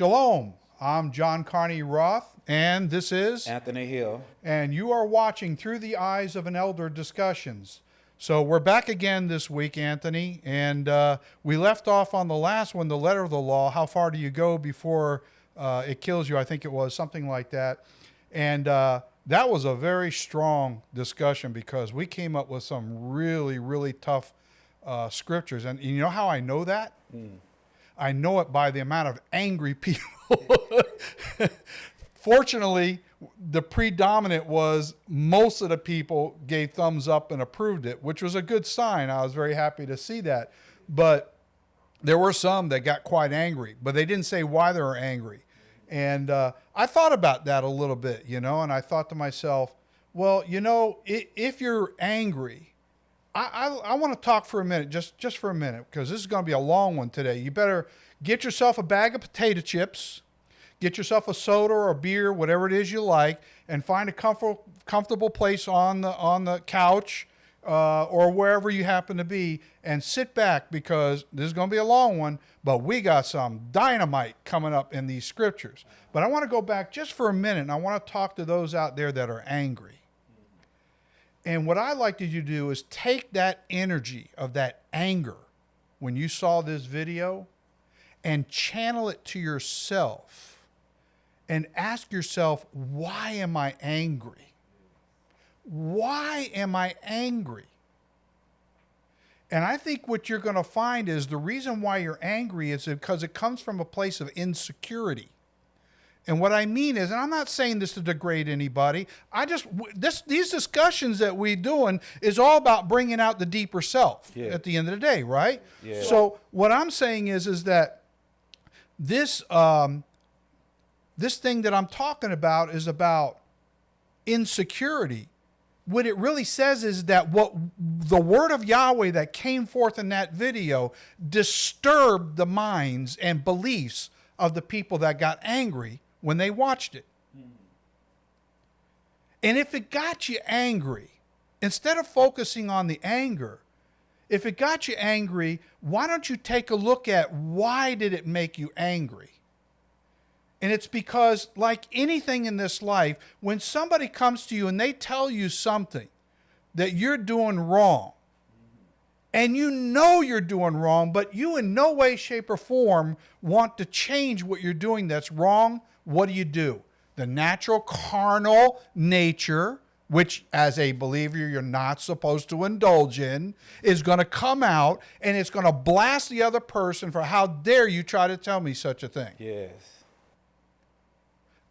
Shalom. I'm John Carney Roth, and this is Anthony Hill. And you are watching Through the Eyes of an Elder Discussions. So we're back again this week, Anthony, and uh, we left off on the last one, the letter of the law. How far do you go before uh, it kills you? I think it was something like that. And uh, that was a very strong discussion because we came up with some really, really tough uh, scriptures. And you know how I know that? Mm. I know it by the amount of angry people. Fortunately, the predominant was most of the people gave thumbs up and approved it, which was a good sign. I was very happy to see that. But there were some that got quite angry, but they didn't say why they were angry. And uh, I thought about that a little bit, you know, and I thought to myself, well, you know, if you're angry, I, I, I want to talk for a minute, just, just for a minute, because this is going to be a long one today. You better get yourself a bag of potato chips, get yourself a soda or a beer, whatever it is you like, and find a comfort, comfortable place on the, on the couch uh, or wherever you happen to be and sit back because this is going to be a long one, but we got some dynamite coming up in these scriptures. But I want to go back just for a minute and I want to talk to those out there that are angry. And what I like you to do is take that energy of that anger when you saw this video and channel it to yourself and ask yourself, why am I angry? Why am I angry? And I think what you're going to find is the reason why you're angry is because it comes from a place of insecurity. And what I mean is, and I'm not saying this to degrade anybody. I just this these discussions that we doing is all about bringing out the deeper self yeah. at the end of the day, right? Yeah. So what I'm saying is, is that this um, this thing that I'm talking about is about insecurity. What it really says is that what the word of Yahweh that came forth in that video disturbed the minds and beliefs of the people that got angry when they watched it. Hmm. And if it got you angry, instead of focusing on the anger, if it got you angry, why don't you take a look at why did it make you angry? And it's because like anything in this life, when somebody comes to you and they tell you something that you're doing wrong, mm-hmm. and you know you're doing wrong, but you in no way, shape, or form want to change what you're doing that's wrong, what do you do? The natural carnal nature, which as a believer you're not supposed to indulge in, is going to come out and it's going to blast the other person for how dare you try to tell me such a thing. Yes.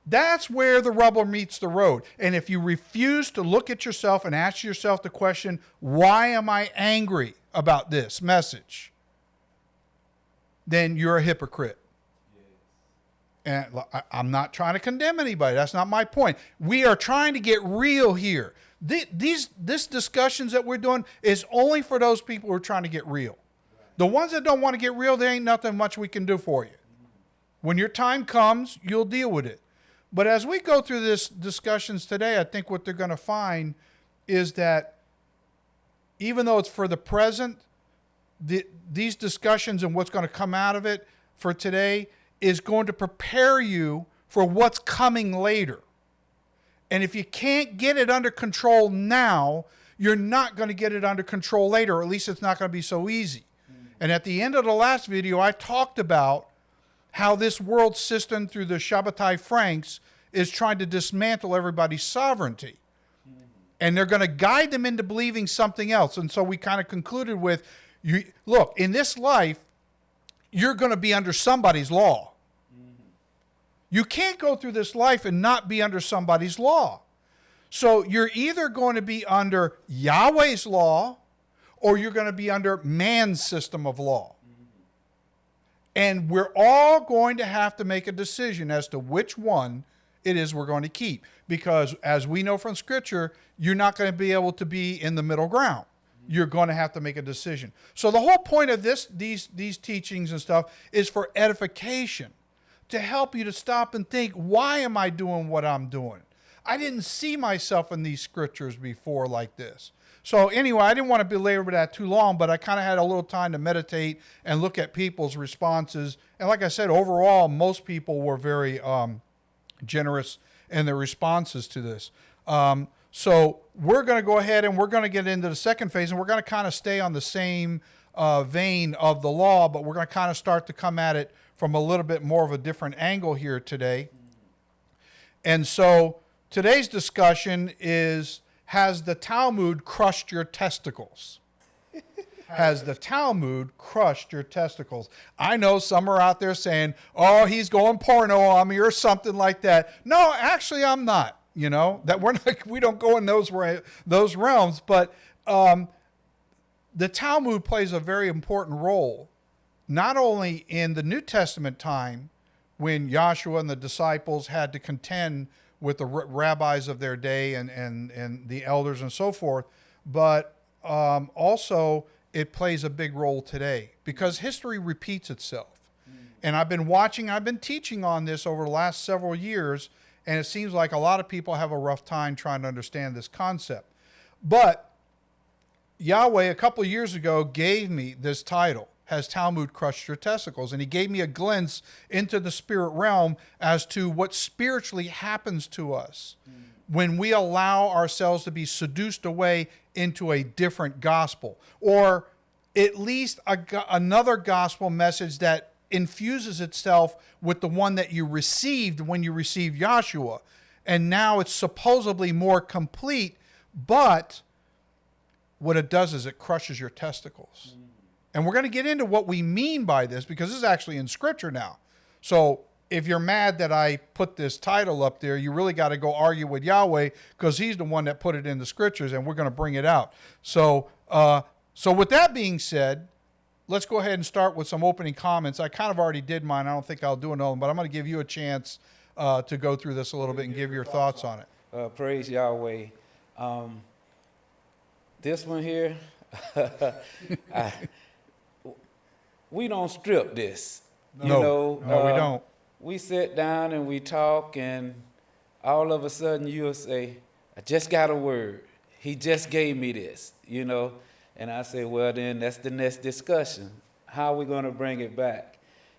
That's where the rubber meets the road. And if you refuse to look at yourself and ask yourself the question, why am I angry about this message? Then you're a hypocrite. And I'm not trying to condemn anybody. That's not my point. We are trying to get real here. These this discussions that we're doing is only for those people who are trying to get real. The ones that don't want to get real, there ain't nothing much we can do for you. When your time comes, you'll deal with it. But as we go through this discussions today, I think what they're going to find is that even though it's for the present, the, these discussions and what's going to come out of it for today is going to prepare you for what's coming later. And if you can't get it under control now, you're not going to get it under control later, or at least it's not going to be so easy. Mm. And at the end of the last video, I talked about how this world system through the Shabbatai Franks is trying to dismantle everybody's sovereignty. Mm. And they're going to guide them into believing something else. And so we kind of concluded with, you, look, in this life, you're going to be under somebody's law. You can't go through this life and not be under somebody's law. So you're either going to be under Yahweh's law or you're going to be under man's system of law. And we're all going to have to make a decision as to which one it is we're going to keep. Because as we know from Scripture, you're not going to be able to be in the middle ground you're going to have to make a decision. So the whole point of this, these, these teachings and stuff is for edification, to help you to stop and think, why am I doing what I'm doing? I didn't see myself in these scriptures before like this. So anyway, I didn't want to belabor that too long, but I kind of had a little time to meditate and look at people's responses. And like I said, overall, most people were very um, generous in their responses to this. Um, so we're going to go ahead and we're going to get into the second phase, and we're going to kind of stay on the same uh, vein of the law, but we're going to kind of start to come at it from a little bit more of a different angle here today. And so today's discussion is Has the Talmud crushed your testicles? Has the Talmud crushed your testicles? I know some are out there saying, oh, he's going porno on me or something like that. No, actually, I'm not. You know, that we're not, we don't go in those, those realms, but um, the Talmud plays a very important role, not only in the New Testament time when Joshua and the disciples had to contend with the rabbis of their day and, and, and the elders and so forth, but um, also it plays a big role today because history repeats itself. Mm. And I've been watching, I've been teaching on this over the last several years, and it seems like a lot of people have a rough time trying to understand this concept. But Yahweh, a couple of years ago, gave me this title Has Talmud Crushed Your Testicles? And he gave me a glimpse into the spirit realm as to what spiritually happens to us mm. when we allow ourselves to be seduced away into a different gospel, or at least a, another gospel message that infuses itself with the one that you received when you received Yahshua. And now it's supposedly more complete, but what it does is it crushes your testicles. Mm. And we're going to get into what we mean by this because this is actually in scripture now. So if you're mad that I put this title up there, you really got to go argue with Yahweh because he's the one that put it in the scriptures and we're going to bring it out. So, uh, so with that being said, let's go ahead and start with some opening comments. I kind of already did mine. I don't think I'll do another one, but I'm going to give you a chance uh, to go through this a little bit and give your thoughts on it. Uh, praise Yahweh. Um, this one here, I, we don't strip this. No, you know, no, uh, we don't. We sit down and we talk, and all of a sudden you'll say, I just got a word. He just gave me this, you know. And I say, well, then that's the next discussion. How are we going to bring it back?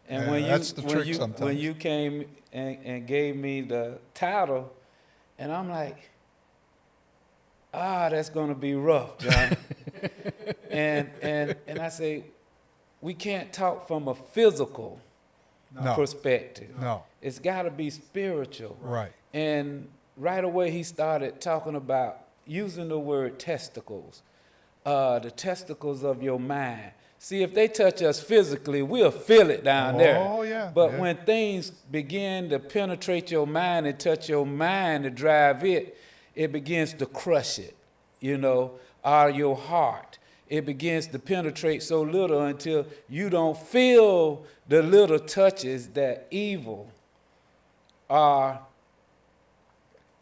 And yeah, when you when you sometimes. when you came and, and gave me the title, and I'm like, ah, that's going to be rough, John. and, and, and I say, we can't talk from a physical no. perspective. No. It's got to be spiritual. Right. And right away he started talking about using the word testicles, uh, the testicles of your mind. See, if they touch us physically, we'll feel it down oh, there. Oh, yeah. But yeah. when things begin to penetrate your mind and touch your mind to drive it, it begins to crush it, you know, or your heart. It begins to penetrate so little until you don't feel the little touches that evil or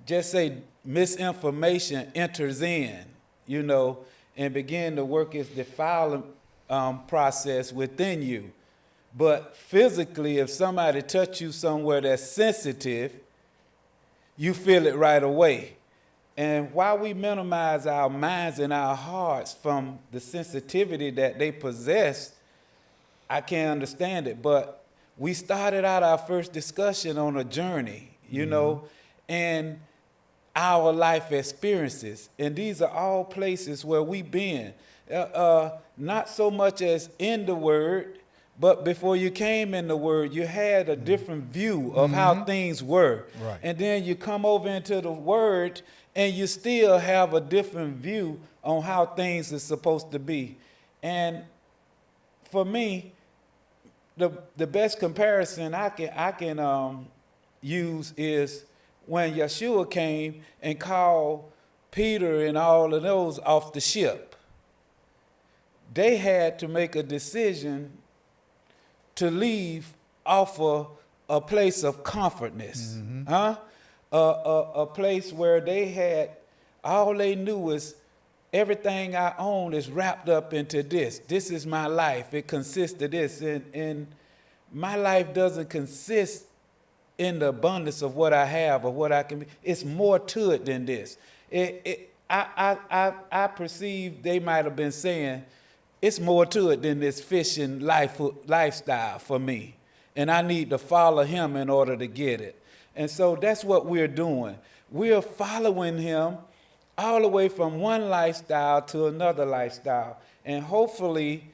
just say misinformation enters in, you know, and begin to work its defiling um, process within you. But physically, if somebody touch you somewhere that's sensitive, you feel it right away. And while we minimize our minds and our hearts from the sensitivity that they possess, I can't understand it. But we started out our first discussion on a journey, you mm-hmm. know, and our life experiences. And these are all places where we've been. Uh, uh, not so much as in the Word, but before you came in the Word, you had a mm-hmm. different view of mm-hmm. how things were. Right. And then you come over into the Word and you still have a different view on how things are supposed to be. And for me, the the best comparison I can I can um, use is when Yeshua came and called Peter and all of those off the ship. They had to make a decision to leave off of a place of comfortness, mm-hmm. huh? A, a, a place where they had, all they knew was everything I own is wrapped up into this. This is my life. It consists of this. And, and my life doesn't consist in the abundance of what I have or what I can be. It's more to it than this. It, it, I, I, I, I perceive they might have been saying, it's more to it than this fishing life, lifestyle for me. And I need to follow him in order to get it. And so that's what we're doing. We're following him all the way from one lifestyle to another lifestyle. And hopefully,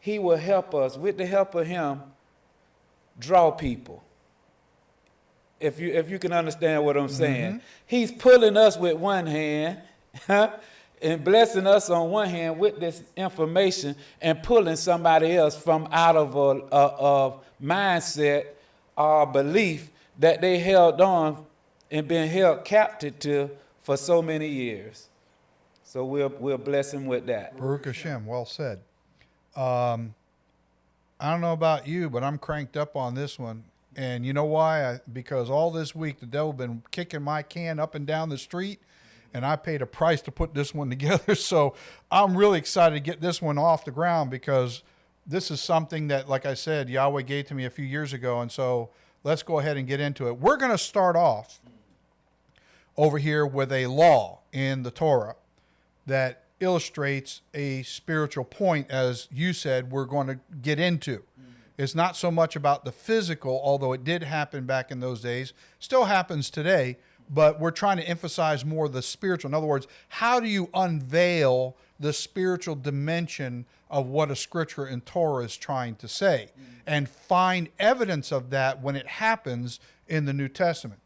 he will help us, with the help of him, draw people. If you, if you can understand what I'm saying, mm-hmm. he's pulling us with one hand and blessing us on one hand with this information and pulling somebody else from out of a, a, a mindset or belief that they held on and been held captive to for so many years. So we'll, we'll bless him with that. Baruch Hashem, well said. Um, I don't know about you, but I'm cranked up on this one. And you know why? I, because all this week the devil been kicking my can up and down the street, and I paid a price to put this one together. So I'm really excited to get this one off the ground because this is something that, like I said, Yahweh gave to me a few years ago. And so let's go ahead and get into it. We're going to start off over here with a law in the Torah that illustrates a spiritual point, as you said, we're going to get into. It's not so much about the physical, although it did happen back in those days, still happens today, but we're trying to emphasize more the spiritual. In other words, how do you unveil the spiritual dimension of what a scripture in Torah is trying to say and find evidence of that when it happens in the New Testament?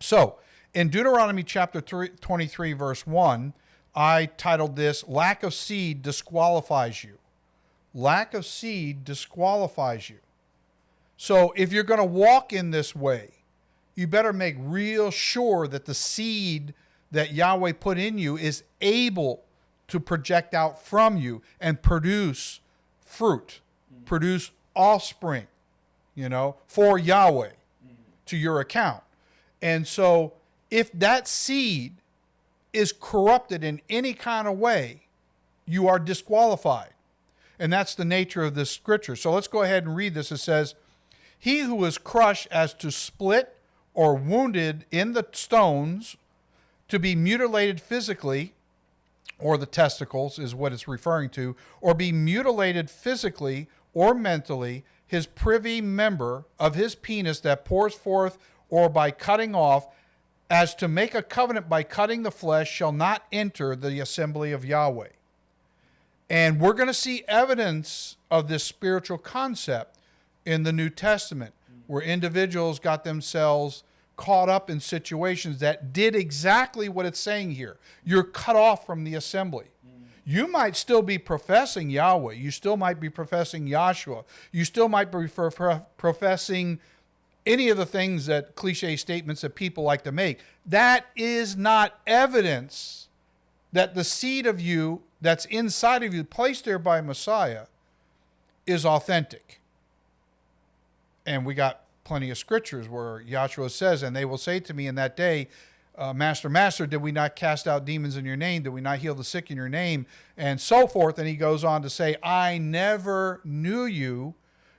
So, in Deuteronomy chapter 3, 23, verse 1, I titled this Lack of Seed Disqualifies You. Lack of seed disqualifies you. So if you're going to walk in this way, you better make real sure that the seed that Yahweh put in you is able to project out from you and produce fruit, produce offspring, you know, for Yahweh to your account. And so if that seed is corrupted in any kind of way, you are disqualified. And that's the nature of this scripture. So let's go ahead and read this. It says, He who is crushed as to split or wounded in the stones, to be mutilated physically, or the testicles is what it's referring to, or be mutilated physically or mentally, his privy member of his penis that pours forth, or by cutting off, as to make a covenant by cutting the flesh, shall not enter the assembly of Yahweh. And we're going to see evidence of this spiritual concept in the New Testament, where individuals got themselves caught up in situations that did exactly what it's saying here. You're cut off from the assembly. You might still be professing Yahweh. You still might be professing Yahshua. You still might be professing any of the things that cliche statements that people like to make. That is not evidence that the seed of you that's inside of you, placed there by Messiah, is authentic. And we got plenty of scriptures where Yahshua says, And they will say to me in that day, uh, Master, Master, did we not cast out demons in your name? Did we not heal the sick in your name? And so forth. And he goes on to say, I never knew you,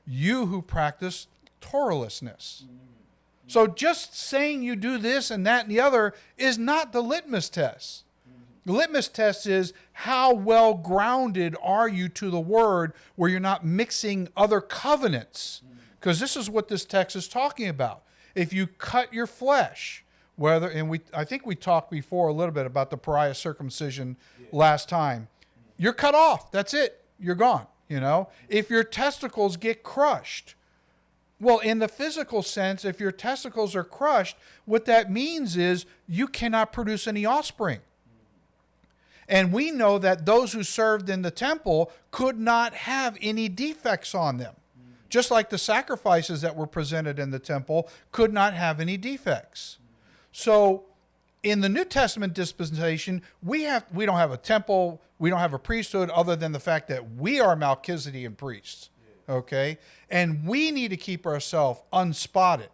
you who practice Torahlessness. So just saying you do this and that and the other is not the litmus test. The litmus test is how well grounded are you to the word where you're not mixing other covenants? Because this is what this text is talking about. If you cut your flesh, whether and we I think we talked before a little bit about the periah circumcision last time. You're cut off. That's it. You're gone, you know? If your testicles get crushed, well, in the physical sense, if your testicles are crushed, what that means is you cannot produce any offspring. And we know that those who served in the temple could not have any defects on them. Just like the sacrifices that were presented in the temple could not have any defects. So in the New Testament dispensation, we have we don't have a temple, we don't have a priesthood other than the fact that we are Melchizedekan priests. Okay? And we need to keep ourselves unspotted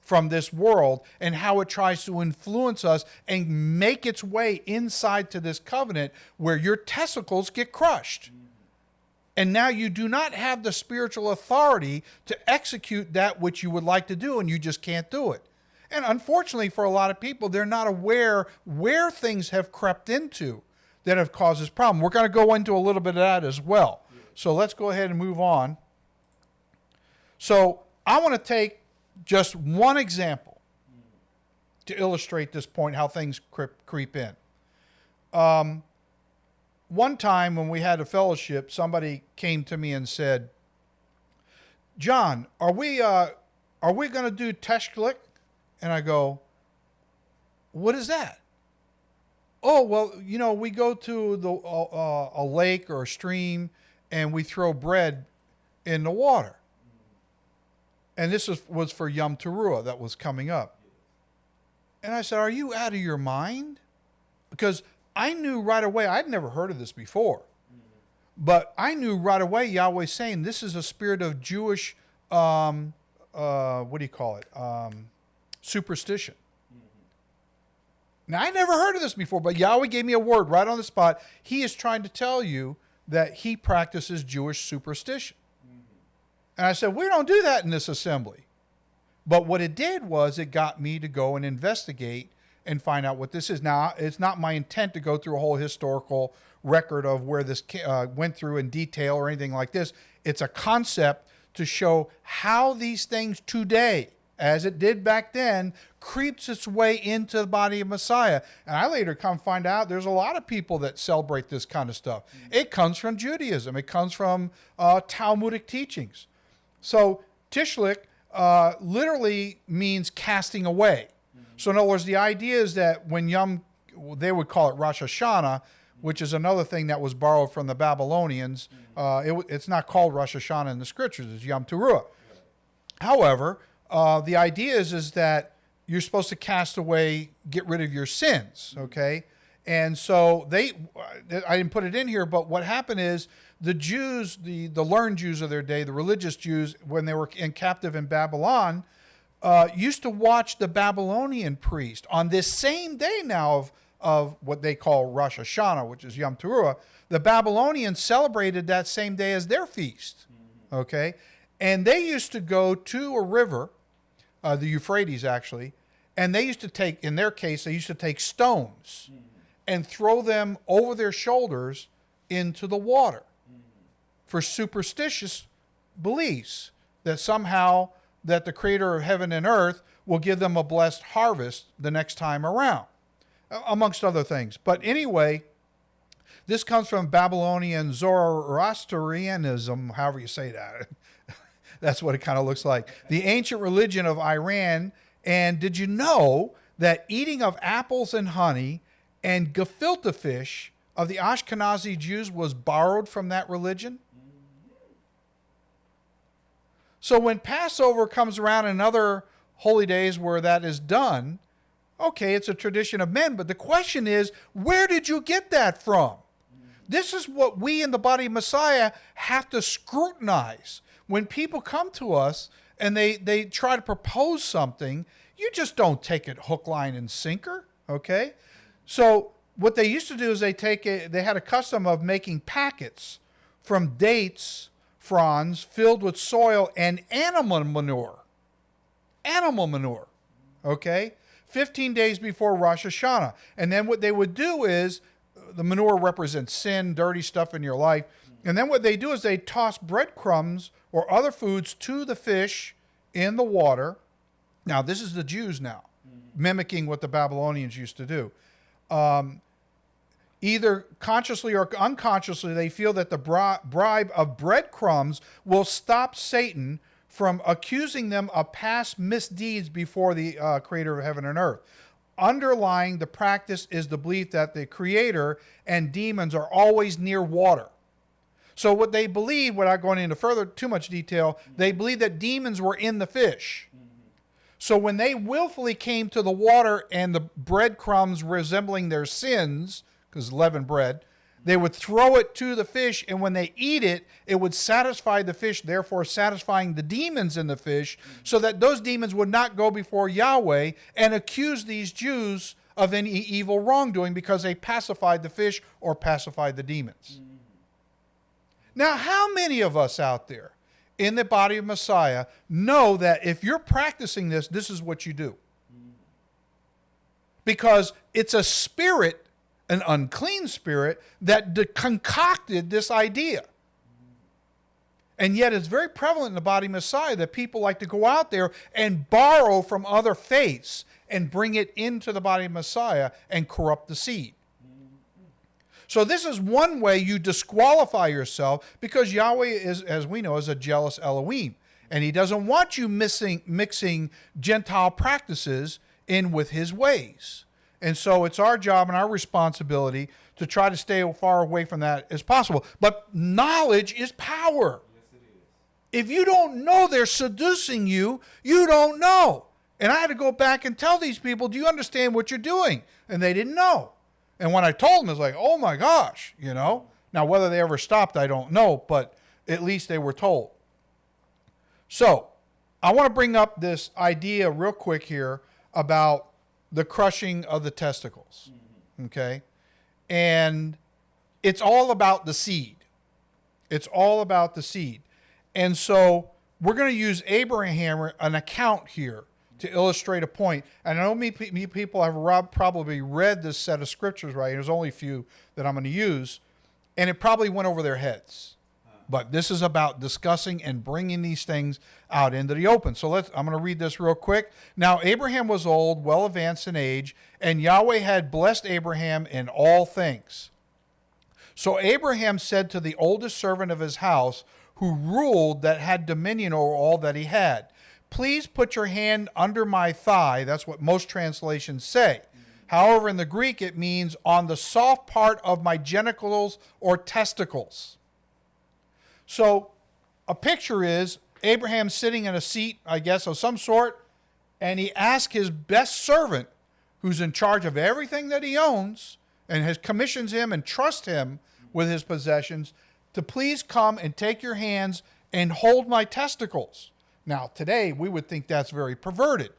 from this world and how it tries to influence us and make its way inside to this covenant where your testicles get crushed. And now you do not have the spiritual authority to execute that which you would like to do, and you just can't do it. And unfortunately, for a lot of people, they're not aware where things have crept into that have caused this problem. We're going to go into a little bit of that as well. So let's go ahead and move on. So I want to take just one example to illustrate this point how things creep, creep in. Um, one time when we had a fellowship, somebody came to me and said, "John, are we uh, are we going to do Tashlich?" And I go, "What is that?" Oh well, you know, we go to the uh, uh, a lake or a stream and we throw bread in the water. And this was, was for Yom Teruah that was coming up. And I said, Are you out of your mind? Because I knew right away, I'd never heard of this before. But I knew right away Yahweh saying this is a spirit of Jewish, um, uh, what do you call it? Um, superstition. Now, I never heard of this before, but Yahweh gave me a word right on the spot. He is trying to tell you that he practices Jewish superstition. And I said, We don't do that in this assembly. But what it did was it got me to go and investigate and find out what this is. Now, it's not my intent to go through a whole historical record of where this uh, went through in detail or anything like this. It's a concept to show how these things today, as it did back then, creeps its way into the body of Messiah. And I later come find out there's a lot of people that celebrate this kind of stuff. Mm-hmm. It comes from Judaism, it comes from uh, Talmudic teachings. So Tashlich uh, literally means casting away. So in other words, the idea is that when Yom, they would call it Rosh Hashanah, which is another thing that was borrowed from the Babylonians. Mm-hmm. Uh, it, it's not called Rosh Hashanah in the scriptures; it's Yom Teruah. However, uh, the idea is is that you're supposed to cast away, get rid of your sins. Okay, and so they, I didn't put it in here, but what happened is the Jews, the, the learned Jews of their day, the religious Jews, when they were in captive in Babylon, uh, used to watch the Babylonian priest on this same day now of, of what they call Rosh Hashanah, which is Yom Teruah. The Babylonians celebrated that same day as their feast. Okay? And they used to go to a river, uh, the Euphrates actually, and they used to take, in their case, they used to take stones and throw them over their shoulders into the water for superstitious beliefs that somehow that the creator of heaven and earth will give them a blessed harvest the next time around amongst other things. But anyway this comes from babylonian zoroastrianism however you say that. That's what it kind of looks like. The ancient religion of iran and did you know that eating of apples and honey and gefilte fish of the ashkenazi jews was borrowed from that religion so when Passover comes around and other holy days where that is done, okay, it's a tradition of men, but the question is, where did you get that from? This is what we in the body of Messiah have to scrutinize. When people come to us and they, they try to propose something, you just don't take it hook, line, and sinker, okay? So what they used to do is they take a, they had a custom of making packets from dates fronds filled with soil and animal manure. Animal manure. Okay? 15 days before Rosh Hashanah. And then what they would do is the manure represents sin, dirty stuff in your life. And then what they do is they toss breadcrumbs or other foods to the fish in the water. Now, this is the Jews now, mimicking what the Babylonians used to do. Um, either consciously or unconsciously, they feel that the bribe of breadcrumbs will stop Satan from accusing them of past misdeeds before the uh, creator of heaven and earth. Underlying the practice is the belief that the creator and demons are always near water. So, what they believe, without going into further too much detail, they believe that demons were in the fish. So, when they willfully came to the water and the breadcrumbs resembling their sins, because leavened bread. They would throw it to the fish, and when they eat it, it would satisfy the fish, therefore satisfying the demons in the fish, so that those demons would not go before Yahweh and accuse these Jews of any evil wrongdoing because they pacified the fish or pacified the demons. Now, how many of us out there in the body of Messiah know that if you're practicing this, this is what you do? because it's a spirit, an unclean spirit, that de- concocted this idea. And yet, it's very prevalent in the body Messiah that people like to go out there and borrow from other faiths and bring it into the body of Messiah and corrupt the seed. So, this is one way you disqualify yourself because Yahweh is, as we know, is a jealous Elohim. And he doesn't want you missing, mixing Gentile practices in with his ways. And so it's our job and our responsibility to try to stay as far away from that as possible. But knowledge is power. If you don't know they're seducing you, you don't know. And I had to go back and tell these people, do you understand what you're doing? And they didn't know. And when I told them, it's like, oh my gosh, you know. Now, whether they ever stopped, I don't know, but at least they were told. So, I want to bring up this idea real quick here about the crushing of the testicles. Okay? And it's all about the seed. It's all about the seed. And so we're going to use Abraham, an account here, to illustrate a point. And I know me, me people have rob- probably read this set of scriptures, right? There's only a few that I'm going to use, and it probably went over their heads. But this is about discussing and bringing these things out into the open. So let's I'm going to read this real quick. Now Abraham was old, well advanced in age, and Yahweh had blessed Abraham in all things. So Abraham said to the oldest servant of his house, who ruled that had dominion over all that he had, Please put your hand under my thigh. That's what most translations say. However, in the Greek, it means on the soft part of my genitals or testicles. So a picture is Abraham sitting in a seat, I guess, of some sort, and he asks his best servant, who's in charge of everything that he owns, and has commissions him and trusts him with his possessions, to please come and take your hands and hold my testicles. Now, today we would think that's very perverted.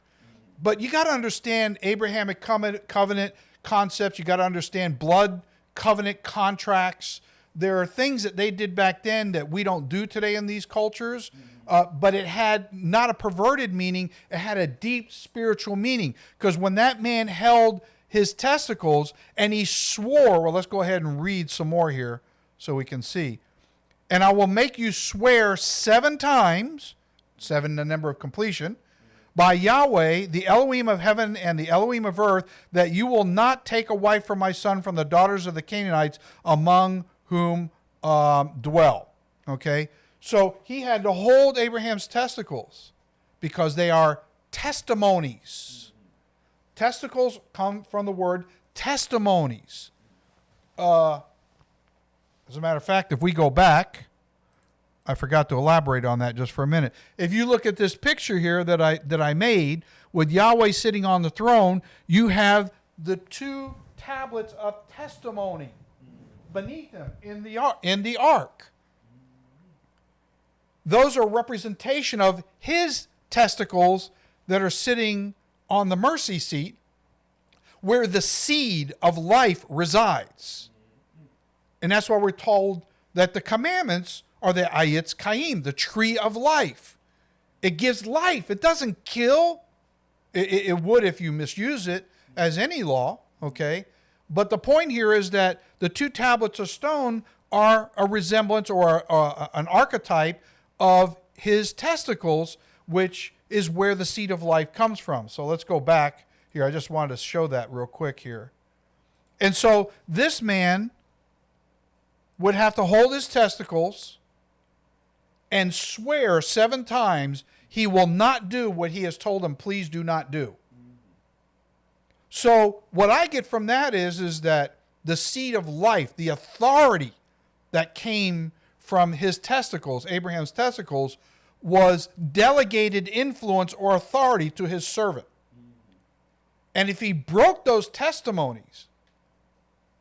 But you got to understand Abrahamic covenant concepts. You got to understand blood covenant contracts there are things that they did back then that we don't do today in these cultures. Uh, but it had not a perverted meaning, it had a deep spiritual meaning. Because when that man held his testicles and he swore, well, let's go ahead and read some more here so we can see. And I will make you swear seven times, seven the number of completion, by Yahweh, the Elohim of heaven and the Elohim of earth, that you will not take a wife for my son from the daughters of the Canaanites among whom um, dwell. Okay? So he had to hold Abraham's testicles because they are testimonies. Testicles come from the word testimonies. Uh, as a matter of fact, if we go back, I forgot to elaborate on that just for a minute. If you look at this picture here that I that I made with Yahweh sitting on the throne, you have the two tablets of testimony beneath him in the, in the ark. Those are representation of his testicles that are sitting on the mercy seat where the seed of life resides. And that's why we're told that the commandments are the Ayetz Chaim, the tree of life. It gives life, it doesn't kill. It, it, it would if you misuse it, as any law, okay? But the point here is that the two tablets of stone are a resemblance or a, a, an archetype of his testicles, which is where the seed of life comes from. So let's go back here. I just wanted to show that real quick here. And so this man would have to hold his testicles and swear seven times he will not do what he has told him, please do not do. So what I get from that is is that the seed of life, the authority that came from his testicles, Abraham's testicles, was delegated influence or authority to his servant. And if he broke those testimonies,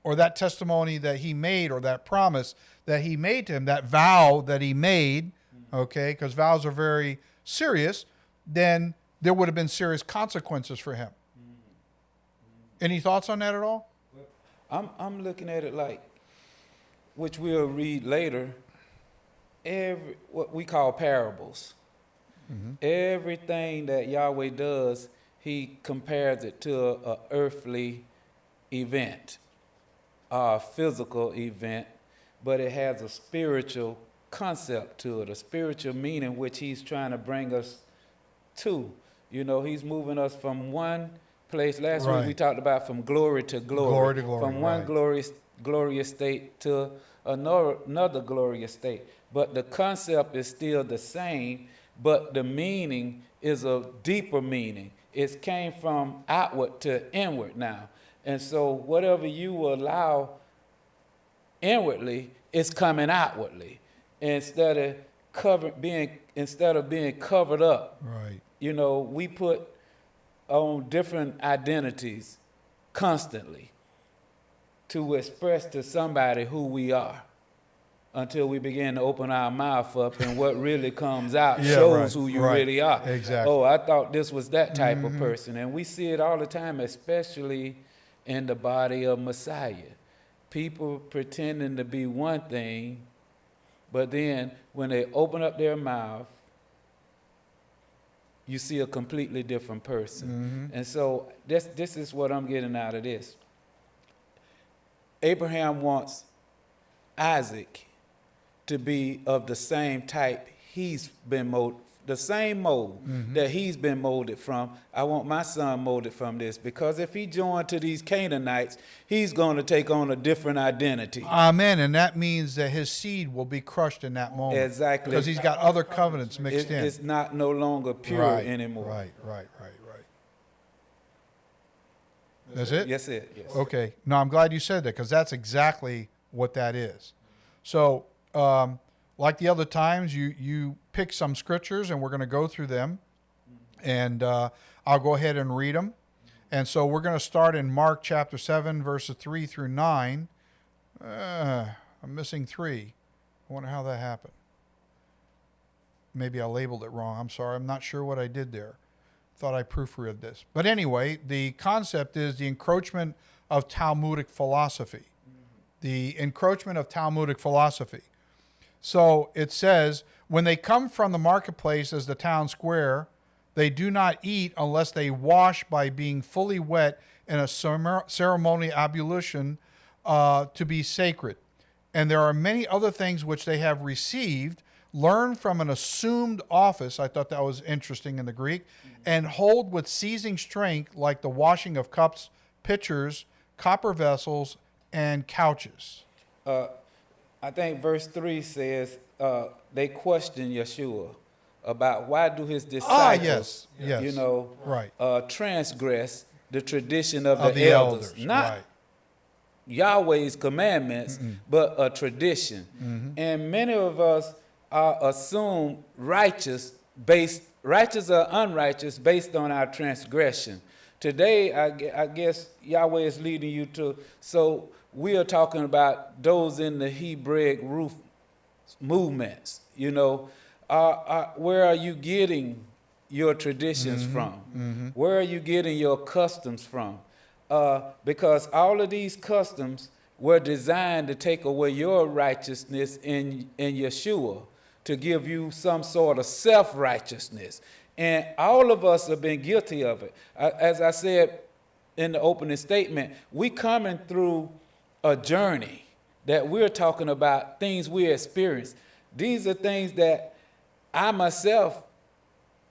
or that testimony that he made, or that promise that he made to him, that vow that he made, okay, because vows are very serious, then there would have been serious consequences for him. Any thoughts on that at all? I'm, I'm looking at it like, which we'll read later, every, what we call parables. Mm-hmm. Everything that Yahweh does, he compares it to a, a earthly event, a physical event, but it has a spiritual concept to it, a spiritual meaning which he's trying to bring us to. You know, he's moving us from one place. Last week we talked about from glory to glory. Glory to glory, From one right. glorious glorious state to another another glorious state. But the concept is still the same, but the meaning is a deeper meaning. It came from outward to inward now. And so whatever you allow inwardly is coming outwardly instead of cover, being instead of being covered up Right. you know, we put on different identities constantly to express to somebody who we are until we begin to open our mouth up and what really comes out Yeah, shows right, who you right. really are. Exactly. Oh, I thought this was that type Mm-hmm. of person. And we see it all the time, especially in the body of Messiah. People pretending to be one thing, but then when they open up their mouth, you see a completely different person. Mm-hmm. And so this this is what I'm getting out of this. Abraham wants Isaac to be of the same type he's been molded, the same mold that he's been molded from. I want my son molded from this because if he joined to these Canaanites, he's going to take on a different identity. Amen. And that means that his seed will be crushed in that moment. Exactly. Because he's got other covenants mixed It- in. it's not no longer pure right, anymore. Right, right, right, right. That's it? Yes, it. Yes. Okay. No, I'm glad you said that because that's exactly what that is. So, um, like the other times, you you pick some scriptures and we're going to go through them, and uh, I'll go ahead and read them. And so we're going to start in Mark chapter seven, verses three through nine. Uh, I'm missing three. I wonder how that happened. Maybe I labeled it wrong. I'm sorry. I'm not sure what I did there thought I proofread this. But anyway, the concept is the encroachment of Talmudic philosophy. The encroachment of Talmudic philosophy. So it says, when they come from the marketplace as the town square, they do not eat unless they wash by being fully wet in a ceremony ablution uh, to be sacred. And there are many other things which they have received, learned from an assumed office. I thought that was interesting in the Greek, and hold with seizing strength, like the washing of cups, pitchers, copper vessels, and couches. Uh, I think verse 3 says uh, they question Yeshua about why do his disciples, Ah, yes, yes. you know, Right. uh, transgress the tradition of, Of the, the elders. elders, Not right. Yahweh's commandments, but a tradition. Mm-hmm. And many of us are assumed righteous based righteous or unrighteous based on our transgression. Today, I, I guess Yahweh is leading you to. So we are talking about those in the Hebraic roof movements. You know, uh, uh, where are you getting your traditions from? Where are you getting your customs from? Uh, because all of these customs were designed to take away your righteousness in, in Yeshua, to give you some sort of self righteousness. And all of us have been guilty of it. As I said in the opening statement, we coming through a journey that we're talking about things we experience. These are things that I myself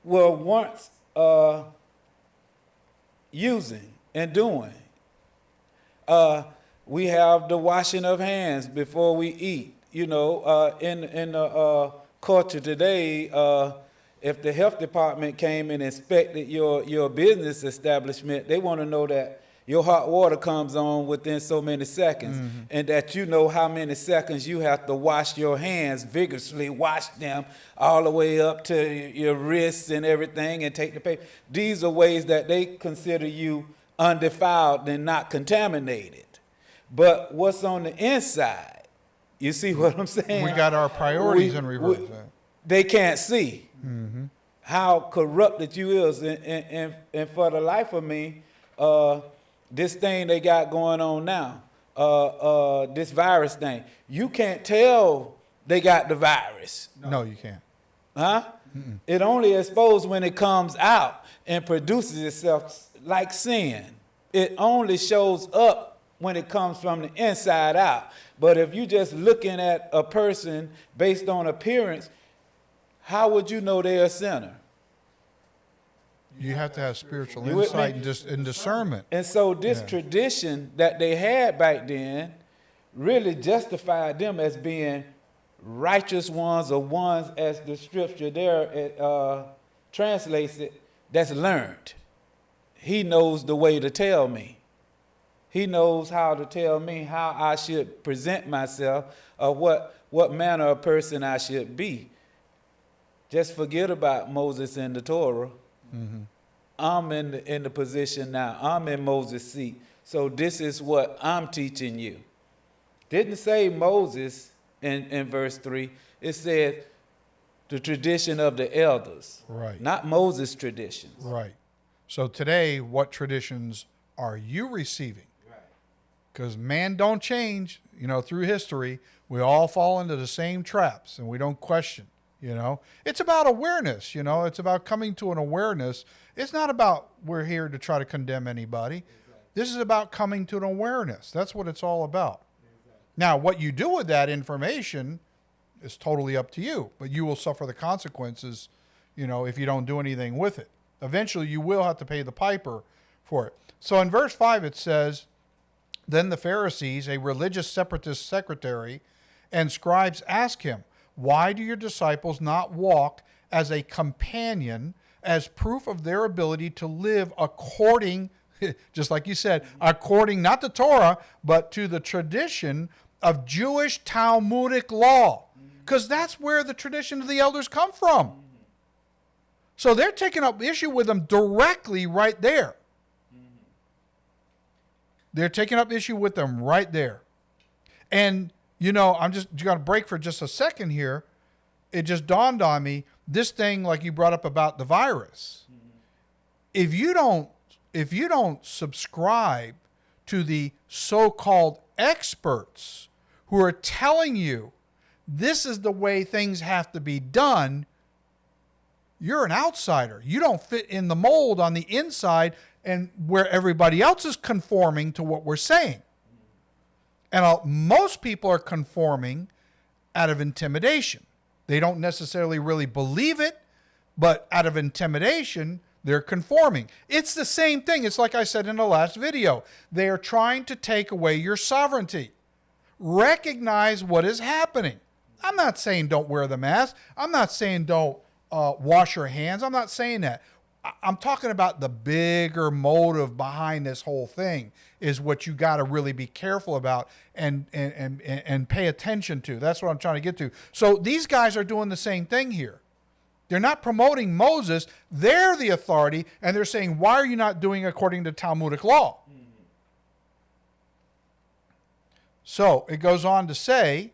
were once uh, using and doing. Uh, we have the washing of hands before we eat. You know, uh, in in the uh, culture today, uh, if the health department came and inspected your your business establishment, they want to know that your hot water comes on within so many seconds, and that you know how many seconds you have to wash your hands vigorously, wash them all the way up to your wrists and everything, and take the paper. These are ways that they consider you undefiled and not contaminated. But what's on the inside? You see what I'm saying? We got our priorities We- in reverse. we- they can't see how corrupted you is, and, and, and, and for the life of me, uh, this thing they got going on now, uh, uh, this virus thing, you can't tell they got the virus. no, you can't. Huh? It only exposed when it comes out and produces itself like sin. It only shows up when it comes from the inside out. But if you're just looking at a person based on appearance, how would you know they're a sinner? You have to have spiritual You insight and, dis- and discernment. And so this Yeah. tradition that they had back then really justified them as being righteous ones or ones as the scripture there it, uh, translates it, that's learned. He knows the way to tell me. He knows how to tell me how I should present myself or what, what manner of person I should be. Just forget about Moses and the Torah. I'm in the, in the position now. I'm in Moses' seat. So this is what I'm teaching you. Didn't say Moses in, in verse 3. It said the tradition of the elders. Right. Not Moses' traditions. Right. So today, what traditions are you receiving? Because man don't change. You know, through history, we all fall into the same traps, and we don't question. You know, it's about awareness. You know, it's about coming to an awareness. It's not about we're here to try to condemn anybody. This is about coming to an awareness. That's what it's all about. Now, what you do with that information is totally up to you, but you will suffer the consequences, you know, if you don't do anything with it. Eventually, you will have to pay the piper for it. So in verse 5, it says, Then the Pharisees, a religious separatist secretary, and scribes asked him, Why do your disciples not walk as a companion, as proof of their ability to live according, just like you said, according not to Torah, but to the tradition of Jewish Talmudic law? Because that's where the tradition of the elders come from. So they're taking up issue with them directly right there. They're taking up issue with them right there. And, you know, I'm just going to break for just a second here. It just dawned on me this thing, like you brought up about the virus. Mm-hmm. If you don't, if you don't subscribe to the so-called experts who are telling you this is the way things have to be done, you're an outsider. You don't fit in the mold on the inside and where everybody else is conforming to what we're saying. And uh, most people are conforming out of intimidation. They don't necessarily really believe it, but out of intimidation, they're conforming. It's the same thing. It's like I said in the last video. They are trying to take away your sovereignty. Recognize what is happening. I'm not saying don't wear the mask. I'm not saying don't uh, wash your hands. I'm not saying that. I'm talking about the bigger motive behind this whole thing is what you got to really be careful about and, and, and, and pay attention to. That's what I'm trying to get to. So these guys are doing the same thing here. They're not promoting Moses. They're the authority, and they're saying, why are you not doing according to Talmudic law? So it goes on to say,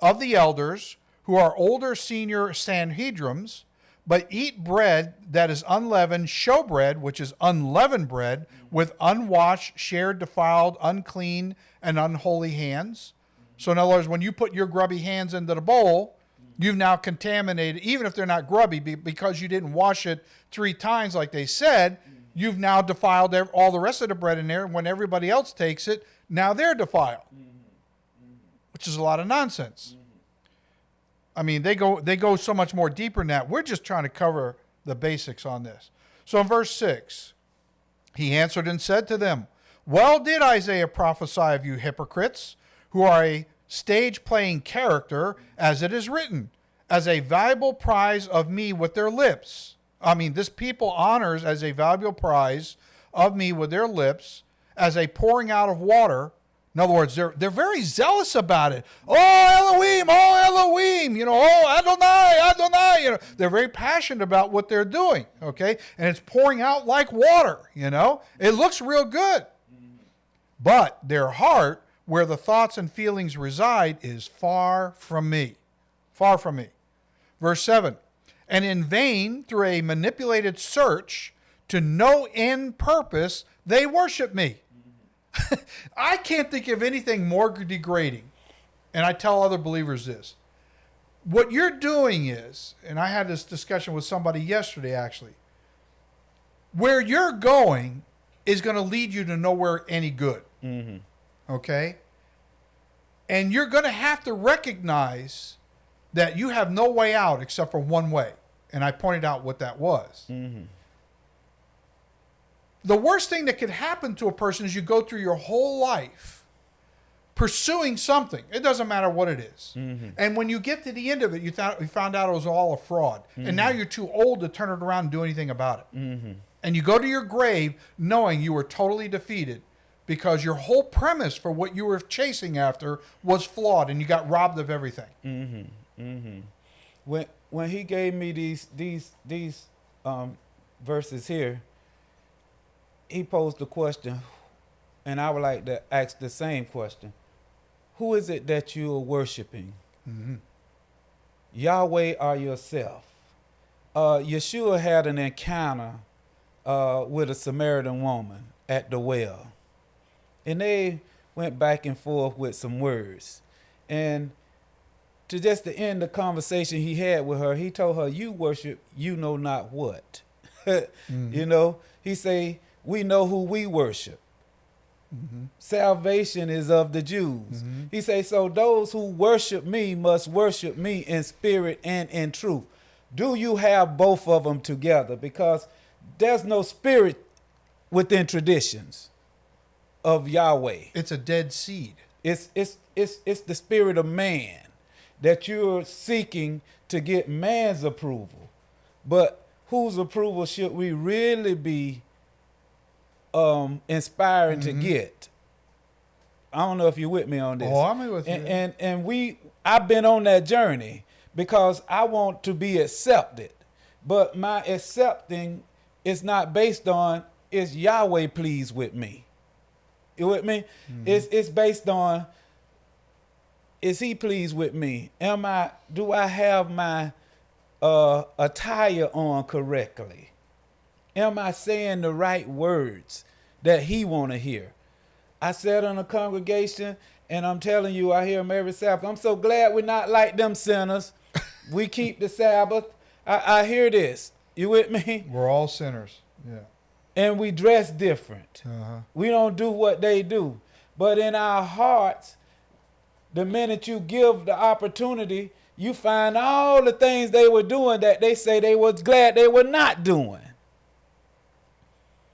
of the elders who are older senior Sanhedrins, but eat bread that is unleavened, showbread, which is unleavened bread, with unwashed, shared, defiled, unclean, and unholy hands. So, in other words, when you put your grubby hands into the bowl, you've now contaminated, even if they're not grubby, because you didn't wash it three times like they said, you've now defiled all the rest of the bread in there. And when everybody else takes it, now they're defiled, which is a lot of nonsense. I mean, they go they go so much more deeper than that. We're just trying to cover the basics on this. So in verse 6, he answered and said to them, Well did Isaiah prophesy of you hypocrites, who are a stage playing character, as it is written, as a valuable prize of me with their lips. I mean, this people honors as a valuable prize of me with their lips, as a pouring out of water. In other words, they're, they're very zealous about it. Oh, Elohim, oh, Elohim, you know, oh, Adonai, Adonai. You know, they're very passionate about what they're doing, okay? And it's pouring out like water, you know? It looks real good. But their heart, where the thoughts and feelings reside, is far from me. Far from me. Verse 7 And in vain, through a manipulated search, to no end purpose, they worship me. I can't think of anything more degrading. And I tell other believers this what you're doing is, and I had this discussion with somebody yesterday actually, where you're going is going to lead you to nowhere any good. Mm-hmm. Okay? And you're going to have to recognize that you have no way out except for one way. And I pointed out what that was. Mm-hmm. The worst thing that could happen to a person is you go through your whole life pursuing something. It doesn't matter what it is. Mm-hmm. And when you get to the end of it, you, thought, you found out it was all a fraud. And now you're too old to turn it around and do anything about it. Mm-hmm. And you go to your grave knowing you were totally defeated because your whole premise for what you were chasing after was flawed and you got robbed of everything. Mm-hmm. Mm-hmm. When when he gave me these these these um, verses here, he posed the question, and I would like to ask the same question: Who is it that you are worshiping? Mm-hmm. Yahweh or yourself? Uh, Yeshua had an encounter uh, with a Samaritan woman at the well, and they went back and forth with some words, and to just to end the conversation he had with her, he told her, "You worship, you know not what." You know, he say, "We know who we worship. Mm-hmm. Salvation is of the Jews." He say, "So those who worship me must worship me in spirit and in truth." Do you have both of them together? Because there's no spirit within traditions of Yahweh. It's a dead seed. It's it's it's it's the spirit of man that you're seeking to get man's approval. But whose approval should we really be um inspiring to get? I don't know if you're with me on this. Oh, I'm with you. And, and and we I've been on that journey because I want to be accepted. But my accepting is not based on is Yahweh pleased with me. You with me? It's it's based on is he pleased with me? Am I do I have my uh attire on correctly? Am I saying the right words that he want to hear? I sat in a congregation and I'm telling you, I hear them every Sabbath. I'm so glad we're not like them sinners. we keep the Sabbath. I, I hear this. You with me? We're all sinners. Yeah. And we dress different. Uh-huh. We don't do what they do. But in our hearts, the minute you give the opportunity, you find all the things they were doing that they say they was glad they were not doing.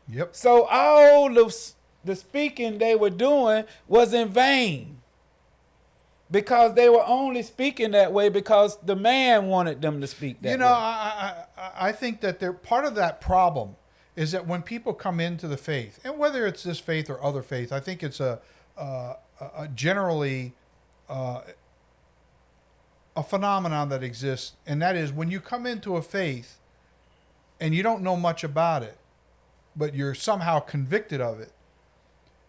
Yep. So all the, s- the speaking they were doing was in vain. Because they were only speaking that way because the man wanted them to speak that way. you know, way. I, I, I- I think that they're part of that problem is that when people come into the faith, and whether it's this faith or other faith, I think it's a, uh, a, a generally uh, a phenomenon that exists, and that is when you come into a faith and you don't know much about it, but you're somehow convicted of it,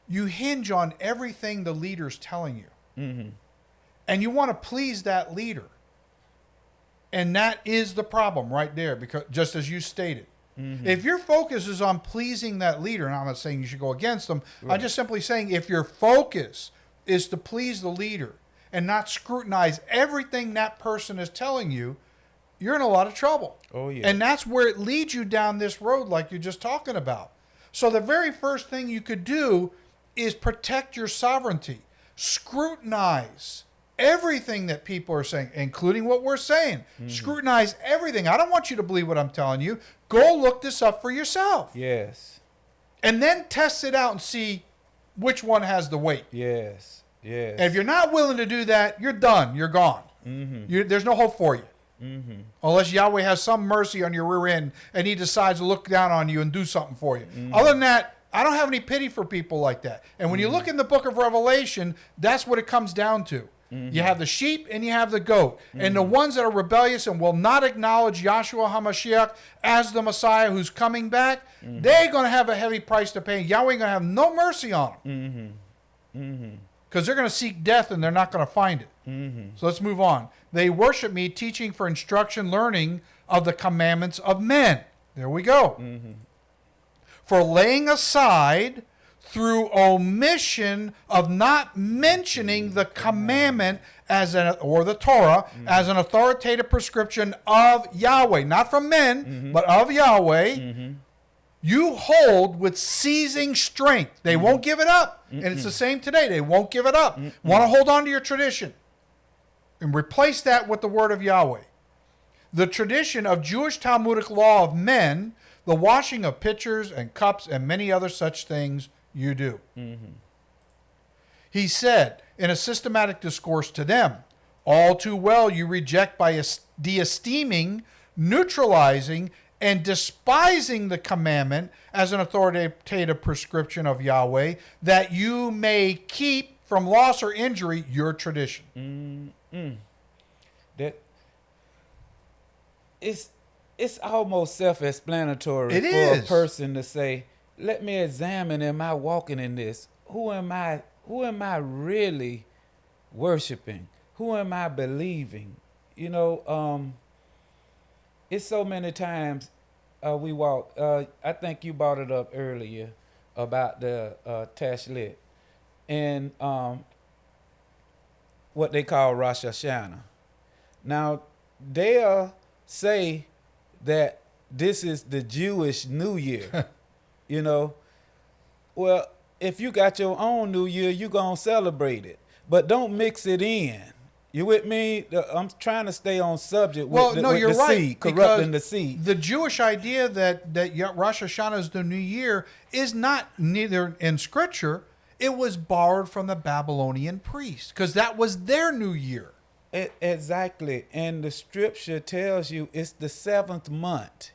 you hinge on everything the leader's telling you. Mhm. And you want to please that leader. And that is the problem right there, because just as you stated. If your focus is on pleasing that leader, and I'm not saying you should go against them, I'm just simply saying if your focus is to please the leader and not scrutinize everything that person is telling you, you're in a lot of trouble. Oh, yeah. And that's where it leads you down this road, like you're just talking about. So the very first thing you could do is protect your sovereignty. Scrutinize everything that people are saying, including what we're saying. Scrutinize everything. I don't want you to believe what I'm telling you. Go look this up for yourself. Yes. And then test it out and see which one has the weight. Yes. Yes. And if you're not willing to do that, you're done. You're gone. Mm-hmm. You, there's no hope for you. Mm-hmm. Unless Yahweh has some mercy on your rear end and he decides to look down on you and do something for you. Mm-hmm. Other than that, I don't have any pity for people like that. And when you mm-hmm. look in the book of Revelation, that's what it comes down to. You have the sheep and you have the goat. And the ones that are rebellious and will not acknowledge Yahshua HaMashiach as the Messiah who's coming back, they're going to have a heavy price to pay. Yahweh going to have no mercy on them because they're going to seek death and they're not going to find it. Mm-hmm. So let's move on. They worship me, teaching for instruction, learning of the commandments of men. There we go. Mm-hmm. For laying aside through omission of not mentioning the commandment as an or the Torah mm-hmm. as an authoritative prescription of Yahweh, not from men, but of Yahweh. You hold with seizing strength. They won't give it up. And it's the same today. They won't give it up. Want to hold on to your tradition and replace that with the word of Yahweh. The tradition of Jewish Talmudic law of men, the washing of pitchers and cups and many other such things you do. He said in a systematic discourse to them, All too well you reject by de esteeming, neutralizing, and despising the commandment as an authoritative prescription of Yahweh, that you may keep from loss or injury your tradition. that it's it's almost self-explanatory It for is. a person to say, "Let me examine: Am I walking in this? Who am I? Who am I really worshiping? Who am I believing?" You know, um, it's so many times uh, we walk. Uh, I think you brought it up earlier about the uh, Tashlich and um, what they call Rosh Hashanah. Now, they'll say that this is the Jewish New Year. you know, well, if you got your own New Year, you gonna celebrate it, but don't mix it in. You with me? I'm trying to stay on subject. Well, with the, no, you're right. Seed, corrupting the seed. The Jewish idea that that Rosh Hashanah is the new year is not neither in Scripture. It was borrowed from the Babylonian priests because that was their new year. E- exactly. And the scripture tells you it's the seventh month.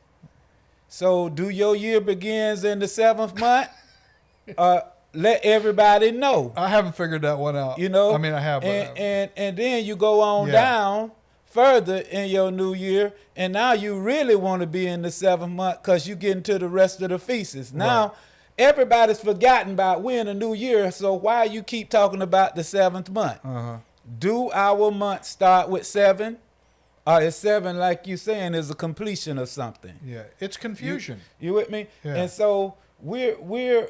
So do your year begins in the seventh month? uh, let everybody know. I haven't figured that one out. You know? I mean, I have. but- And, and, and then you go on Yeah. down further in your new year. And now you really want to be in the seventh month because you get into the rest of the feasts. Now, Right. everybody's forgotten about we're in a new year. So why you keep talking about the seventh month? uh-huh. Do our month start with seven? Or is seven, like you saying, is a completion of something? Yeah, it's confusion. You with me? Yeah. And so we're we're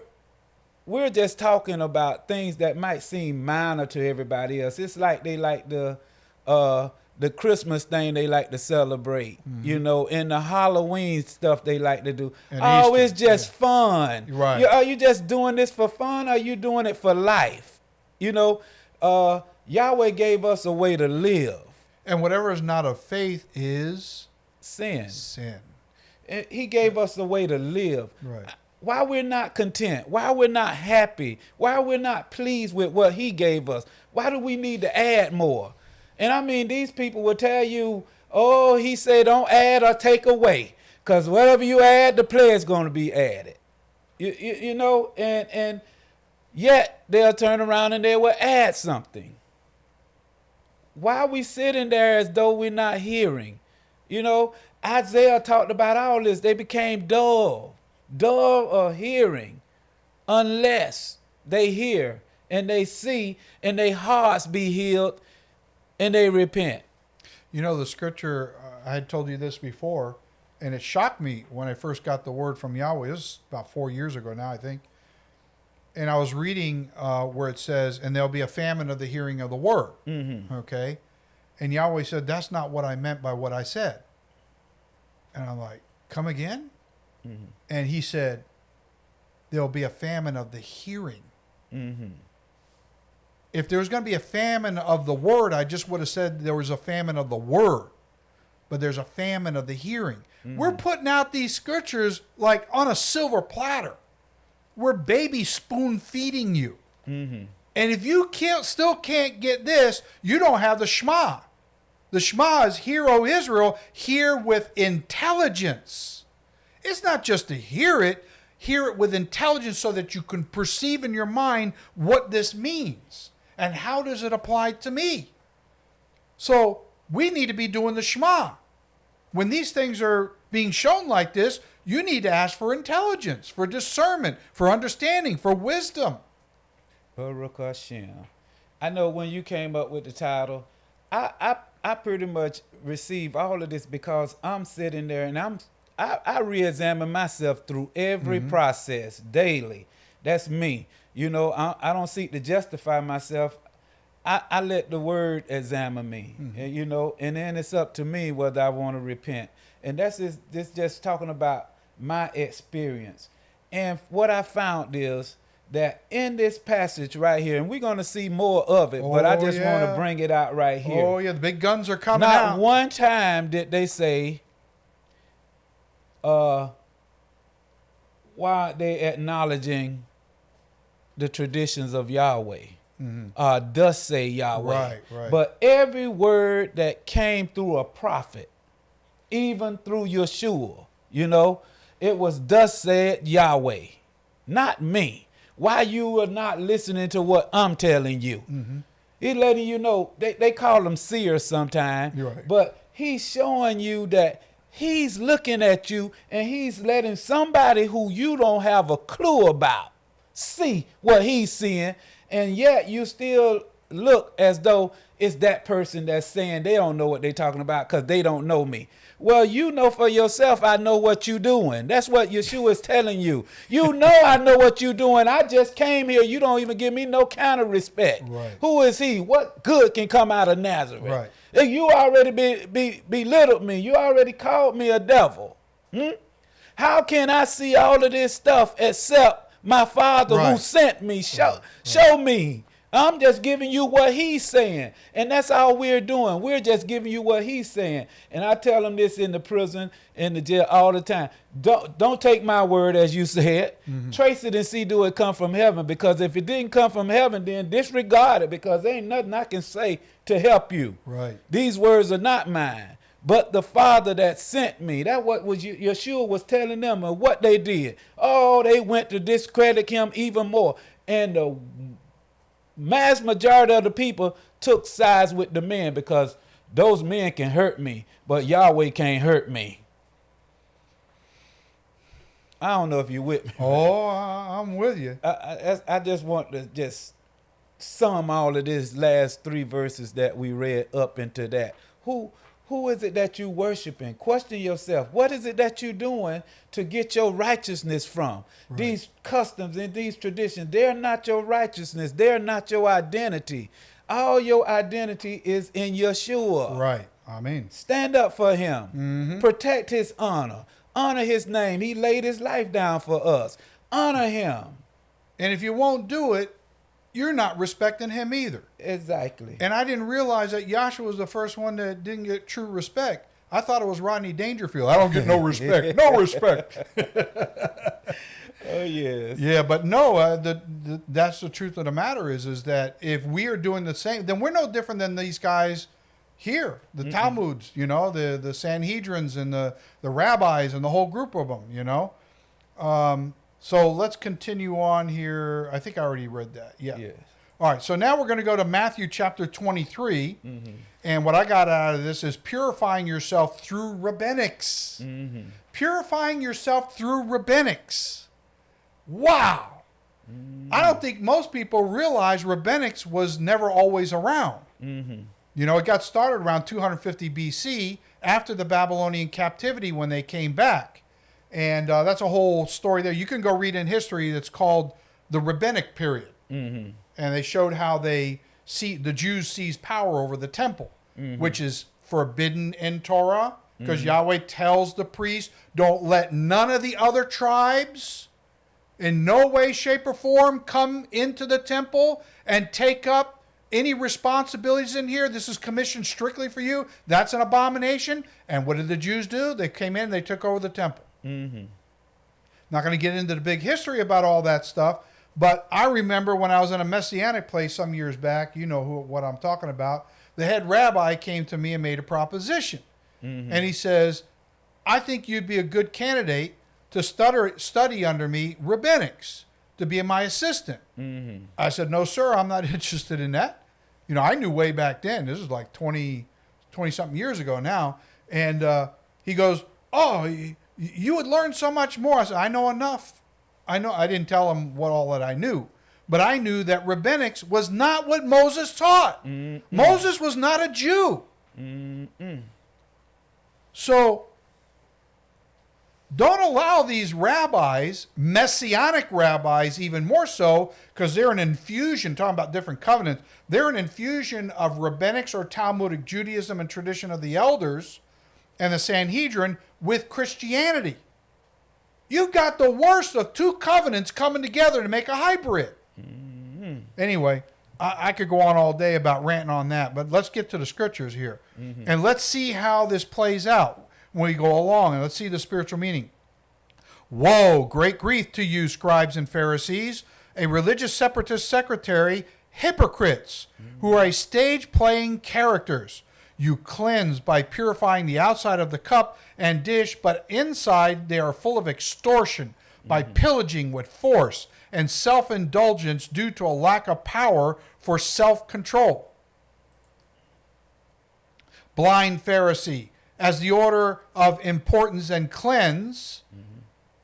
we're just talking about things that might seem minor to everybody else. It's like they like the uh the Christmas thing they like to celebrate, you know, and the Halloween stuff they like to do. And oh, Easter, it's just fun. Right. You- are you just doing this for fun or are you doing it for life? You know, uh Yahweh gave us a way to live. and whatever is not of faith is Sin. sin. And He gave us a way to live. Right. Why we're not content? Why we're not happy? Why we're not pleased with what He gave us? Why do we need to add more? And I mean, these people will tell you, "Oh, He said, don't add or take away, because whatever you add, the player's going to be added." You, you, you know, and and yet they'll turn around and they will add something. Why are we sitting there as though we're not hearing? You know, Isaiah talked about all this. They became dull, dull of hearing, unless they hear and they see and their hearts be healed and they repent. You know, the scripture, I had told you this before, and it shocked me when I first got the word from Yahweh. This is about four years ago now, I think. And I was reading uh, where it says, and there'll be a famine of the hearing of the word. Mm-hmm. Okay. And Yahweh said, that's not what I meant by what I said. And I'm like, come again? Mm-hmm. And he said, there'll be a famine of the hearing. Mm-hmm. If there was going to be a famine of the word, I just would have said there was a famine of the word. But there's a famine of the hearing. We're putting out these scriptures like on a silver platter. We're baby spoon feeding you. Mm-hmm. And if you can't still can't get this, you don't have the Shema. The Shema is hear, O Israel, hear with intelligence. It's not just to hear it, hear it with intelligence so that you can perceive in your mind what this means and how does it apply to me. So we need to be doing the Shema. When these things are being shown like this, you need to ask for intelligence, for discernment, for understanding, for wisdom. Baruch Hashem. I know when you came up with the title, I, I I pretty much received all of this because I'm sitting there and I'm I, I re-examine myself through every mm-hmm. process daily. That's me. You know, I, I don't seek to justify myself. I, I let the word examine me, mm-hmm. and, you know, and then it's up to me whether I want to repent. And that's just, this just talking about my experience. And what I found is that in this passage right here, and we're going to see more of it, but I Oh, just want to bring it out right oh, here. Oh yeah, the big guns are coming Not out. one time did they say, uh, why aren't they acknowledging the traditions of Yahweh? Uh, thus say Yahweh. Mm-hmm. Right, right. But every word that came through a prophet, even through Yeshua, you know, it was thus said Yahweh, not me. Why you are not listening to what I'm telling you? Mm-hmm. He's letting you know they, they call them seers sometimes. Right. But he's showing you that he's looking at you and he's letting somebody who you don't have a clue about see what he's seeing. And yet you still look as though it's that person that's saying they don't know what they're talking about because they don't know me. Well, you know for yourself, I know what you're doing. That's what Yeshua is telling you. You know I know what you're doing. I just came here. You don't even give me no kind of respect. Right. Who is he? What good can come out of Nazareth? Right. You already be, be, belittled me. You already called me a devil. Hmm? How can I see all of this stuff except my father who sent me? Show, show me. I'm just giving you what he's saying. And that's all we're doing. We're just giving you what he's saying. And I tell them this in the prison, in the jail all the time. Don't don't take my word as you said. Mm-hmm. Trace it and see do it come from heaven. Because if it didn't come from heaven, then disregard it because there ain't nothing I can say to help you. Right. These words are not mine, but the Father that sent me. That what was Yeshua was telling them and what they did. Oh, they went to discredit him even more. And the mass majority of the people took sides with the men because those men can hurt me, but Yahweh can't hurt me. I don't know if you're with me. Oh, I'm with you. I, I, I just want to just sum all of this last three verses that we read up into that. Who who is it that you worshiping? Question yourself. What is it that you're doing to get your righteousness from? These customs and these traditions, they're not your righteousness. They're not your identity. All your identity is in Yeshua. Right. I mean, Stand up for him. Mm-hmm. Protect his honor. Honor his name. He laid his life down for us. Honor him. and if you won't do it, you're not respecting him either. Exactly. And I didn't realize that Joshua was the first one that didn't get true respect. I thought it was Rodney Dangerfield. I don't get no respect. No respect. oh yes. Yeah, but no, uh, the, the that's the truth of the matter is is that if we are doing the same, then we're no different than these guys here, the Talmuds, you know, the the Sanhedrins and the the rabbis and the whole group of them, you know. Um, so let's continue on here. I think I already read that. Yeah. Yes. All right, so now we're going to go to Matthew chapter 23. Mm-hmm. And what I got out of this is purifying yourself through rabbinics. Mm-hmm. Purifying yourself through rabbinics. Wow. Mm-hmm. I don't think most people realize rabbinics was never always around. You know, it got started around 250 BC after the Babylonian captivity when they came back. And uh, that's a whole story there. You can go read in history that's called the rabbinic period mm-hmm. and they showed how they see the Jews seize power over the temple, mm-hmm. which is forbidden in Torah because mm-hmm. Yahweh tells the priest, "Don't let none of the other tribes, in no way, shape, or form, come into the temple and take up any responsibilities in here. This is commissioned strictly for you. That's an abomination." And what did the Jews do? They came in, they took over the temple. Mm-hmm. Not going to get into the big history about all that stuff, but I remember when I was in a messianic place some years back. You know who, what I'm talking about. The head rabbi came to me and made a proposition, mm-hmm. and he says, "I think you'd be a good candidate to stutter, study under me rabbinics to be my assistant." Mm-hmm. I said, "No, sir, I'm not interested in that." You know, I knew way back then. This is like 20, 20 something years ago now. And uh, he goes, "Oh, you would learn so much more." I said, "I know enough. I know." I didn't tell him what all that I knew, but I knew that rabbinics was not what Moses taught. Moses was not a Jew. So Don't allow these rabbis, messianic rabbis, even more so, because they're an infusion, talking about different covenants, they're an infusion of rabbinics or Talmudic Judaism and tradition of the elders and the Sanhedrin with Christianity. You've got the worst of two covenants coming together to make a hybrid. Mm-hmm. Anyway, I, I, could go on all day about ranting on that, but let's get to the scriptures here. Mm-hmm. And let's see how this plays out when we go along and let's see the spiritual meaning. Woe, great grief to you, scribes and Pharisees, a religious separatist secretary, hypocrites, who are a stage playing characters. You cleanse by purifying the outside of the cup and dish, but inside they are full of extortion by mm-hmm. pillaging with force and self indulgence due to a lack of power for self control. Blind Pharisee, as the order of importance and cleanse mm-hmm.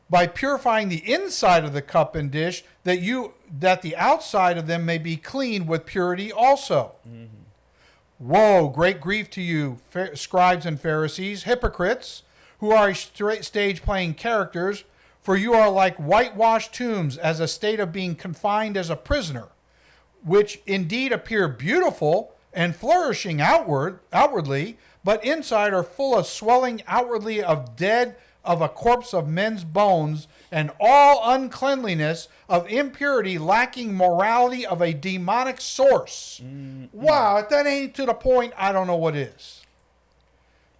by purifying the inside of the cup and dish that you that the outside of them may be clean with purity also mm-hmm. Woe great grief to you scribes and pharisees hypocrites who are stage playing characters for you are like whitewashed tombs as a state of being confined as a prisoner which indeed appear beautiful and flourishing outward outwardly but inside are full of swelling outwardly of dead of a corpse of men's bones, and all uncleanliness of impurity, lacking morality of a demonic source. Mm-hmm. Wow, if that ain't to the point, I don't know what is.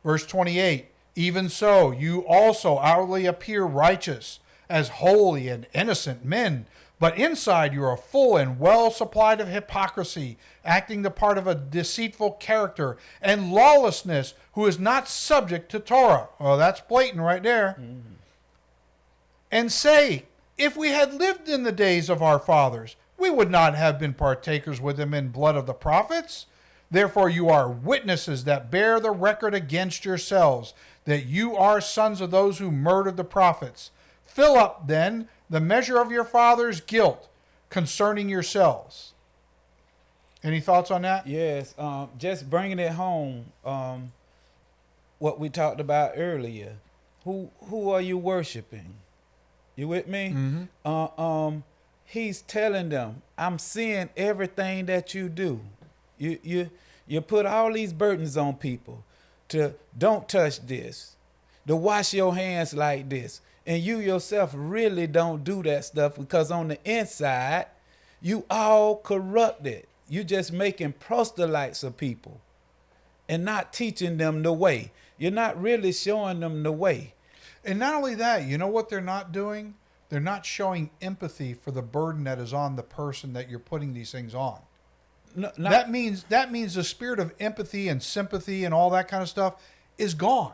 Verse 28 Even so, you also outwardly appear righteous, as holy and innocent men but inside you are full and well supplied of hypocrisy, acting the part of a deceitful character, and lawlessness, who is not subject to Torah. Oh, that's blatant right there. Mm-hmm. And say, if we had lived in the days of our fathers, we would not have been partakers with them in blood of the prophets. Therefore, you are witnesses that bear the record against yourselves that you are sons of those who murdered the prophets. Fill up, then, the measure of your father's guilt concerning yourselves. Any thoughts on that? Yes, um, just bringing it home. Um, what we talked about earlier. Who who are you worshiping? You with me? Mm-hmm. Uh, um, he's telling them, "I'm seeing everything that you do. You you you put all these burdens on people to don't touch this, to wash your hands like this, and you yourself really don't do that stuff because on the inside, you all corrupted. You just making proselytes of people and not teaching them the way. You're not really showing them the way. And not only that, you know what they're not doing? They're not showing empathy for the burden that is on the person that you're putting these things on. No, not, that means that means the spirit of empathy and sympathy and all that kind of stuff is gone.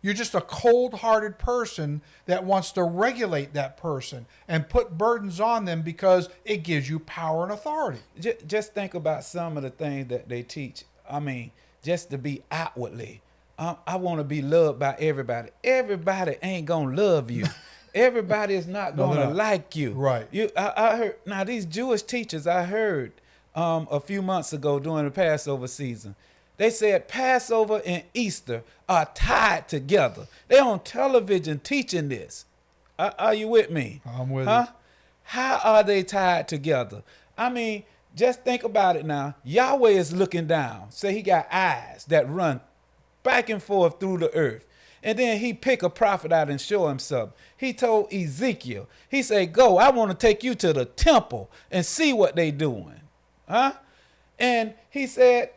You're just a cold hearted person that wants to regulate that person and put burdens on them because it gives you power and authority. Just think about some of the things that they teach. I mean, just to be outwardly. Um, I want to be loved by everybody. Everybody ain't going to love you. everybody is not going to no, like you. Right. You, I, I, heard, now these Jewish teachers I heard um, a few months ago during the Passover season, they said Passover and Easter are tied together. They're on television teaching this. Are, are you with me? I'm with huh? you. How are they tied together? I mean, just think about it now. Yahweh is looking down. Say he got eyes that run back and forth through the earth. And then he pick a prophet out and show him something. He told Ezekiel, he said, go, I want to take you to the temple and see what they doing. Huh? And he said,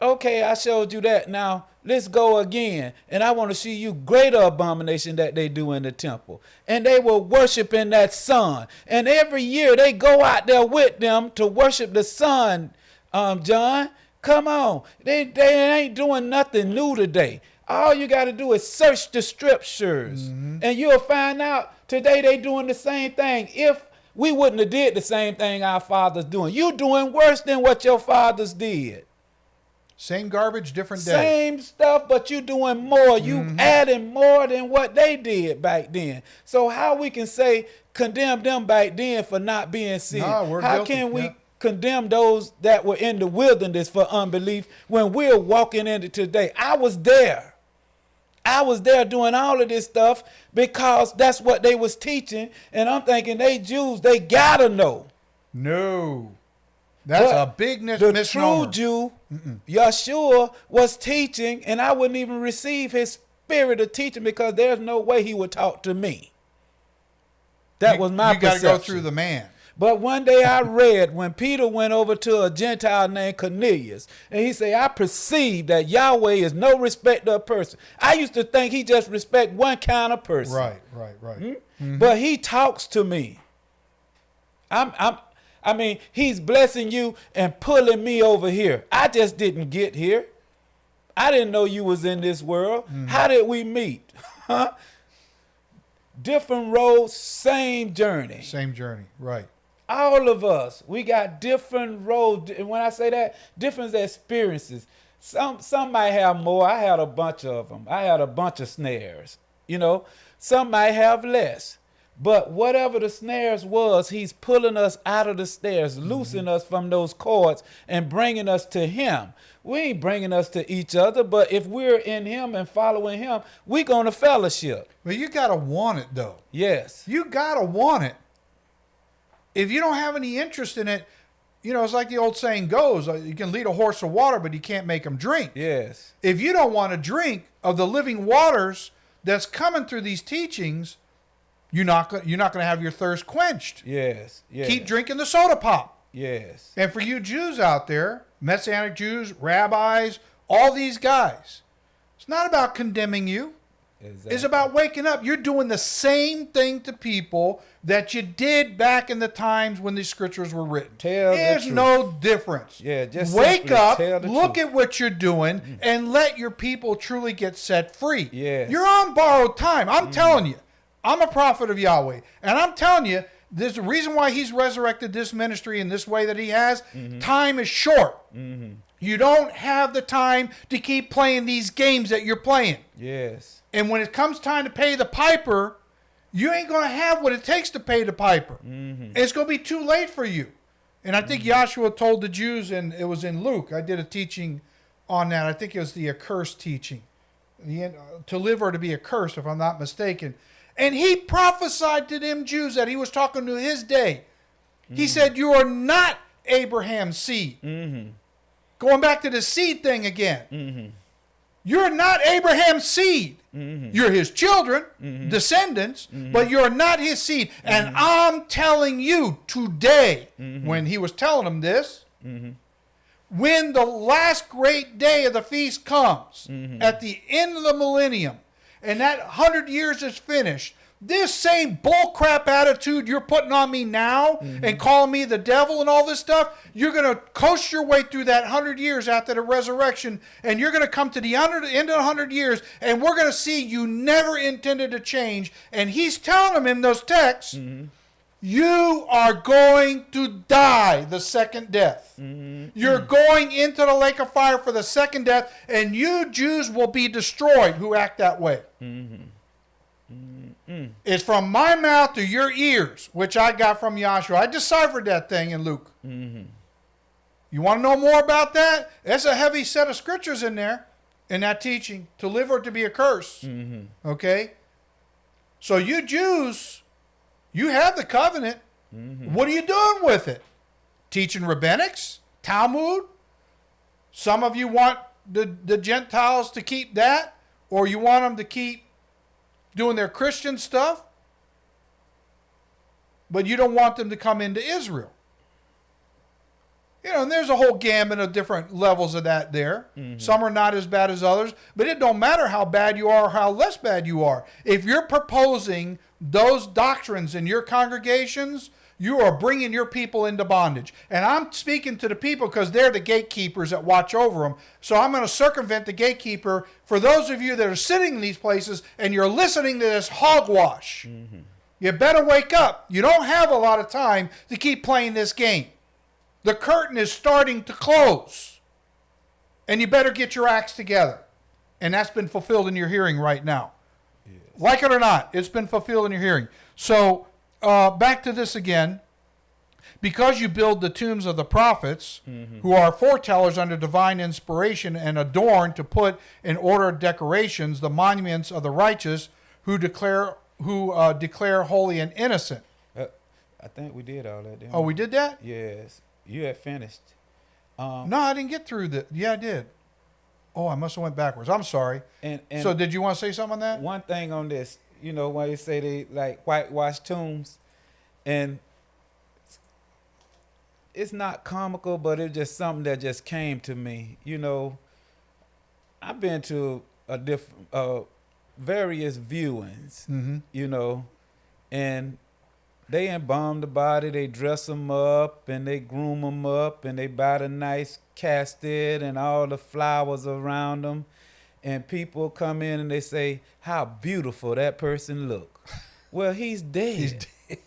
okay, I showed you that. Now let's go again. And I want to see you greater abomination that they do in the temple. And they were worshiping that sun. And every year they go out there with them to worship the sun, um, John. Come on. They, they ain't doing nothing new today. All you got to do is search the scriptures. Mm-hmm. And you'll find out today they doing the same thing. If we wouldn't have did the same thing our fathers doing. You doing worse than what your fathers did. Same garbage, different day. Same stuff, but you doing more. You mm-hmm. adding more than what they did back then. So how we can say condemn them back then for not being sin? Nah, how guilty. can we yeah. Condemn those that were in the wilderness for unbelief when we're walking into today? I was there. I was there doing all of this stuff because that's what they was teaching, and I'm thinking they Jews, they gotta know. No. That's But a big mis- the misnomer. true Jew, Yeshua, was teaching, and I wouldn't even receive his spirit of teaching because there's no way he would talk to me. That You- was my You got to go through the man. But one day I read when Peter went over to a Gentile named Cornelius, and he said, I perceive that Yahweh is no respecter of person. I used to think he just respect one kind of person. Right, right, right. Hmm? But he talks to me. I'm I'm I mean, he's blessing you and pulling me over here. I just didn't get here. I didn't know you was in this world. How did we meet? Huh? Different roads, same journey. Same journey. Right. All of us, we got different roads. And when I say that, different experiences. Some some might have more. I had a bunch of them. I had a bunch of snares. You know, some might have less. But whatever the snares was, he's pulling us out of the snares, mm-hmm. loosing us from those cords, and bringing us to him. We ain't bringing us to each other, but if we're in him and following him, we going to fellowship. But you got to want it, though. Yes. You got to want it. If you don't have any interest in it, you know, it's like the old saying goes uh, you can lead a horse to water, but you can't make him drink. Yes. If you don't want to drink of the living waters that's coming through these teachings, you're not, you're not going to have your thirst quenched. Yes. Yes. Keep drinking the soda pop. Yes. And for you Jews out there, Messianic Jews, rabbis, all these guys, it's not about condemning you. Exactly. It's about waking up. You're doing the same thing to people that you did back in the times when these scriptures were written. Tell the There's truth. no difference. Yeah, just wake up, look truth. at what you're doing, and let your people truly get set free. Yes. Mm-hmm. You're on borrowed time. I'm telling you, I'm a prophet of Yahweh, and I'm telling you, there's a reason why He's resurrected this ministry in this way that He has. Mm-hmm. Time is short. You don't have the time to keep playing these games that you're playing. Yes. And when it comes time to pay the piper, you ain't going to have what it takes to pay the piper. Mm-hmm. It's going to be too late for you. And I think mm-hmm. Joshua told the Jews, and it was in Luke. I did a teaching on that. I think it was the accursed teaching. The, uh, to live or to be accursed, if I'm not mistaken. And he prophesied to them Jews that he was talking to his day. He mm-hmm. said, You are not Abraham's seed. Going back to the seed thing again. You're not Abraham's seed. Mm-hmm. You're his children, mm-hmm. descendants, mm-hmm. but you're not his seed. And I'm telling you today, when he was telling them this, when the last great day of the feast comes, at the end of the millennium, and that hundred years is finished, this same bullcrap attitude you're putting on me now mm-hmm. and calling me the devil and all this stuff, you're going to coast your way through that hundred years after the resurrection, and you're going to come to the end of the hundred years, and we're going to see you never intended to change. And he's telling them in those texts, mm-hmm. you are going to die the second death. Mm-hmm. You're going into the lake of fire for the second death, and you Jews will be destroyed who act that way. Mm. It's from my mouth to your ears, which I got from Yahshua. I deciphered that thing in Luke. Mm-hmm. You want to know more about that? There's a heavy set of scriptures in there, in that teaching, to live or to be a curse. Mm-hmm. Okay? So you Jews, you have the covenant. Mm-hmm. What are you doing with it? Teaching rabbinics? Talmud? Some of you want the, the Gentiles to keep that, or you want them to keep doing their Christian stuff, but you don't want them to come into Israel. You know, and there's a whole gamut of different levels of that there. Mm-hmm. Some are not as bad as others, but it don't matter how bad you are or how less bad you are. If you're proposing those doctrines in your congregations, you are bringing your people into bondage. And I'm speaking to the people because they're the gatekeepers that watch over them. So I'm going to circumvent the gatekeeper for those of you that are sitting in these places and you're listening to this hogwash. Mm-hmm. You better wake up. You don't have a lot of time to keep playing this game. The curtain is starting to close. And you better get your acts together. And that's been fulfilled in your hearing right now. Like it or not, it's been fulfilled in your hearing. So, uh, back to this again. Because you build the tombs of the prophets, who are foretellers under divine inspiration, and adorn to put in order decorations the monuments of the righteous, who declare who uh, declare holy and innocent. Uh, I think we did all that. Didn't Oh, we did that? Yes, you had finished. Um, No, I didn't get through the. Yeah, I did. Oh, I must have went backwards. I'm sorry. and and so, did you want to say something on that? one thing on this, you know, when they say they like whitewash tombs, and it's not comical, but it's just something that just came to me. You know, I've been to a different, uh, various viewings. Mm-hmm. You know, and they embalm the body, they dress them up, and they groom them up, and they buy the nice casket and all the flowers around them. And people come in and they say, "How beautiful that person look." well, he's dead. He's dead.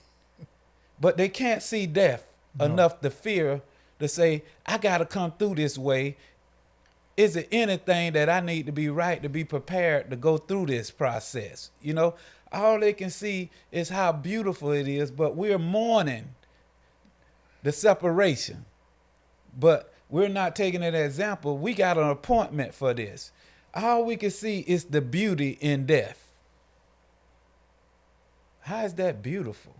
But they can't see death No. enough to fear to say, "I got to come through this way." Is it anything that I need to be right to be prepared to go through this process? You know, all they can see is how beautiful it is, but we're mourning the separation. But we're not taking an example. We got an appointment for this. All we can see is the beauty in death. How is that beautiful?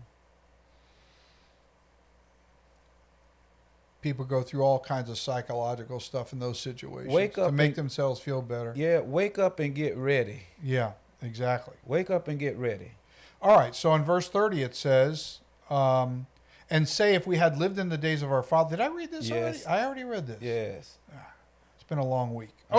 People go through all kinds of psychological stuff in those situations Wake to up make and- themselves feel better. Yeah, wake up and get ready. Yeah, exactly. Wake up and get ready. All right. So in verse 30, it says, um, and say if we had lived in the days of our father. Did I read this Yes. already? I already read this. Yes. It's been a long week. Uh.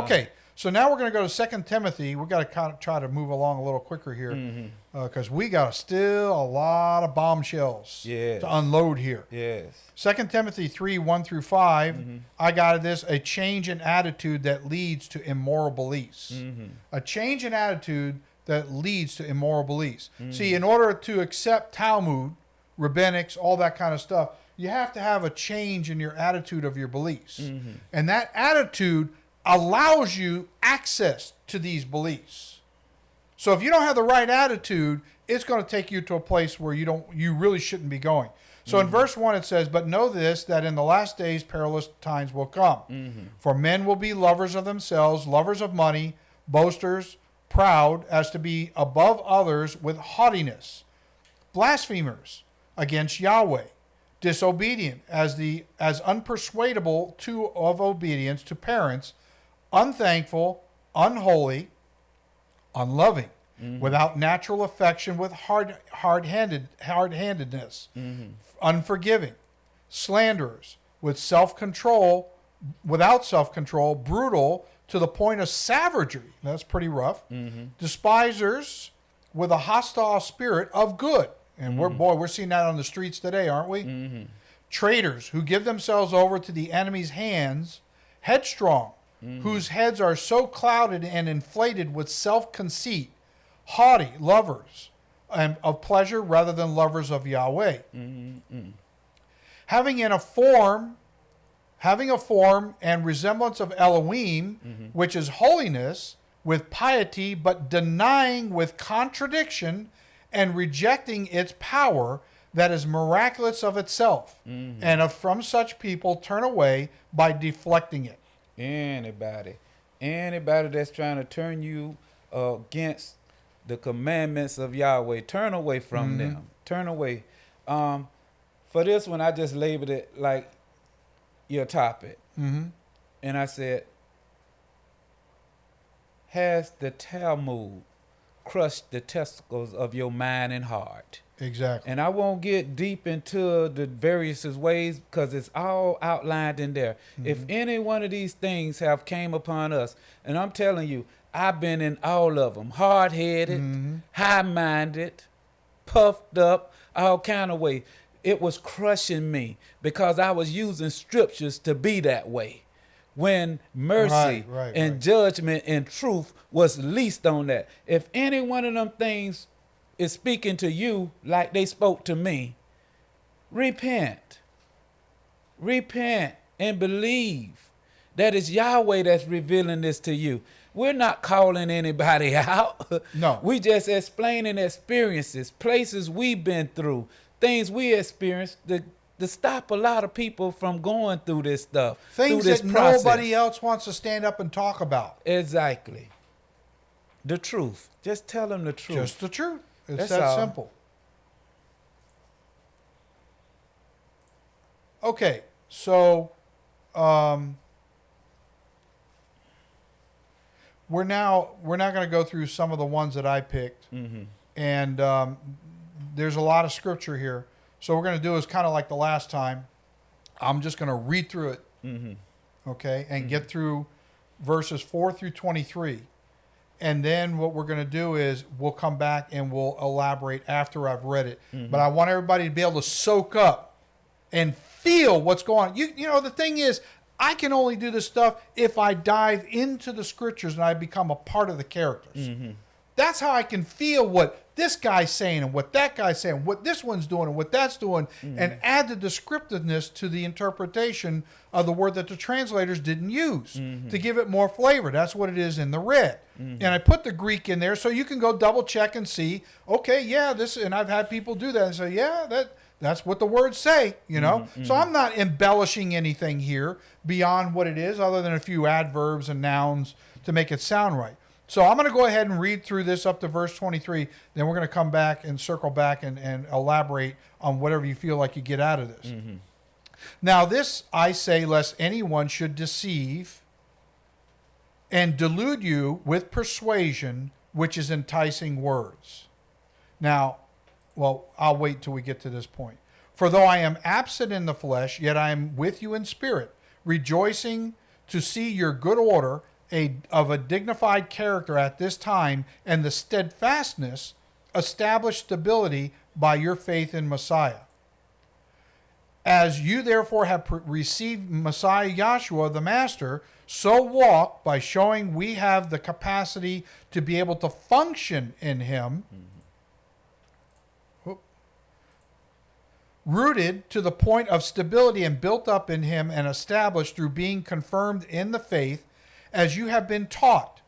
So now we're going to go to Second Timothy. We've got to kind of try to move along a little quicker here Mm-hmm. because we got still a lot of bombshells Yes. to unload here. Yes. Second Timothy 3 1 through 5, Mm-hmm. I got this a change in attitude that leads to immoral beliefs. Mm-hmm. A change in attitude that leads to immoral beliefs. Mm-hmm. See, in order to accept Talmud, rabbinics, all that kind of stuff, you have to have a change in your attitude of your beliefs. Mm-hmm. And that attitude allows you access to these beliefs. So if you don't have the right attitude, it's going to take you to a place where you don't you really shouldn't be going. So in mm-hmm. verse 1 it says, "But know this that in the last days perilous times will come. Mm-hmm. For men will be lovers of themselves, lovers of money, boasters, proud as to be above others with haughtiness, blasphemers against Yahweh, disobedient as the as unpersuadable to of obedience to parents, unthankful, unholy, unloving, mm-hmm. without natural affection, with hard hard-handed hard-handedness, mm-hmm. unforgiving, slanderers, with self-control, without self-control, brutal to the point of savagery. That's pretty rough. Mm-hmm. Despisers with a hostile spirit of good. And we're boy, we're seeing that on the streets today, aren't we? Traitors who give themselves over to the enemy's hands, headstrong, Mm-hmm. whose heads are so clouded and inflated with self-conceit, haughty, lovers and of pleasure rather than lovers of Yahweh. Mm-hmm. Having in a form having a form and resemblance of Elohim, mm-hmm. which is holiness, with piety, but denying with contradiction and rejecting its power that is miraculous of itself. And of, from such people turn away by deflecting it. Anybody, anybody that's trying to turn you uh, against the commandments of Yahweh, turn away from them. Turn away. Um, for this one, I just labeled it like your topic, Mm-hmm. and I said, "Has the Talmud crushed the testicles of your mind and heart?" Exactly. And I won't get deep into the various ways because it's all outlined in there. Mm-hmm. If any one of these things have came upon us, and I'm telling you, I've been in all of them, hard-headed, mm-hmm. high-minded, puffed up, all kind of way. It was crushing me because I was using scriptures to be that way. When mercy Right, right, and right. judgment and truth was least on that. If any one of them things is speaking to you like they spoke to me, repent. Repent and believe that it's Yahweh that's revealing this to you. We're not calling anybody out. No. We just explaining experiences, places we've been through, things we experienced to to stop a lot of people from going through this stuff. Things this that process. nobody else wants to stand up and talk about. Exactly. The truth. Just tell them the truth. Just the truth. It's that all. simple. Okay, so um, we're now we're now going to go through some of the ones that I picked, and um, there's a lot of scripture here. So we're going to do is kind of like the last time. I'm just going to read through it, okay, and get through verses four through twenty-three. And then what we're going to do is we'll come back and we'll elaborate after I've read it. Mm-hmm. But I want everybody to be able to soak up and feel what's going on. You you know the thing is I can only do this stuff if I dive into the scriptures and I become a part of the characters. Mm-hmm. That's how I can feel what this guy's saying and what that guy's saying, what this one's doing and what that's doing, and mm. add the descriptiveness to the interpretation of the word that the translators didn't use mm-hmm. to give it more flavor. That's what it is in the red. Mm-hmm. And I put the Greek in there so you can go double check and see, okay, yeah, this, and I've had people do that and say, yeah, that that's what the words say, you know. Mm-hmm. So I'm not embellishing anything here beyond what it is, other than a few adverbs and nouns to make it sound right. So I'm going to go ahead and read through this up to verse 23. Then we're going to come back and circle back and, and elaborate on whatever you feel like you get out of this. Mm-hmm. Now, this I say, lest anyone should deceive and delude you with persuasion, which is enticing words. Now, well, I'll wait till we get to this point. For though I am absent in the flesh, yet I am with you in spirit, rejoicing to see your good order a, of a dignified character at this time, and the steadfastness, established stability by your faith in Messiah. As you therefore have received Messiah Yahshua, the Master, so walk by showing we have the capacity to be able to function in Him. Mm-hmm. Whoop. Rooted to the point of stability and built up in Him and established through being confirmed in the faith, as you have been taught,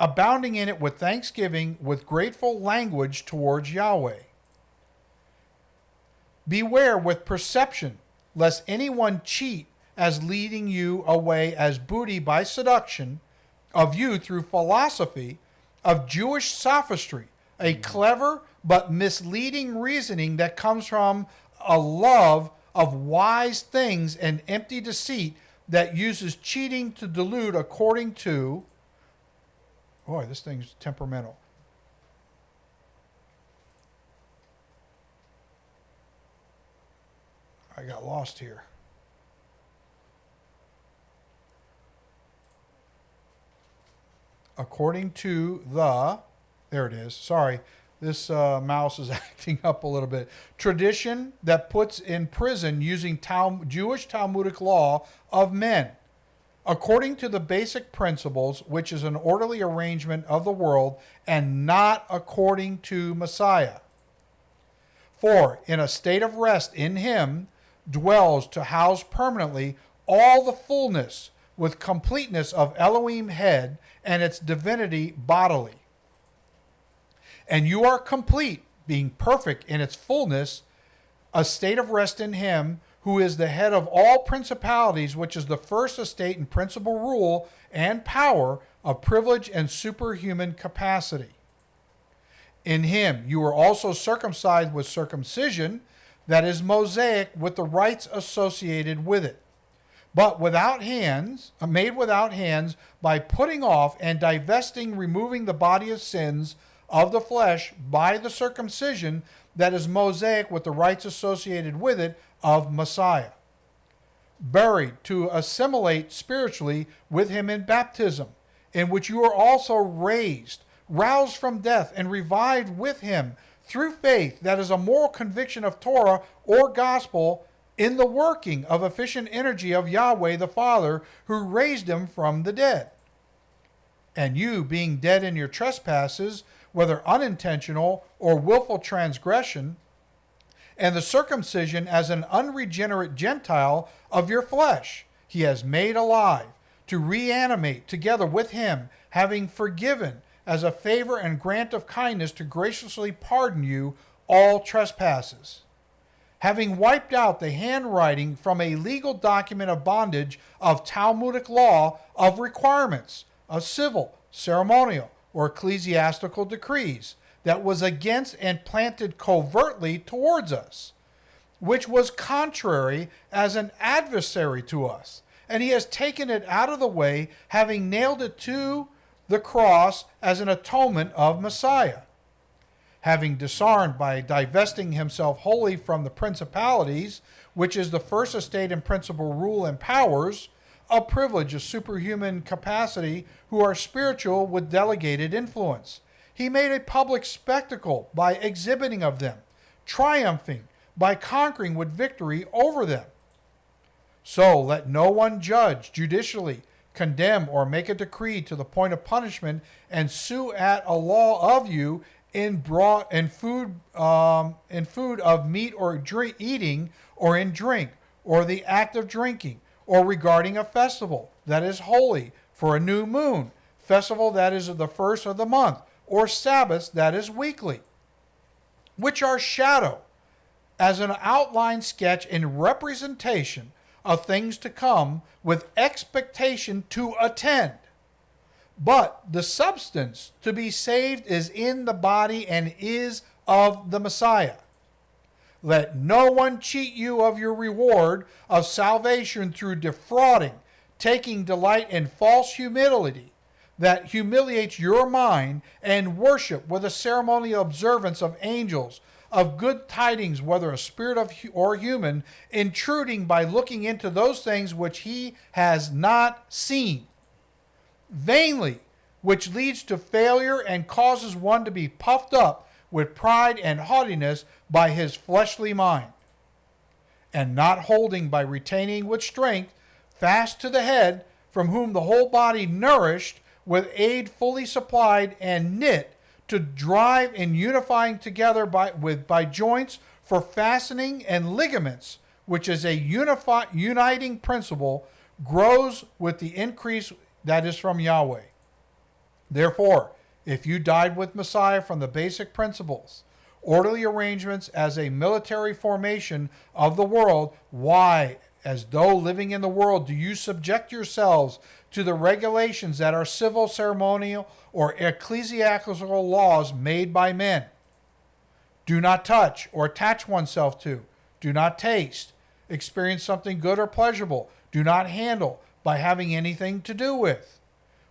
abounding in it with thanksgiving, with grateful language towards Yahweh. Beware with perception, lest anyone cheat as leading you away as booty by seduction of you through philosophy of Jewish sophistry, a mm. clever but misleading reasoning that comes from a love of wise things and empty deceit that uses cheating to delude according to. Boy, this thing's temperamental. I got lost here. According to the, there it is. Sorry, this uh, mouse is acting up a little bit. Tradition that puts in prison using Jewish Talmudic law of men, according to the basic principles, which is an orderly arrangement of the world, and not according to Messiah. For in a state of rest in him dwells to house permanently all the fullness with completeness of Elohim head and its divinity bodily. And you are complete, being perfect in its fullness, a state of rest in him who is the head of all principalities, which is the first estate and principal rule and power of privilege and superhuman capacity. In him you were also circumcised with circumcision that is Mosaic with the rites associated with it, but without hands, made without hands, by putting off and divesting, removing the body of sins of the flesh by the circumcision that is Mosaic with the rites associated with it of Messiah. Buried to assimilate spiritually with him in baptism, in which you are also raised, roused from death, and revived with him through faith that is a moral conviction of Torah or gospel in the working of efficient energy of Yahweh the Father who raised him from the dead. And you, being dead in your trespasses, whether unintentional or willful transgression, and the circumcision as an unregenerate Gentile of your flesh, he has made alive, to reanimate together with him, having forgiven as a favor and grant of kindness to graciously pardon you all trespasses. Having wiped out the handwriting from a legal document of bondage of Talmudic law of requirements of civil, ceremonial, or ecclesiastical decrees that was against and planted covertly towards us, which was contrary as an adversary to us. And he has taken it out of the way, having nailed it to the cross as an atonement of Messiah. Having disarmed by divesting himself wholly from the principalities, which is the first estate and principal rule and powers, a privilege of superhuman capacity, who are spiritual with delegated influence. He made a public spectacle by exhibiting of them, triumphing by conquering with victory over them. So let no one judge judicially, condemn, or make a decree to the point of punishment, and sue at a law of you in broad in food um, in food of meat or drink eating or in drink or the act of drinking or regarding a festival that is holy for a new moon festival that is of the first of the month or sabbaths that is weekly which are shadow as an outline sketch in representation of things to come with expectation to attend but the substance to be saved is in the body and is of the Messiah. Let no one cheat you of your reward of salvation through defrauding, taking delight in false humility that humiliates your mind, and worship with a ceremonial observance of angels, of good tidings, whether a spirit of or human, intruding by looking into those things which he has not seen. Vainly, which leads to failure and causes one to be puffed up with pride and haughtiness by his fleshly mind, and not holding by retaining with strength fast to the head, from whom the whole body nourished with aid fully supplied and knit to drive in unifying together by, with, by joints for fastening and ligaments, which is a unify, uniting principle, grows with the increase that is from Yahweh. Therefore, if you died with Messiah from the basic principles, orderly arrangements as a military formation of the world, why, as though living in the world, do you subject yourselves to the regulations that are civil, ceremonial, or ecclesiastical laws made by men? Do not touch or attach oneself to. Do not taste. Experience something good or pleasurable. Do not handle by having anything to do with,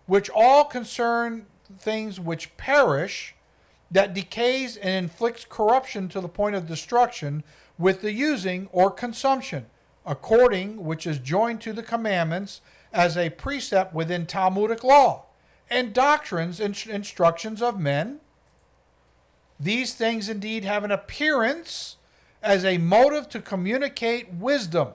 which all concern things which perish, that decays and inflicts corruption to the point of destruction with the using or consumption, according which is joined to the commandments as a precept within Talmudic law, and doctrines and instructions of men. These things indeed have an appearance as a motive to communicate wisdom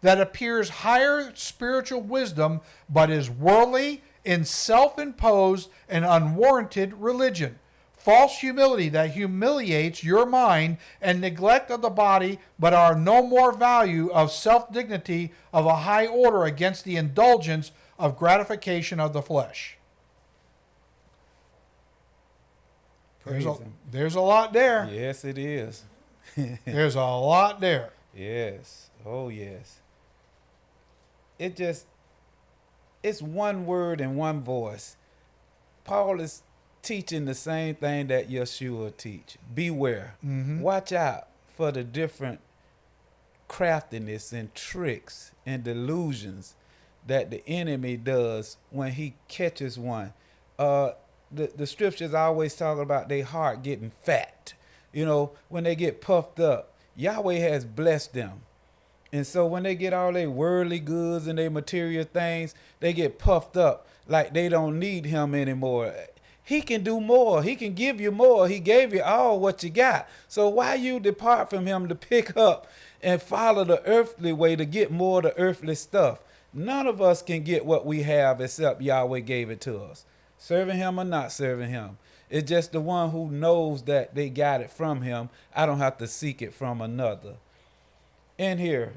that appears higher spiritual wisdom, but is worldly, in self imposed and unwarranted religion. False humility that humiliates your mind and neglect of the body, but are no more value of self dignity of a high order against the indulgence of gratification of the flesh. There's a, there's a lot there. Yes, it is. there's a lot there. Yes. Oh, yes it just it's one word and one voice. Paul is teaching the same thing that Yeshua teach. Beware. Mm-hmm. Watch out for the different craftiness and tricks and delusions that the enemy does when he catches one. Uh, the, the scriptures always talk about their heart getting fat. You know, when they get puffed up, Yahweh has blessed them. And so when they get all their worldly goods and their material things, they get puffed up like they don't need him anymore. He can do more. He can give you more. He gave you all what you got. So why you depart from him to pick up and follow the earthly way to get more of the earthly stuff? None of us can get what we have except Yahweh gave it to us. Serving him or not serving him. It's just the one who knows that they got it from him. I don't have to seek it from another in here,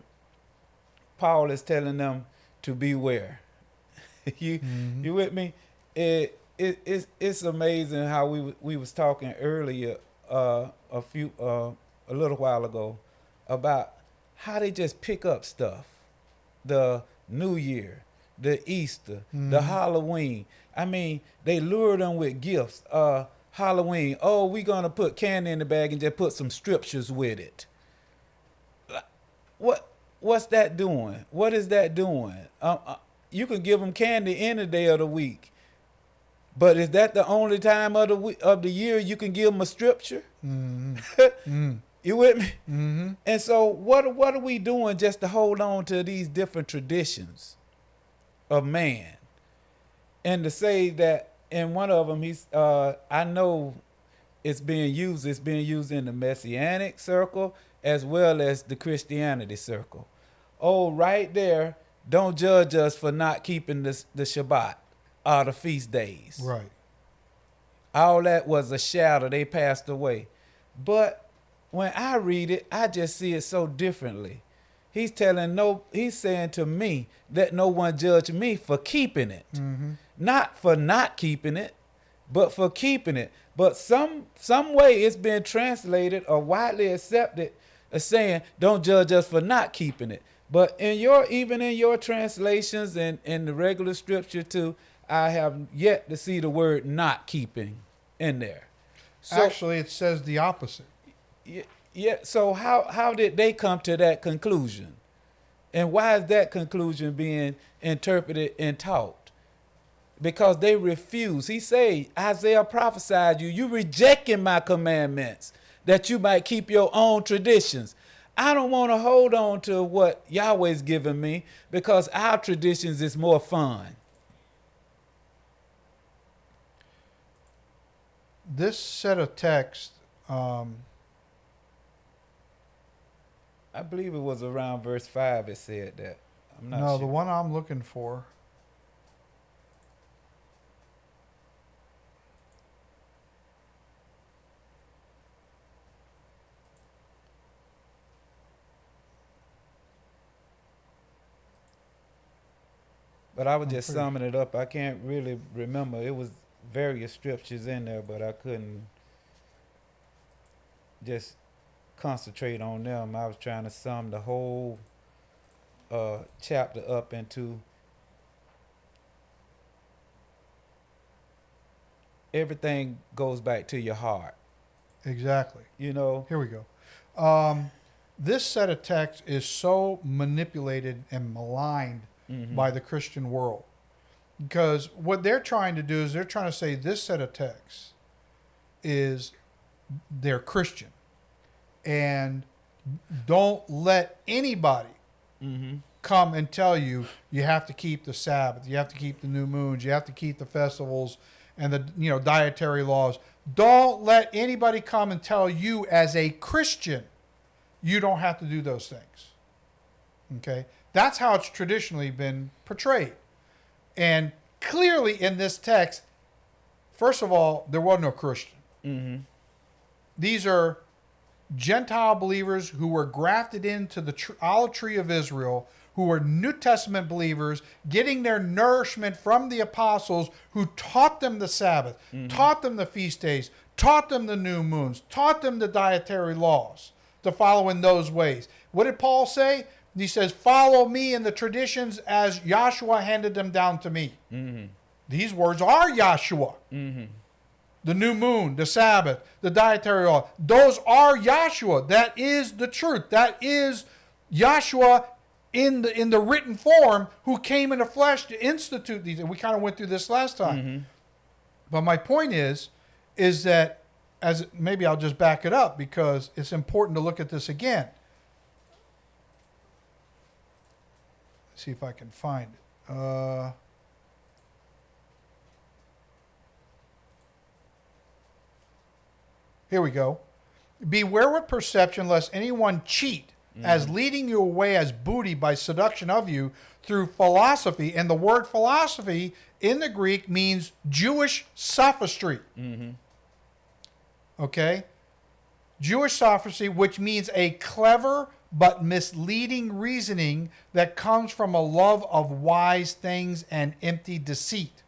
Paul is telling them to beware. you mm-hmm. you with me? It, it it's it's amazing how we we was talking earlier uh, a few uh, a little while ago about how they just pick up stuff. The New Year, the Easter, the Halloween. I mean, they lure them with gifts. Uh, Halloween. Oh, we gonna put candy in the bag and just put some scriptures with it. What what's that doing? What is that doing? Um, uh, you can give them candy any day of the week, but is that the only time of the we- of the year you can give them a scripture? You with me? Mm-hmm. And so, what what are we doing just to hold on to these different traditions of man, and to say that in one of them, he's uh, I know it's being used. It's being used in the messianic circle as well as the Christianity circle. Oh, right there. Don't judge us for not keeping the the Shabbat or the feast days Right. all that was a shadow they passed away but when i read it i just see it so differently he's telling no he's saying to me let no one judge me for keeping it mm-hmm. not for not keeping it but for keeping it but some some way it's been translated or widely accepted as saying don't judge us for not keeping it. But in your even in your translations and in the regular scripture too i have yet to see the word not keeping in there. So Actually, it says the opposite. y- yeah so how how did they come to that conclusion? And why is that conclusion being interpreted and taught? Because they refuse. He say isaiah prophesied you. You rejecting my commandments that you might keep your own traditions. I don't want to hold on to what yahweh's given me because our traditions is more fun. This set of text, um, i believe it was around verse 5 it said that. I'm not no, sure. the one I'm looking for. But I was just pretty summing it up. I can't really remember. It was various scriptures in there, but I couldn't just concentrate on them. I was trying to sum the whole uh, chapter up into everything goes back to your heart. Exactly. You know, Here we go. Um, this set of text is so manipulated and maligned Mhm. by the Christian world. Because what they're trying to do is they're trying to say this set of texts is they're Christian. And don't let anybody mm-hmm. come and tell you you have to keep the Sabbath, you have to keep the new moons, you have to keep the festivals and the you know dietary laws. Don't let anybody come and tell you as a Christian you don't have to do those things. Okay? That's how it's traditionally been portrayed. And clearly in this text, first of all, there was no Christian. Mm-hmm. These are Gentile believers who were grafted into the tr- olive tree of Israel, who were New Testament believers, getting their nourishment from the apostles who taught them the Sabbath, taught them the feast days, taught them the new moons, taught them the dietary laws to follow in those ways. What did Paul say? He says, Follow me in the traditions as Yahshua handed them down to me. Mm-hmm. These words are Yahshua mm-hmm. the new moon, the Sabbath, the dietary law. Those are Yahshua. That is the truth. That is Yahshua in the in the written form who came in the flesh to institute these. And we kind of went through this last time. Mm-hmm. But my point is, is that as maybe I'll just back it up because it's important to look at this again. See if I can find it. Uh, Here we go. Beware with perception lest anyone cheat as leading you away as booty by seduction of you through philosophy. And the word philosophy in the Greek means Jewish sophistry. Okay? Jewish sophistry, which means a clever but misleading reasoning that comes from a love of wise things and empty deceit.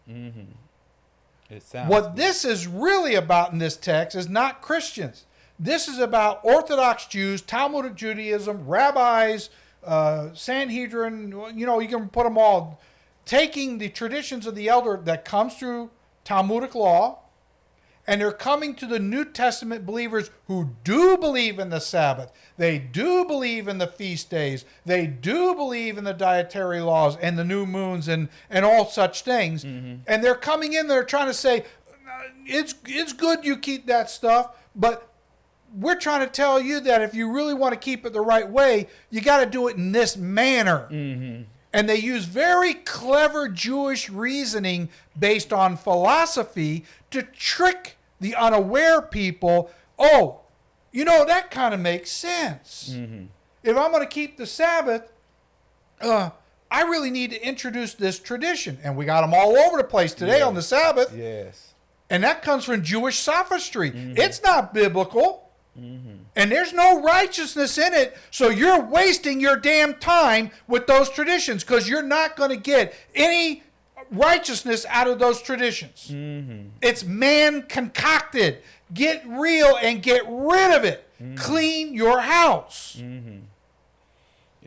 It sounds What this is really about in this text is not Christians. This is about Orthodox Jews, Talmudic Judaism, rabbis, uh, Sanhedrin. You know, you can put them all. Taking the traditions of the elder that comes through Talmudic law, and they're coming to the New Testament believers who do believe in the Sabbath. They do believe in the feast days. They do believe in the dietary laws and the new moons and, and all such things. And they're coming in, they're trying to say, "Uh, it's, it's good you keep that stuff, but we're trying to tell you that if you really want to keep it the right way, you got to do it in this manner. And they use very clever Jewish reasoning based on philosophy to trick the unaware people. Oh, you know, that kind of makes sense. If I'm going to keep the Sabbath, uh, I really need to introduce this tradition. And we got them all over the place today on the Sabbath. Yes. And that comes from Jewish sophistry. It's not biblical. Mm-hmm. And there's no righteousness in it. So you're wasting your damn time with those traditions because you're not going to get any righteousness out of those traditions. Mm-hmm. It's man concocted. Get real and get rid of it. Mm-hmm. Clean your house.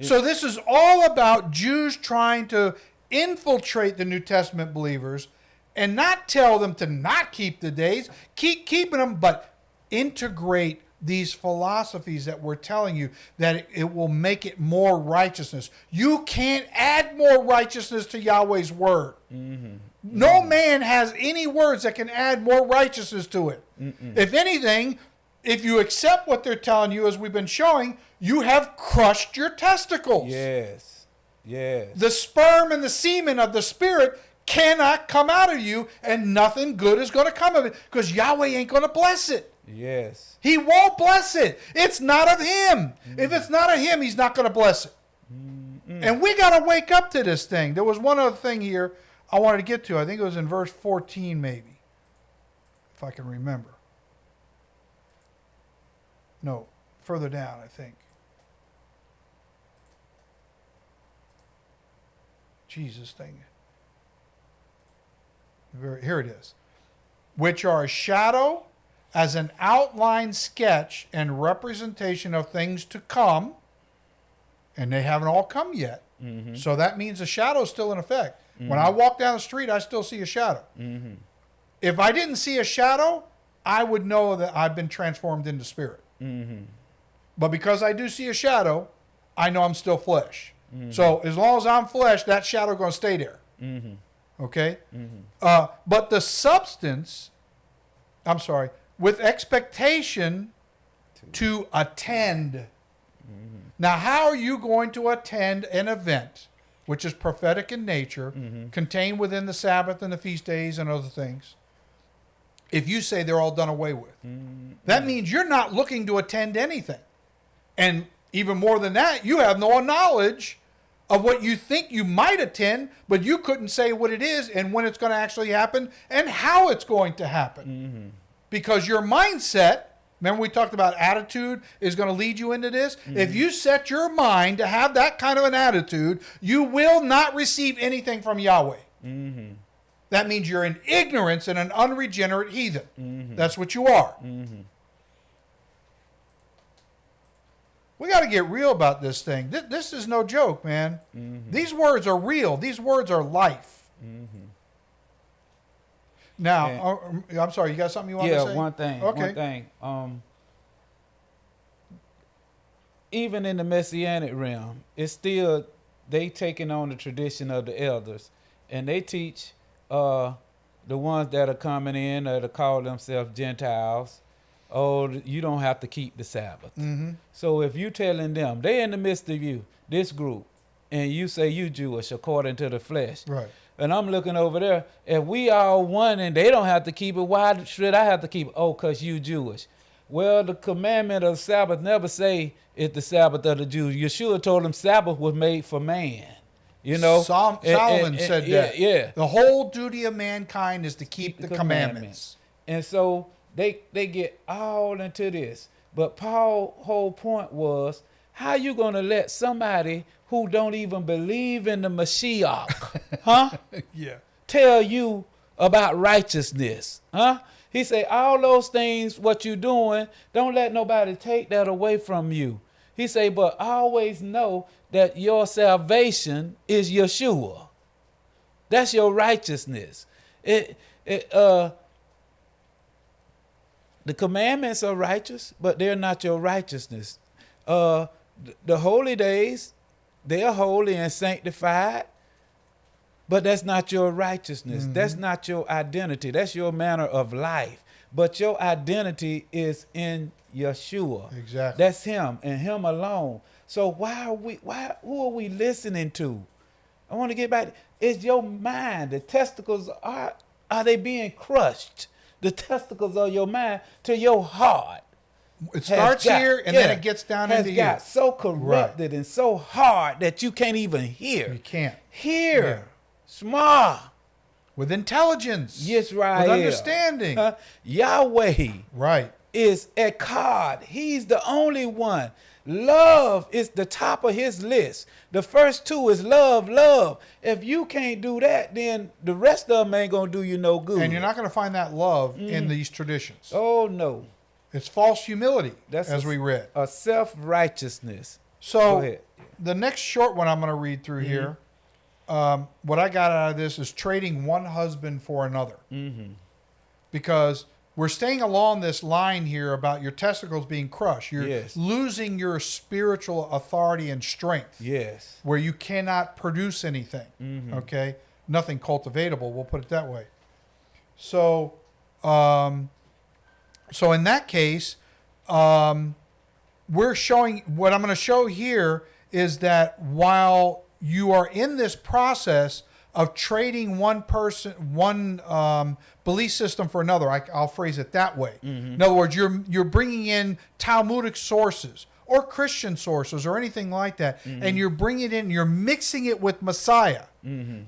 So this is all about Jews trying to infiltrate the New Testament believers and not tell them to not keep the days, keep keeping them, but integrate these philosophies that we're telling you that it, it will make it more righteousness. You can't add more righteousness to Yahweh's word. Mm-hmm. No mm-hmm. man has any words that can add more righteousness to it. If anything, if you accept what they're telling you, as we've been showing, you have crushed your testicles. Yes. Yes. The sperm and the semen of the spirit cannot come out of you, and nothing good is going to come of it because Yahweh ain't going to bless it. Yes. He won't bless it. It's not of Him. If it's not of Him, He's not going to bless it. And we got to wake up to this thing. There was one other thing here I wanted to get to. I think it was in verse 14, maybe, if I can remember. No, further down, I think. Jesus thing. Here it is. Which are a shadow as an outline sketch and representation of things to come, and they haven't all come yet. Mm-hmm. So that means the shadow is still in effect. When I mm-hmm. walk down the street, I still see a shadow. Mm-hmm. If I didn't see a shadow, I would know that I've been transformed into spirit. But because I do see a shadow, I know I'm still flesh. So as long as I'm flesh, that shadow going to stay there. Okay. Uh, but the substance, I'm sorry, with expectation to attend. Now, how are you going to attend an event which is prophetic in nature, mm-hmm. contained within the Sabbath and the feast days and other things, if you say they're all done away with? Mm-hmm. That means you're not looking to attend anything. And even more than that, you have no knowledge of what you think you might attend, but you couldn't say what it is and when it's going to actually happen and how it's going to happen. Mm-hmm. Because your mindset, remember we talked about attitude is going to lead you into this? Mm-hmm. If you set your mind to have that kind of an attitude, you will not receive anything from Yahweh. Mm-hmm. That means you're in ignorance and an unregenerate heathen. Mm-hmm. That's what you are. We got to get real about this thing. This, this is no joke, man. These words are real. These words are life. Now, And- uh, um, I'm sorry. You got something you want yeah, to say? Yeah, one thing. Okay. One thing. Um, even in the messianic realm, it's still they taking on the tradition of the elders, and they teach uh, the ones that are coming in that are call themselves Gentiles. Oh, you don't have to keep the Sabbath. Mm-hmm. So if you telling them they in the midst of you, this group, and you say you Jewish according to the flesh, Right. And I'm looking over there. If we all one and they don't have to keep it, why should I have to keep it? Oh, cause you Jewish. Well, the commandment of Sabbath never say it's the Sabbath of the Jews. Yeshua told them Sabbath was made for man. You know, Sol- And- and- Solomon and- said yeah, that. Yeah, The whole duty of mankind is to keep, the, commandments. And so they they get all into this. But Paul's whole point was, how you gonna let somebody who don't even believe in the Mashiach, huh? Yeah. tell you about righteousness, huh? He say, all those things, what you doing, don't let nobody take that away from you. He say, but always know that your salvation is Yeshua. That's your righteousness. It, it, uh, the commandments are righteous, but they're not your righteousness. Uh, th- the holy days, they are holy and sanctified, but that's not your righteousness. Mm-hmm. That's not your identity. That's your manner of life. But your identity is in Yeshua. Exactly. That's him and him alone. So why are we why who are we listening to? I want to get back. It's your mind. The testicles are are they being crushed? The testicles of your mind to your heart. It starts got- here and then it gets down has into got here. so corrupted and so hard that you can't even hear. You can't. Hear. Small. With intelligence. Yisrael. With understanding. Huh? Yahweh right. is Echad. He's the only one. Love is the top of his list. The first two is love, love. If you can't do that, then the rest of them ain't gonna do you no good. And you're not going to find that love in mm. these traditions. Oh no, It's false humility, that's as a, we read. a self righteousness. So the next short one I'm going to read through here, um, what I got out of this is trading one husband for another. Mm-hmm. Because we're staying along this line here about your testicles being crushed. You're Yes. losing your spiritual authority and strength. Yes. where you cannot produce anything. Okay, nothing cultivatable. We'll put it that way. So, um, so in that case, um, we're showing what I'm going to show here is that while you are in this process of trading one person, one um, belief system for another, I, I'll phrase it that way. In other words, you're you're bringing in Talmudic sources or Christian sources or anything like that, and you're bringing it in, you're mixing it with Messiah.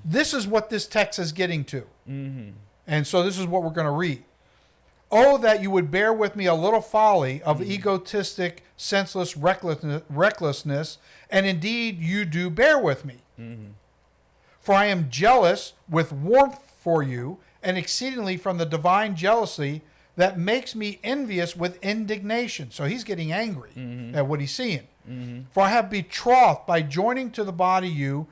This is what this text is getting to, and so this is what we're going to read. Oh, that you would bear with me a little folly of hmm. egotistic, senseless recklessness, recklessness, and indeed you do bear with me. Mm-hmm. For I am jealous with warmth for you, and exceedingly from the divine jealousy that makes me envious with indignation. So he's getting angry mm-hmm. at what he's seeing. Mm-hmm. For I have betrothed by joining to the body you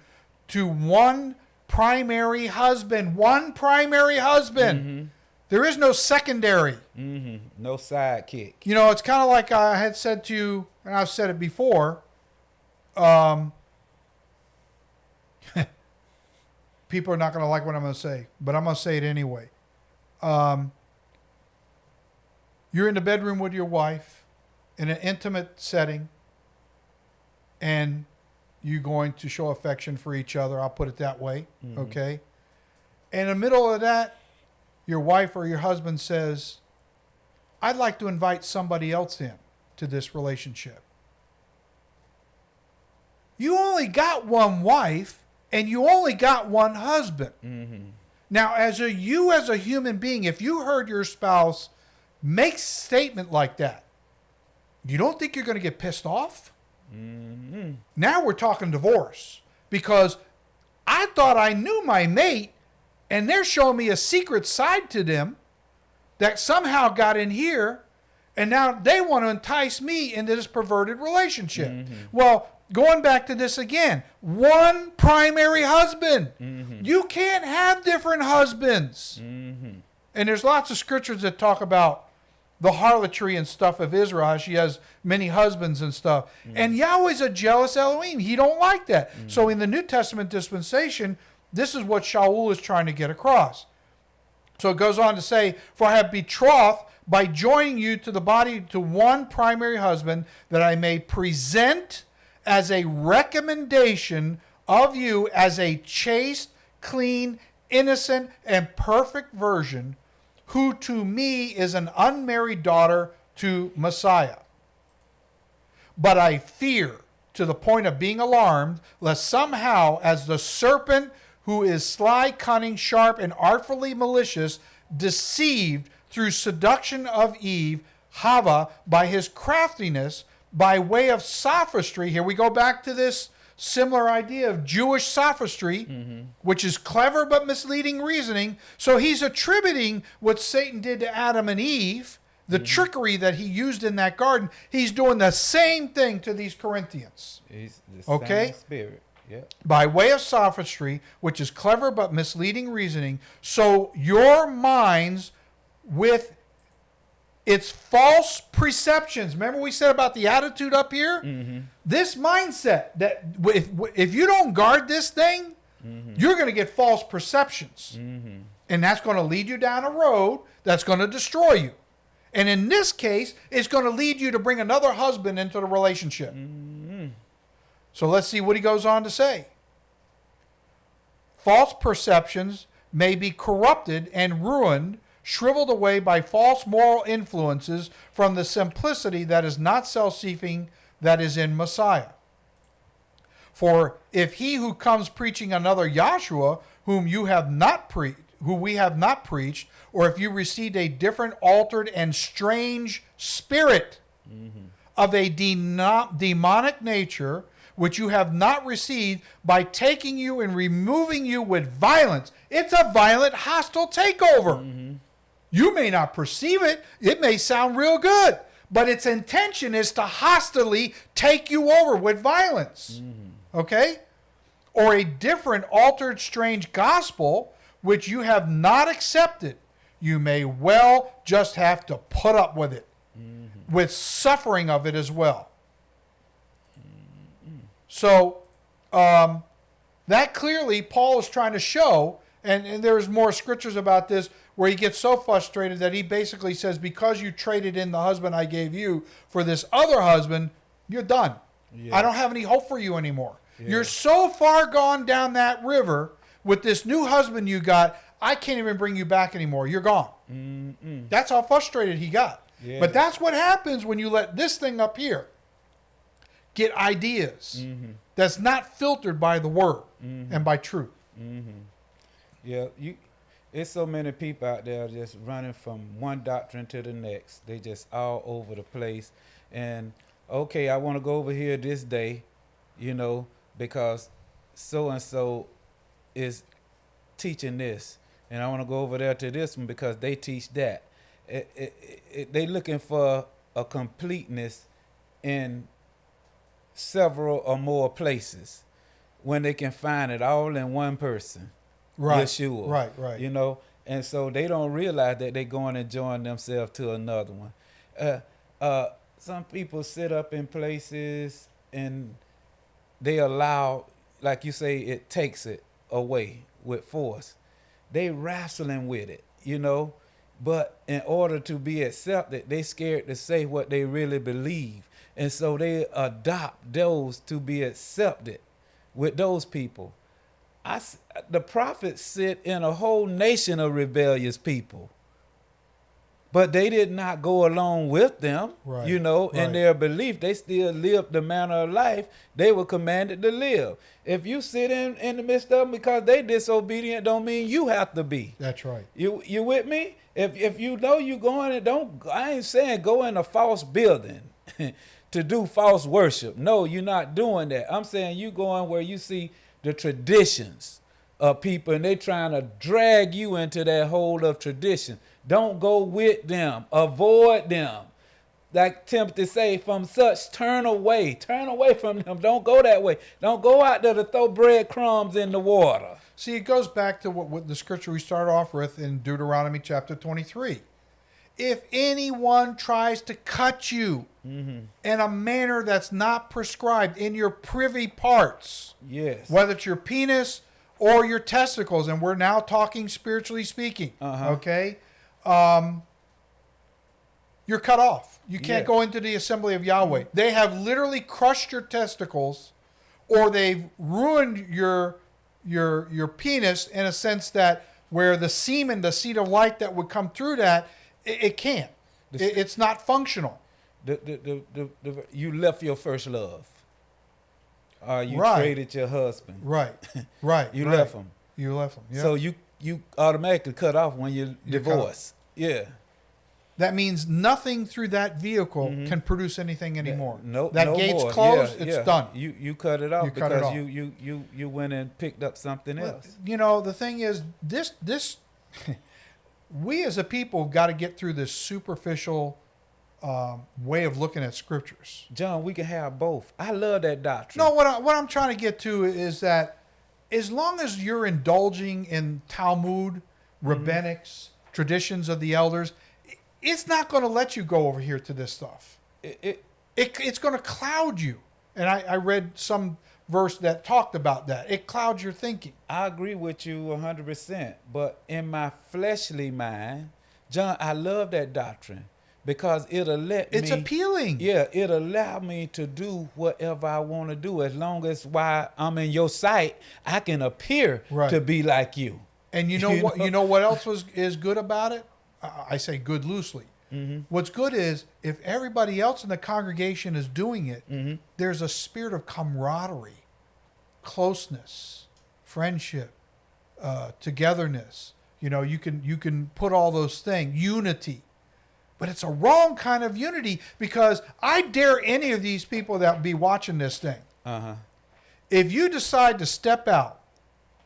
to one primary husband. One primary husband. There is no secondary. Mm-hmm. No sidekick. You know, it's kind of like I had said to you, and I've said it before. Um, people are not going to like what I'm going to say, but I'm going to say it anyway. Um, you're in the bedroom with your wife in an intimate setting, and you're going to show affection for each other. I'll put it that way. Okay. In the middle of that, your wife or your husband says, I'd like to invite somebody else in to this relationship. You only got one wife and you only got one husband. Mm-hmm. Now, as a you as a human being, if you heard your spouse make a statement like that, you don't think you're going to get pissed off? Mm-hmm. Now we're talking divorce because I thought I knew my mate and they're showing me a secret side to them that somehow got in here and now they want to entice me into this perverted relationship. Mm-hmm. Well, going back to this again, one primary husband. Mm-hmm. You can't have different husbands. Mm-hmm. And there's lots of scriptures that talk about the harlotry and stuff of Israel. She has many husbands and stuff. Mm. And Yahweh's a jealous Elohim. He don't like that. Mm. So in the New Testament dispensation, this is what Shaul is trying to get across. So it goes on to say, For I have betrothed by joining you to the body to one primary husband, that I may present as a recommendation of you as a chaste, clean, innocent, and perfect virgin, who to me is an unmarried daughter to Messiah. But I fear to the point of being alarmed, lest somehow, as the serpent who is sly, cunning, sharp, and artfully malicious, deceived through seduction of Eve, Hava, by his craftiness, by way of sophistry. Here we go back to this similar idea of Jewish sophistry, mm-hmm. which is clever but misleading reasoning. So he's attributing what Satan did to Adam and Eve, the mm-hmm. trickery that he used in that garden. He's doing the same thing to these Corinthians It's the Okay. same spirit. Yeah. by way of sophistry, which is clever but misleading reasoning. So your minds, with its false perceptions, remember we said about the attitude up here? Mm-hmm. This mindset that if, if you don't guard this thing, mm-hmm. you're going to get false perceptions. Mm-hmm. And that's going to lead you down a road that's going to destroy you. And in this case, it's going to lead you to bring another husband into the relationship. So let's see what he goes on to say. False perceptions may be corrupted and ruined, shriveled away by false moral influences from the simplicity that is not self seeking that is in Messiah. For if he who comes preaching another Yahshua, whom you have not preached, who we have not preached, or if you received a different, altered, and strange spirit mm-hmm. of a deno- demonic nature, which you have not received, by taking you and removing you with violence. It's a violent, hostile takeover. Mm-hmm. You may not perceive it, it may sound real good, but its intention is to hostilely take you over with violence. Mm-hmm. Okay? Or a different, altered, strange gospel which you have not accepted. You may well just have to put up with it, mm-hmm. with suffering of it as well. So, um, that clearly Paul is trying to show, and, and there's more scriptures about this where he gets so frustrated that he basically says, Because you traded in the husband I gave you for this other husband, you're done. I don't have any hope for you anymore. You're so far gone down that river with this new husband you got, I can't even bring you back anymore. You're gone. That's how frustrated he got. Yeah. But that's what happens when you let this thing up here get ideas that's not filtered by the word and by truth. Yeah, you. It's so many people out there just running from one doctrine to the next. They just all over the place. And okay, I want to go over here this day, you know, because so and so is teaching this, and I want to go over there to this one because they teach that. It, it, it- they looking for a completeness in several or more places when they can find it all in one person. Right. Yeshua. Right, right. You know, and so they don't realize that they're going and join themselves to another one. Uh, uh, some people sit up in places and they allow, like you say, it takes it away with force. They wrestling with it, you know, but in order to be accepted, they scared to say what they really believe, and so they adopt those to be accepted with those people. I, the prophets sit in a whole nation of rebellious people. But they did not go along with them, Right, you know, in their belief. They still lived the manner of life they were commanded to live. If you sit in, in the midst of them because they disobedient, don't mean you have to be. That's right. You you with me? If if you know you going and don't I ain't saying go in a false building to do false worship. No, you're not doing that. I'm saying you going where you see the traditions of people and they trying to drag you into that hole of tradition. Don't go with them. Avoid them. Like Timothy say, from such turn away. Turn away from them. Don't go that way. Don't go out there to throw breadcrumbs in the water. See, it goes back to what, what the scripture we start off with in Deuteronomy chapter 23. If anyone tries to cut you in a manner that's not prescribed in your privy parts, Yes. whether it's your penis or your testicles, and we're now talking spiritually speaking, Uh-huh. okay? Um, you're cut off. You can't Yeah. go into the assembly of Yahweh. They have literally crushed your testicles, or they've ruined your your your penis in a sense that where the semen, the seed of light that would come through that, it, it can't. It, it's not functional. the, the, the, the, you left your first love. Or you Right. traded your husband. Right. Right. You right. left him. You left them. Yeah. So you you automatically cut off when you You're divorce. Yeah. that means nothing through that vehicle mm-hmm. can produce anything anymore. No, that no gate's more. closed. Yeah, it's yeah. done. You you cut it off You cut it because off. you you you you went and picked up something But, else. you know, the thing is, this this we as a people got to get through this superficial um, way of looking at scriptures. John, we can have both. I love that doctrine. No, what I, what I'm trying to get to is that as long as you're indulging in Talmud, rabbinics, traditions of the elders, it's not going to let you go over here to this stuff. It, it, It, it's going to cloud you. And I, I read some verse that talked about that. It clouds your thinking. I agree with you 100%. But in my fleshly mind, John, I love that doctrine because it'll let It's me. appealing. Yeah, it'll allow me to do whatever I want to do as long as while I'm in your sight, I can appear Right. to be like you. And you know You what? know? You know what else was is good about it? I say good loosely. What's good is if everybody else in the congregation is doing it, there's a spirit of camaraderie, closeness, friendship, uh, togetherness. You know, you can you can put all those things, unity. But it's a wrong kind of unity because I dare any of these people that be watching this thing Uh huh. if you decide to step out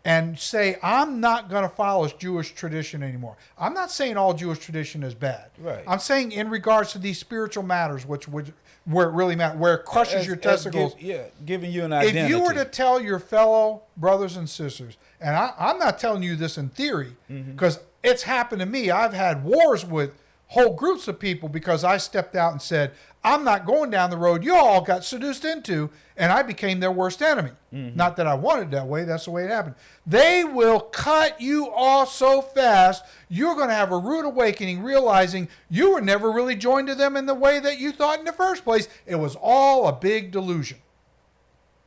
and say i'm not going to follow jewish tradition anymore i'm not saying all jewish tradition is bad Right. i'm saying in regards to these spiritual matters which, which where it really matters where it crushes As- your testicles give- yeah, giving you an identity. if you were to tell your fellow brothers and sisters, and I, I'm not telling you this in theory, Mm-hmm. because it's happened to me. I've had wars with whole groups of people because I stepped out and said, I'm not going down the road you all got seduced into, and I became their worst enemy. Mm-hmm. Not that I wanted that way, that's the way it happened. They will cut you off so fast, you're going to have a rude awakening, realizing you were never really joined to them in the way that you thought in the first place. It was all a big delusion.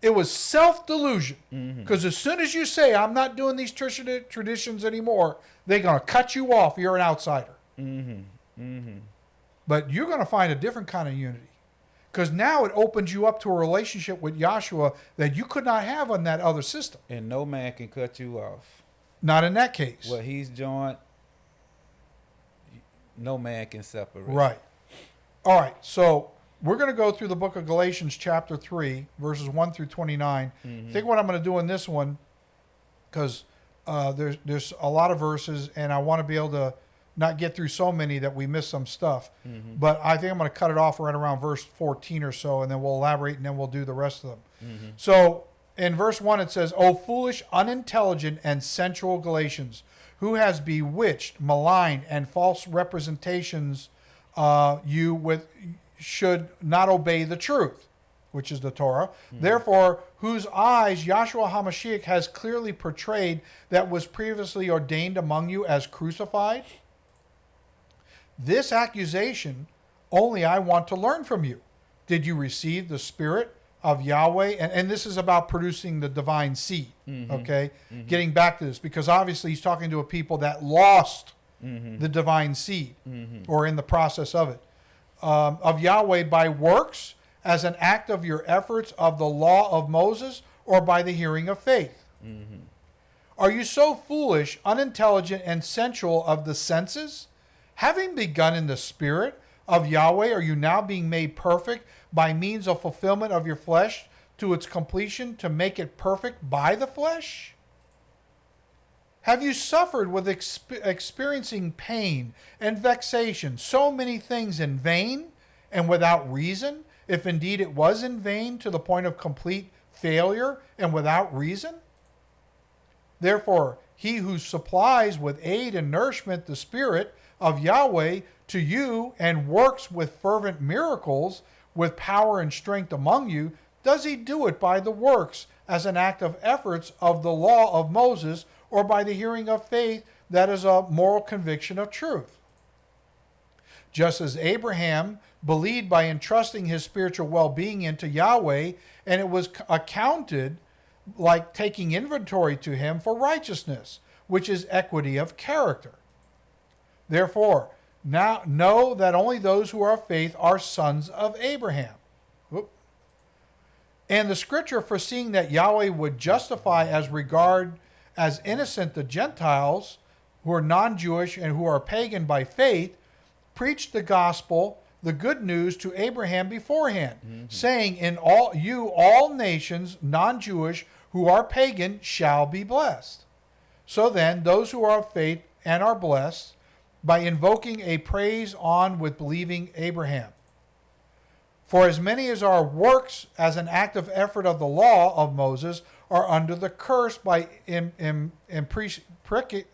It was self delusion. Because mm-hmm. as soon as you say, I'm not doing these tradi- traditions anymore, they're going to cut you off. You're an outsider. Mm-hmm. Mm-hmm. But you're going to find a different kind of unity. Because now it opens you up to a relationship with Yahshua that you could not have on that other system. and no man can cut you off. Not in that case. What he's joined, no man can separate. Right. All right. So we're going to go through the book of Galatians, chapter 3, verses 1 through 29. I think what I'm going to do in this one, because uh, there's, there's a lot of verses, and I want to be able to not get through so many that we miss some stuff. Mm-hmm. But I think I'm going to cut it off right around verse 14 or so, and then we'll elaborate, and then we'll do the rest of them. Mm-hmm. So in verse 1, it says, O foolish, unintelligent, and sensual Galatians, who has bewitched, maligned, and false representations uh, you with should not obey the truth, which is the Torah. Mm-hmm. Therefore, whose eyes Yahshua HaMashiach has clearly portrayed that was previously ordained among you as crucified? This accusation only I want to learn from you. Did you receive the Spirit of Yahweh? And, and this is about producing the divine seed, mm-hmm. okay? Mm-hmm. Getting back to this, because obviously he's talking to a people that lost mm-hmm. the divine seed or in the process of it. Um, of Yahweh by works as an act of your efforts of the law of Moses or by the hearing of faith? Are you so foolish, unintelligent, and sensual of the senses? Having begun in the spirit of Yahweh, are you now being made perfect by means of fulfillment of your flesh to its completion to make it perfect by the flesh? Have you suffered with exp- experiencing pain and vexation, so many things in vain and without reason, if indeed it was in vain to the point of complete failure and without reason? Therefore, he who supplies with aid and nourishment the Spirit of Yahweh to you and works with fervent miracles with power and strength among you, does he do it by the works as an act of efforts of the law of Moses or by the hearing of faith that is a moral conviction of truth? Just as Abraham believed by entrusting his spiritual well being into Yahweh, and it was accounted like taking inventory to him for righteousness, which is equity of character. Therefore, now know that only those who are of faith are sons of Abraham. Whoop. And the scripture foreseeing that Yahweh would justify as regard as innocent the Gentiles who are non-Jewish and who are pagan by faith, preached the gospel, the good news to Abraham beforehand, mm-hmm. saying, In all you all nations, non-Jewish, who are pagan, shall be blessed. So then, those who are of faith and are blessed, by invoking a praise on with believing Abraham. For as many as are works as an active effort of the law of Moses are under the curse by im, im, impre- predic-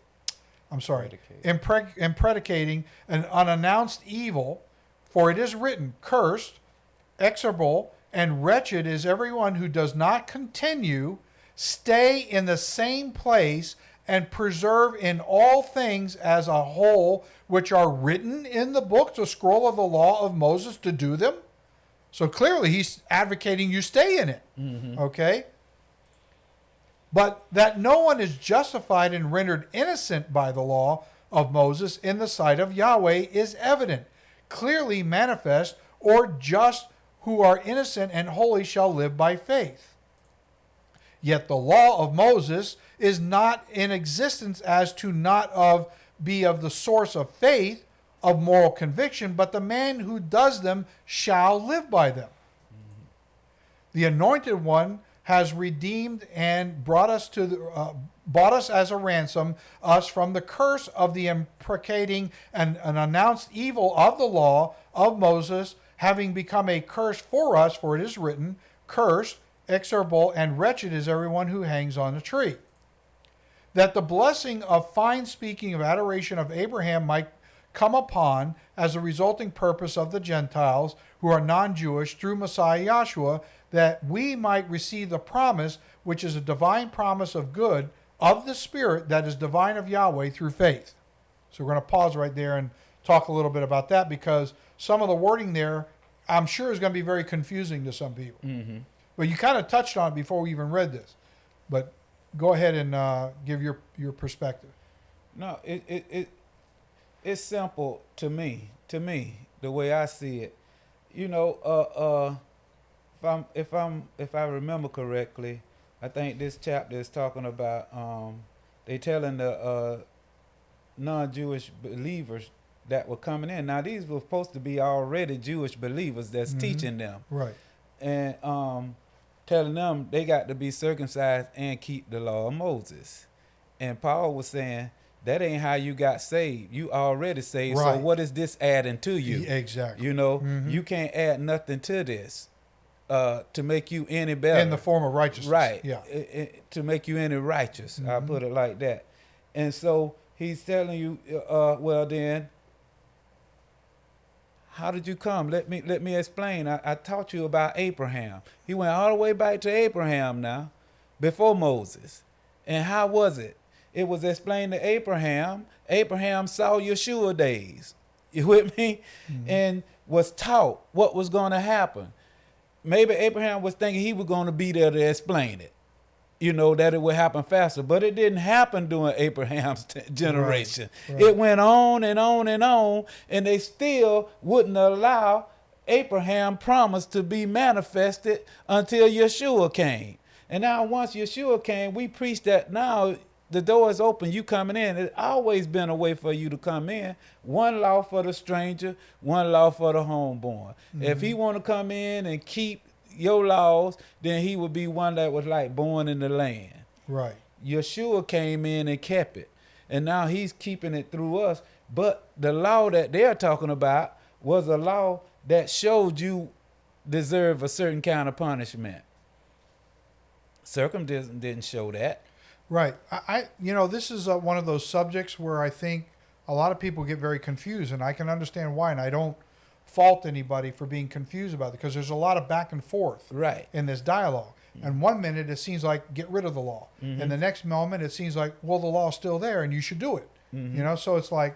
I'm sorry, impreg- impredicating an unannounced evil. For it is written, "Cursed, execrable, and wretched is everyone who does not continue, stay in the same place, and preserve in all things as a whole, which are written in the book, the scroll of the law of Moses, to do them." So clearly, he's advocating you stay in it. Mm-hmm. Okay? But that no one is justified and rendered innocent by the law of Moses in the sight of Yahweh is evident, clearly manifest, or just who are innocent and holy shall live by faith. Yet the law of Moses is not in existence as to not of be of the source of faith, of moral conviction, but the man who does them shall live by them. The anointed one has redeemed and brought us to the, uh, bought us as a ransom us from the curse of the imprecating and an announced evil of the law of Moses, having become a curse for us, for it is written, "Cursed, execrable, and wretched is everyone who hangs on a tree." That the blessing of fine speaking of adoration of Abraham might come upon as a resulting purpose of the Gentiles who are non Jewish through Messiah Yahshua, that we might receive the promise, which is a divine promise of good of the Spirit that is divine of Yahweh through faith. So we're going to pause right there and talk a little bit about that because some of the wording there, I'm sure, is going to be very confusing to some people. Mm-hmm. But you kind of touched on it before we even read this. But go ahead and uh, give your, your perspective. No, it, it, it it's simple to me. To me, the way I see it, you know, uh, uh, if I'm if I'm if I remember correctly, I think this chapter is talking about um, they telling the uh, non-Jewish believers that were coming in. Now these were supposed to be already Jewish believers that's Mhm. teaching them Right. and um, telling them they got to be circumcised and keep the law of Moses. And Paul was saying that ain't how you got saved. You already saved. Right. So what is this adding to you? Exactly. You know, Mhm. you can't add nothing to this uh, to make you any better. In the form of righteousness. Right. Yeah. I- I- to make you any righteous. I'll Mhm. put it like that. And so he's telling you, uh, well then, how did you come? Let me let me explain. I, I taught you about Abraham. He went all the way back to Abraham now, before Moses. And how was it? It was explained to Abraham. Abraham saw Yeshua days. You with me? Mm-hmm. And was taught what was going to happen. Maybe Abraham was thinking he was going to be there to explain it. You know, that it would happen faster. But it didn't happen during Abraham's generation. right. It went on and on and on, and they still wouldn't allow Abraham promise to be manifested until Yeshua came. And now once Yeshua came, we preach that now the door is open, you coming in. It's always been a way for you to come in. One law for the stranger, one law for the homeborn. If he mm-hmm. want to come in and keep your laws, then he would be one that was like born in the land. Right. Yeshua came in and kept it. And now he's keeping it through us. But the law that they're talking about was a law that showed you deserve a certain kind of punishment. Circumcision didn't show that. Right. I, I you know, this is uh, one of those subjects where I think a lot of people get very confused, and I can understand why. And I don't fault anybody for being confused about it because there's a lot of back and forth Right. in this dialogue. And one minute it seems like get rid of the law, and the next moment it seems like well the law's still there and you should do it. You know, so it's like,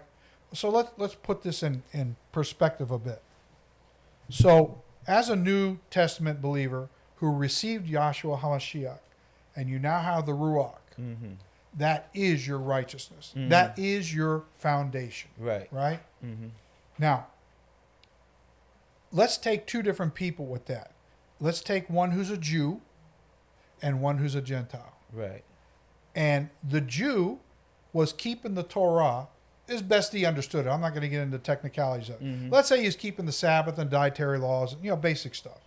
so let's let's put this in in perspective a bit. So, as a New Testament believer who received Yahshua HaMashiach, and you now have the Ruach, Mm-hmm. that is your righteousness. Mhm. That is your foundation, Right. right? Mm-hmm. Now, let's take two different people with that. Let's take one who's a Jew and one who's a Gentile. Right. And the Jew was keeping the Torah as best he understood it. I'm not going to get into technicalities of it. Mm-hmm. Let's say he's keeping the Sabbath and dietary laws, and you know, basic stuff.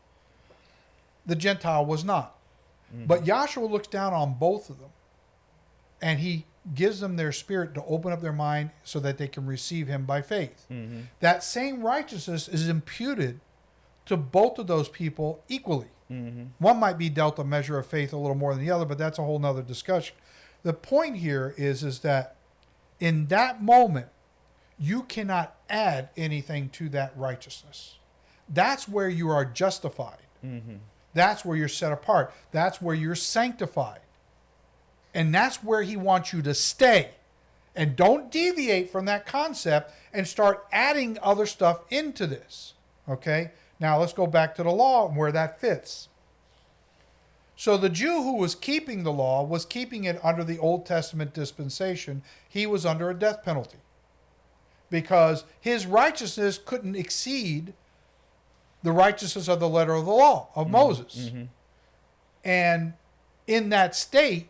The Gentile was not. Mm-hmm. But Yahshua looks down on both of them and he gives them their spirit to open up their mind so that they can receive him by faith. Mm-hmm. That same righteousness is imputed to both of those people equally. Mm-hmm. One might be dealt a measure of faith a little more than the other, but that's a whole nother discussion. The point here is is that in that moment, you cannot add anything to that righteousness. That's where you are justified. Mm-hmm. That's where you're set apart. That's where you're sanctified. And that's where he wants you to stay. And don't deviate from that concept and start adding other stuff into this. Okay? Now let's go back to the law and where that fits. So the Jew who was keeping the law was keeping it under the Old Testament dispensation. He was under a death penalty because his righteousness couldn't exceed the righteousness of the letter of the law of mm-hmm. Moses. Mm-hmm. And in that state,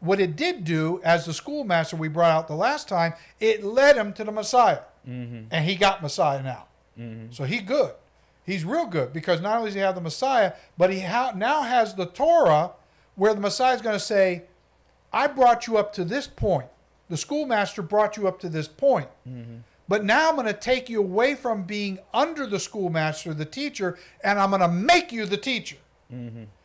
what it did do, as the schoolmaster we brought out the last time, it led him to the Messiah. Mm-hmm. And he got Messiah now. Mm-hmm. So he good. He's real good because not only does he have the Messiah, but he ha- now has the Torah where the Messiah is going to say, I brought you up to this point. The schoolmaster brought you up to this point. Mm-hmm. But now I'm going to take you away from being under the schoolmaster, the teacher, and I'm going to make you the teacher.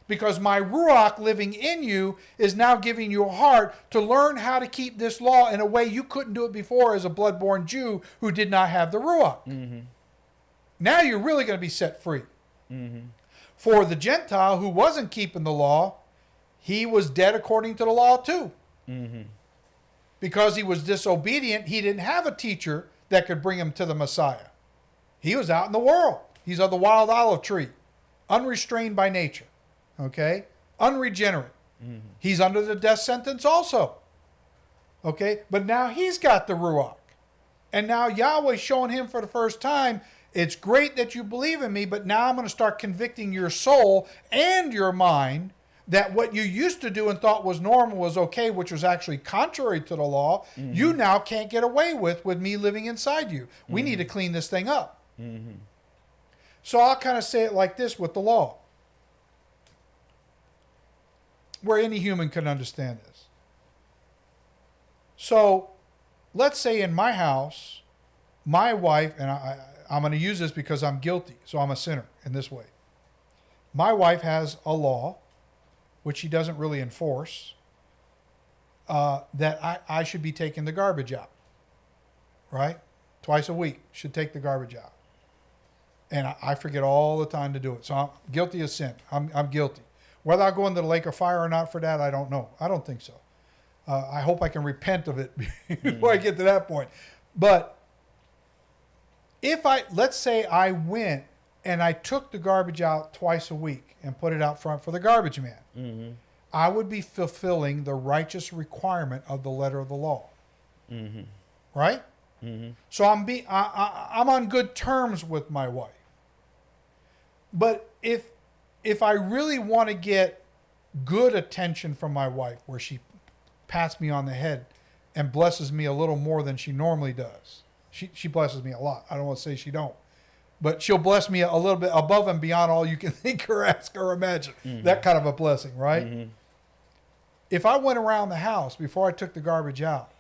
Because my Ruach living in you is now giving you a heart to learn how to keep this law in a way you couldn't do it before as a blood-born Jew who did not have the Ruach. Mm-hmm. Now you're really going to be set free. Mm-hmm. For the Gentile who wasn't keeping the law, he was dead according to the law too. Mm-hmm. Because he was disobedient, he didn't have a teacher that could bring him to the Messiah. He was out in the world. He's of the wild olive tree, unrestrained by nature, okay? Unregenerate. Mm-hmm. He's under the death sentence also, okay? But now he's got the Ruach. And now Yahweh's showing him for the first time it's great that you believe in me, but now I'm going to start convicting your soul and your mind that what you used to do and thought was normal was okay, which was actually contrary to the law, mm-hmm. you now can't get away with with me living inside you. We need to mm-hmm. clean this thing up. So I'll kind of say it like this with the law, where any human can understand this. So let's say in my house, my wife, and I, I'm going to use this because I'm guilty, so I'm a sinner in this way. My wife has a law, which she doesn't really enforce, uh, that I, I should be taking the garbage out, right? Twice a week, should take the garbage out. And I, I forget all the time to do it. So I'm guilty of sin. I'm, I'm guilty. Whether I go into the lake of fire or not for that, I don't know. I don't think so. Uh, I hope I can repent of it before I hmm. get to that point. But if I, let's say I went and I took the garbage out twice a week and put it out front for the garbage man, mm-hmm. I would be fulfilling the righteous requirement of the letter of the law. Mm-hmm. Right? Mm-hmm. So I'm be I, I, I'm on good terms with my wife. But if if I really want to get good attention from my wife, where she pats me on the head and blesses me a little more than she normally does, she she blesses me a lot. I don't want to say she don't, but she'll bless me a little bit above and beyond all you can think or ask or imagine. Mm-hmm. That kind of a blessing, right? Mm-hmm. If I went around the house before I took the garbage out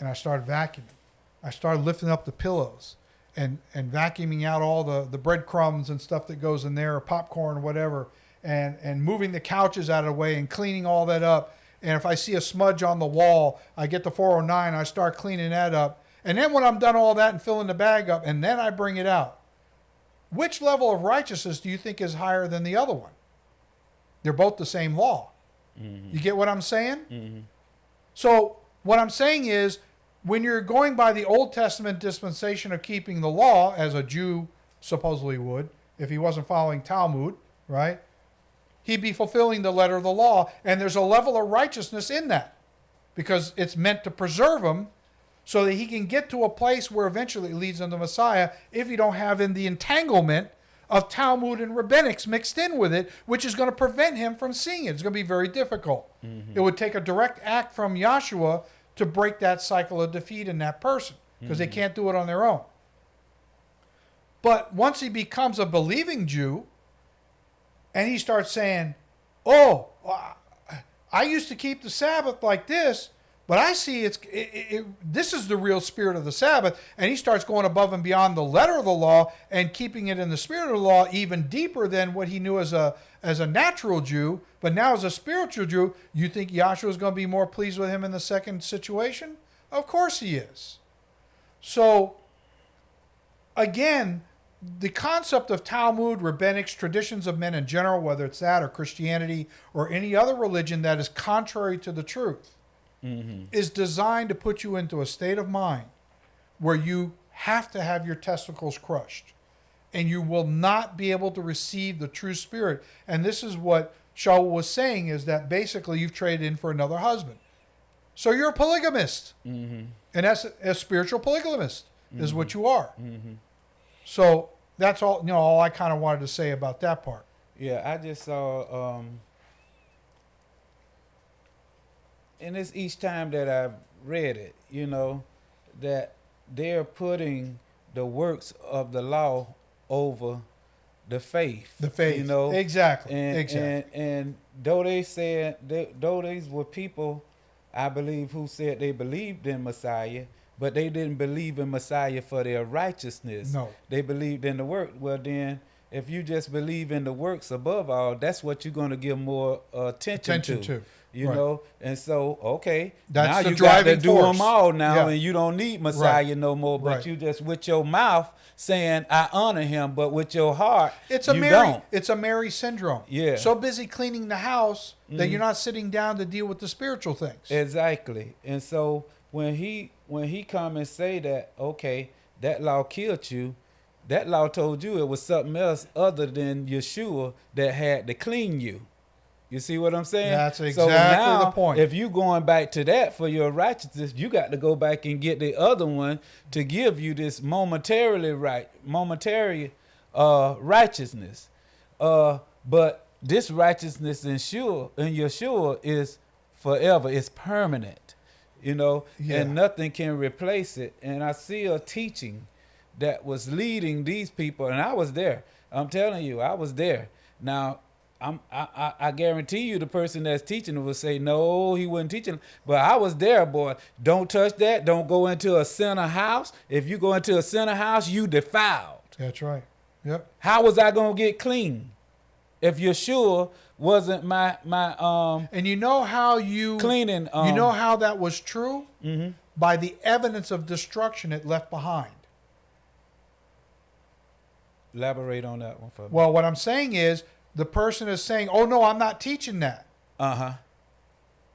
and I started vacuuming, I started lifting up the pillows and, and vacuuming out all the, the breadcrumbs and stuff that goes in there, or popcorn or whatever, and, and moving the couches out of the way and cleaning all that up. And if I see a smudge on the wall, I get the 409, I start cleaning that up. And then when I'm done all that and filling the bag up, and then I bring it out, which level of righteousness do you think is higher than the other one? They're both the same law. Mm-hmm. You get what I'm saying? Mm-hmm. So, what I'm saying is, when you're going by the Old Testament dispensation of keeping the law, as a Jew supposedly would, if he wasn't following Talmud, right? He'd be fulfilling the letter of the law, and there's a level of righteousness in that because it's meant to preserve him so that he can get to a place where eventually it leads him to Messiah if you don't have in the entanglement of Talmud and rabbinics mixed in with it, which is going to prevent him from seeing it. It's going to be very difficult. Mm-hmm. It would take a direct act from Yahshua to break that cycle of defeat in that person because they hmm. can't do it on their own. But once he becomes a believing Jew and he starts saying, Oh, I used to keep the Sabbath like this, but I see it's it, it, this is the real spirit of the Sabbath, and he starts going above and beyond the letter of the law and keeping it in the spirit of the law even deeper than what he knew as a as a natural Jew. But now as a spiritual Jew, you think Yahshua is going to be more pleased with him in the second situation? Of course he is. So again, the concept of Talmud, rabbinics, traditions of men in general, whether it's that or Christianity or any other religion that is contrary to the truth, mm-hmm. is designed to put you into a state of mind where you have to have your testicles crushed and you will not be able to receive the true spirit. And this is what Shaul was saying is that basically you've traded in for another husband. So you're a polygamist. Mm-hmm. And that's a, a spiritual polygamist mm-hmm. is what you are. Mm-hmm. So that's all you know. All I kind of wanted to say about that part. Yeah, I just saw, um, and it's each time that I've read it, you know, that they're putting the works of the law over the faith. The faith, you know, exactly, and, exactly. And, and though they said, they, though these were people, I believe, who said they believed in Messiah, but they didn't believe in Messiah for their righteousness. No. They believed in the work. Well, then, if you just believe in the works above all, that's what you're going to give more uh, attention, attention to. to. You right. know, and so okay, that's now you got to do force. them all now, yeah. and you don't need Messiah right. no more. But right. you just with your mouth saying I honor him, but with your heart, it's a Mary. Don't. It's a Mary syndrome. Yeah, so busy cleaning the house Mm-hmm. that you're not sitting down to deal with the spiritual things. exactly. And so when he when he come and say that, okay, that law killed you, that law told you it was something else other than Yeshua that had to clean you. You see what I'm saying? That's so exactly now, the point. If you going back to that for your righteousness, you got to go back and get the other one to give you this momentarily right, momentary uh, righteousness. Uh, but this righteousness in sure in Yeshua is forever. It's permanent, you know, Yeah. and nothing can replace it. And I see a teaching that was leading these people, and I was there. I'm telling you, I was there. Now, I'm, I, I, I guarantee you, the person that's teaching will say, no, he wasn't teaching. But I was there, boy. Don't touch that. Don't go into a center house. If you go into a center house, you defiled. That's right. Yep. How was I gonna get clean if Yeshua wasn't my my um And you know how you cleaning? Um, you know how that was true mhm. by the evidence of destruction it left behind. Elaborate on that one for me. Well, what I'm saying is the person is saying, "Oh no, I'm not teaching that." Uh huh.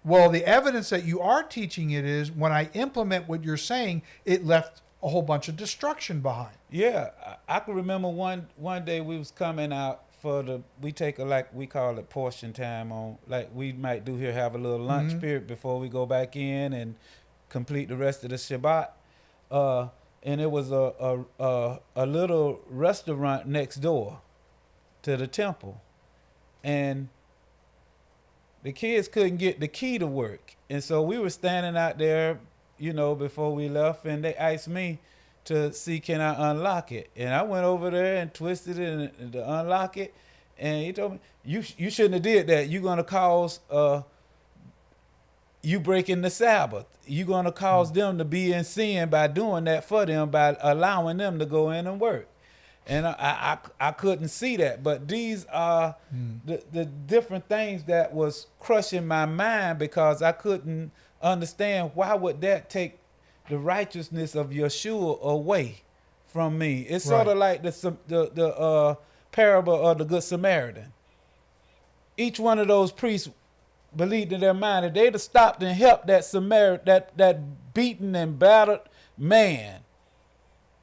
Well, the evidence that you are teaching it is when I implement what you're saying, it left a whole bunch of destruction behind. Yeah, I, I can remember one one day we was coming out for the we take a like we call it portion time on like we might do here have a little lunch Mhm. period before we go back in and complete the rest of the Shabbat. Uh, and it was a a, a a little restaurant next door to the temple, and the kids couldn't get the key to work, and so we were standing out there, you know, before we left, and they asked me to see can I unlock it, and I went over there and twisted it and, to unlock it, and he told me you you shouldn't have did that. You're gonna cause uh you breaking the Sabbath. You're gonna cause them to be in sin by doing that for them by allowing them to go in and work. And I, I, I couldn't see that, but these are the, the different things that was crushing my mind because I couldn't understand why would that take the righteousness of Yeshua away from me. It's sort of like the the the uh, parable of the good Samaritan. Each one of those priests believed in their mind that they'd have stopped and helped that Samaritan, that that beaten and battered man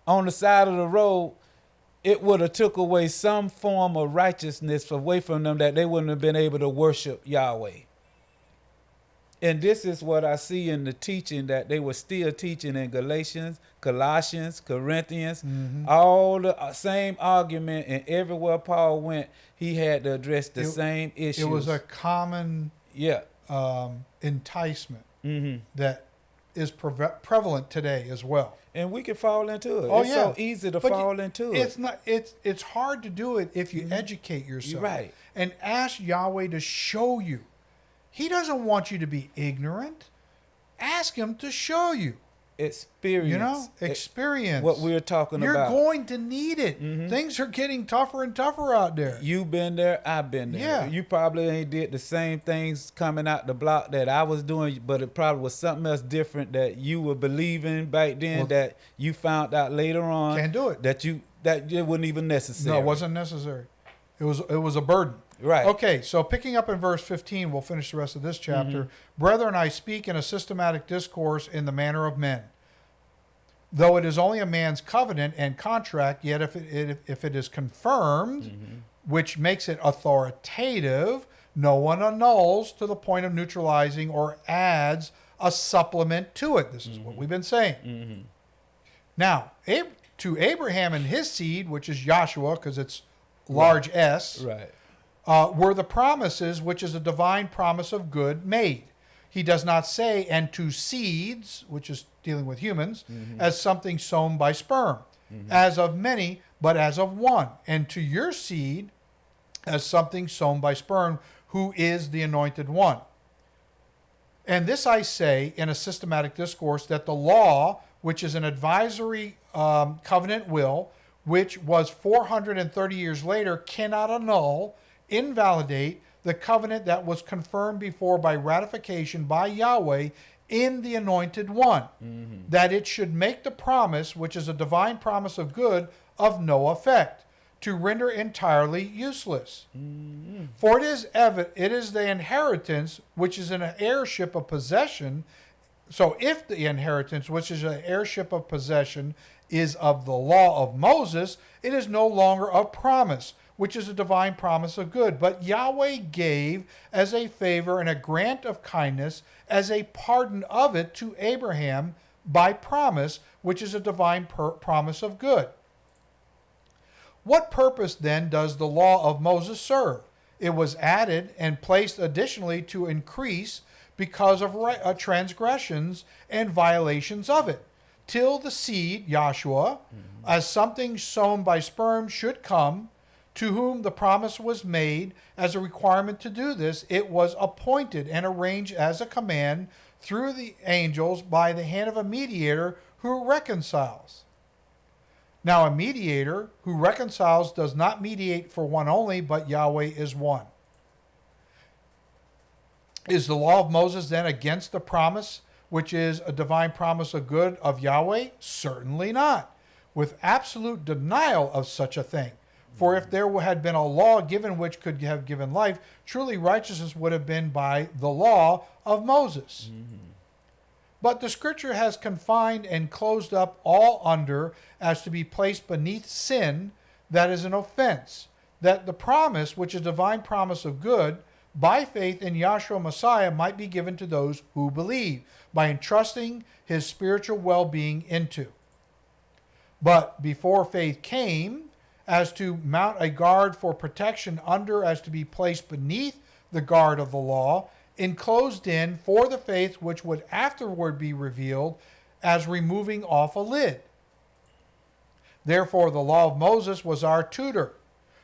on the side of the road, it would have took away some form of righteousness away from them that they wouldn't have been able to worship Yahweh. And this is what I see in the teaching that they were still teaching in Galatians, Colossians, Corinthians, all the uh, same argument, and everywhere Paul went, he had to address the It- same issue. It was a common yeah. um, enticement Mm-hmm. that is preve- prevalent today as well. And we can fall into it. Oh it's yeah, so easy to But you- fall into It's it. It's not. It's it's hard to do it if you mm-hmm. educate yourself. right. And ask Yahweh to show you. He doesn't want you to be ignorant. Ask Him to show you. Experience. You know, experience. what we're talking about. You're going to need it. Mm-hmm. Things are getting tougher and tougher out there. You've been there, I've been there. Yeah. You probably ain't did the same things coming out the block that I was doing, but it probably was something else different that you were believing back then Well- that you found out later on. Can't do it. That you that it wasn't even necessary. No, it wasn't necessary. It was it was a burden. Right. Okay, so picking up in verse 15, we'll finish the rest of this chapter. Mm-hmm. Brethren, I speak in a systematic discourse in the manner of men. Though it is only a man's covenant and contract, yet if it, if it is confirmed, mm-hmm. which makes it authoritative, no one annuls to the point of neutralizing or adds a supplement to it. This is what mm-hmm. we've been saying. Now, Ab- to Abraham and his seed, which is Yahshua, because it's large S, Right. Uh, were the promises, which is a divine promise of good, made. He does not say, and to seeds, which is dealing with humans, as something sown by sperm, as of many, but as of one, and to your seed, as something sown by sperm, who is the anointed one. And this I say in a systematic discourse that the law, which is an advisory um, covenant will, which was 430 years later, cannot annul, invalidate the covenant that was confirmed before by ratification by Yahweh in the anointed one, mm-hmm. that it should make the promise, which is a divine promise of good, of no effect, to render entirely useless. Mm-hmm. For it is evident, it is the inheritance which is an heirship of possession. So if the inheritance, which is an heirship of possession, is of the law of Moses, it is no longer of promise, which is a divine promise of good. But Yahweh gave as a favor and a grant of kindness, as a pardon of it to Abraham by promise, which is a divine per- promise of good. What purpose then does the law of Moses serve? It was added and placed additionally to increase because of uh, transgressions and violations of it, till the seed, Yahshua, as something sown by sperm, should come, to whom the promise was made as a requirement to do this. It was appointed and arranged as a command through the angels by the hand of a mediator who reconciles. Now, a mediator who reconciles does not mediate for one only, but Yahweh is one. Is the law of Moses then against the promise, which is a divine promise of good of Yahweh? Certainly not, with absolute denial of such a thing. For if there had been a law given which could have given life, truly righteousness would have been by the law of Moses. Mm-hmm. But the scripture has confined and closed up all under as to be placed beneath sin that is an offense, that the promise, which is divine promise of good, by faith in Yahshua Messiah might be given to those who believe, by entrusting his spiritual well being into. But before faith came, as to mount a guard for protection under as to be placed beneath the guard of the law, enclosed in for the faith which would afterward be revealed as removing off a lid. Therefore, the law of Moses was our tutor,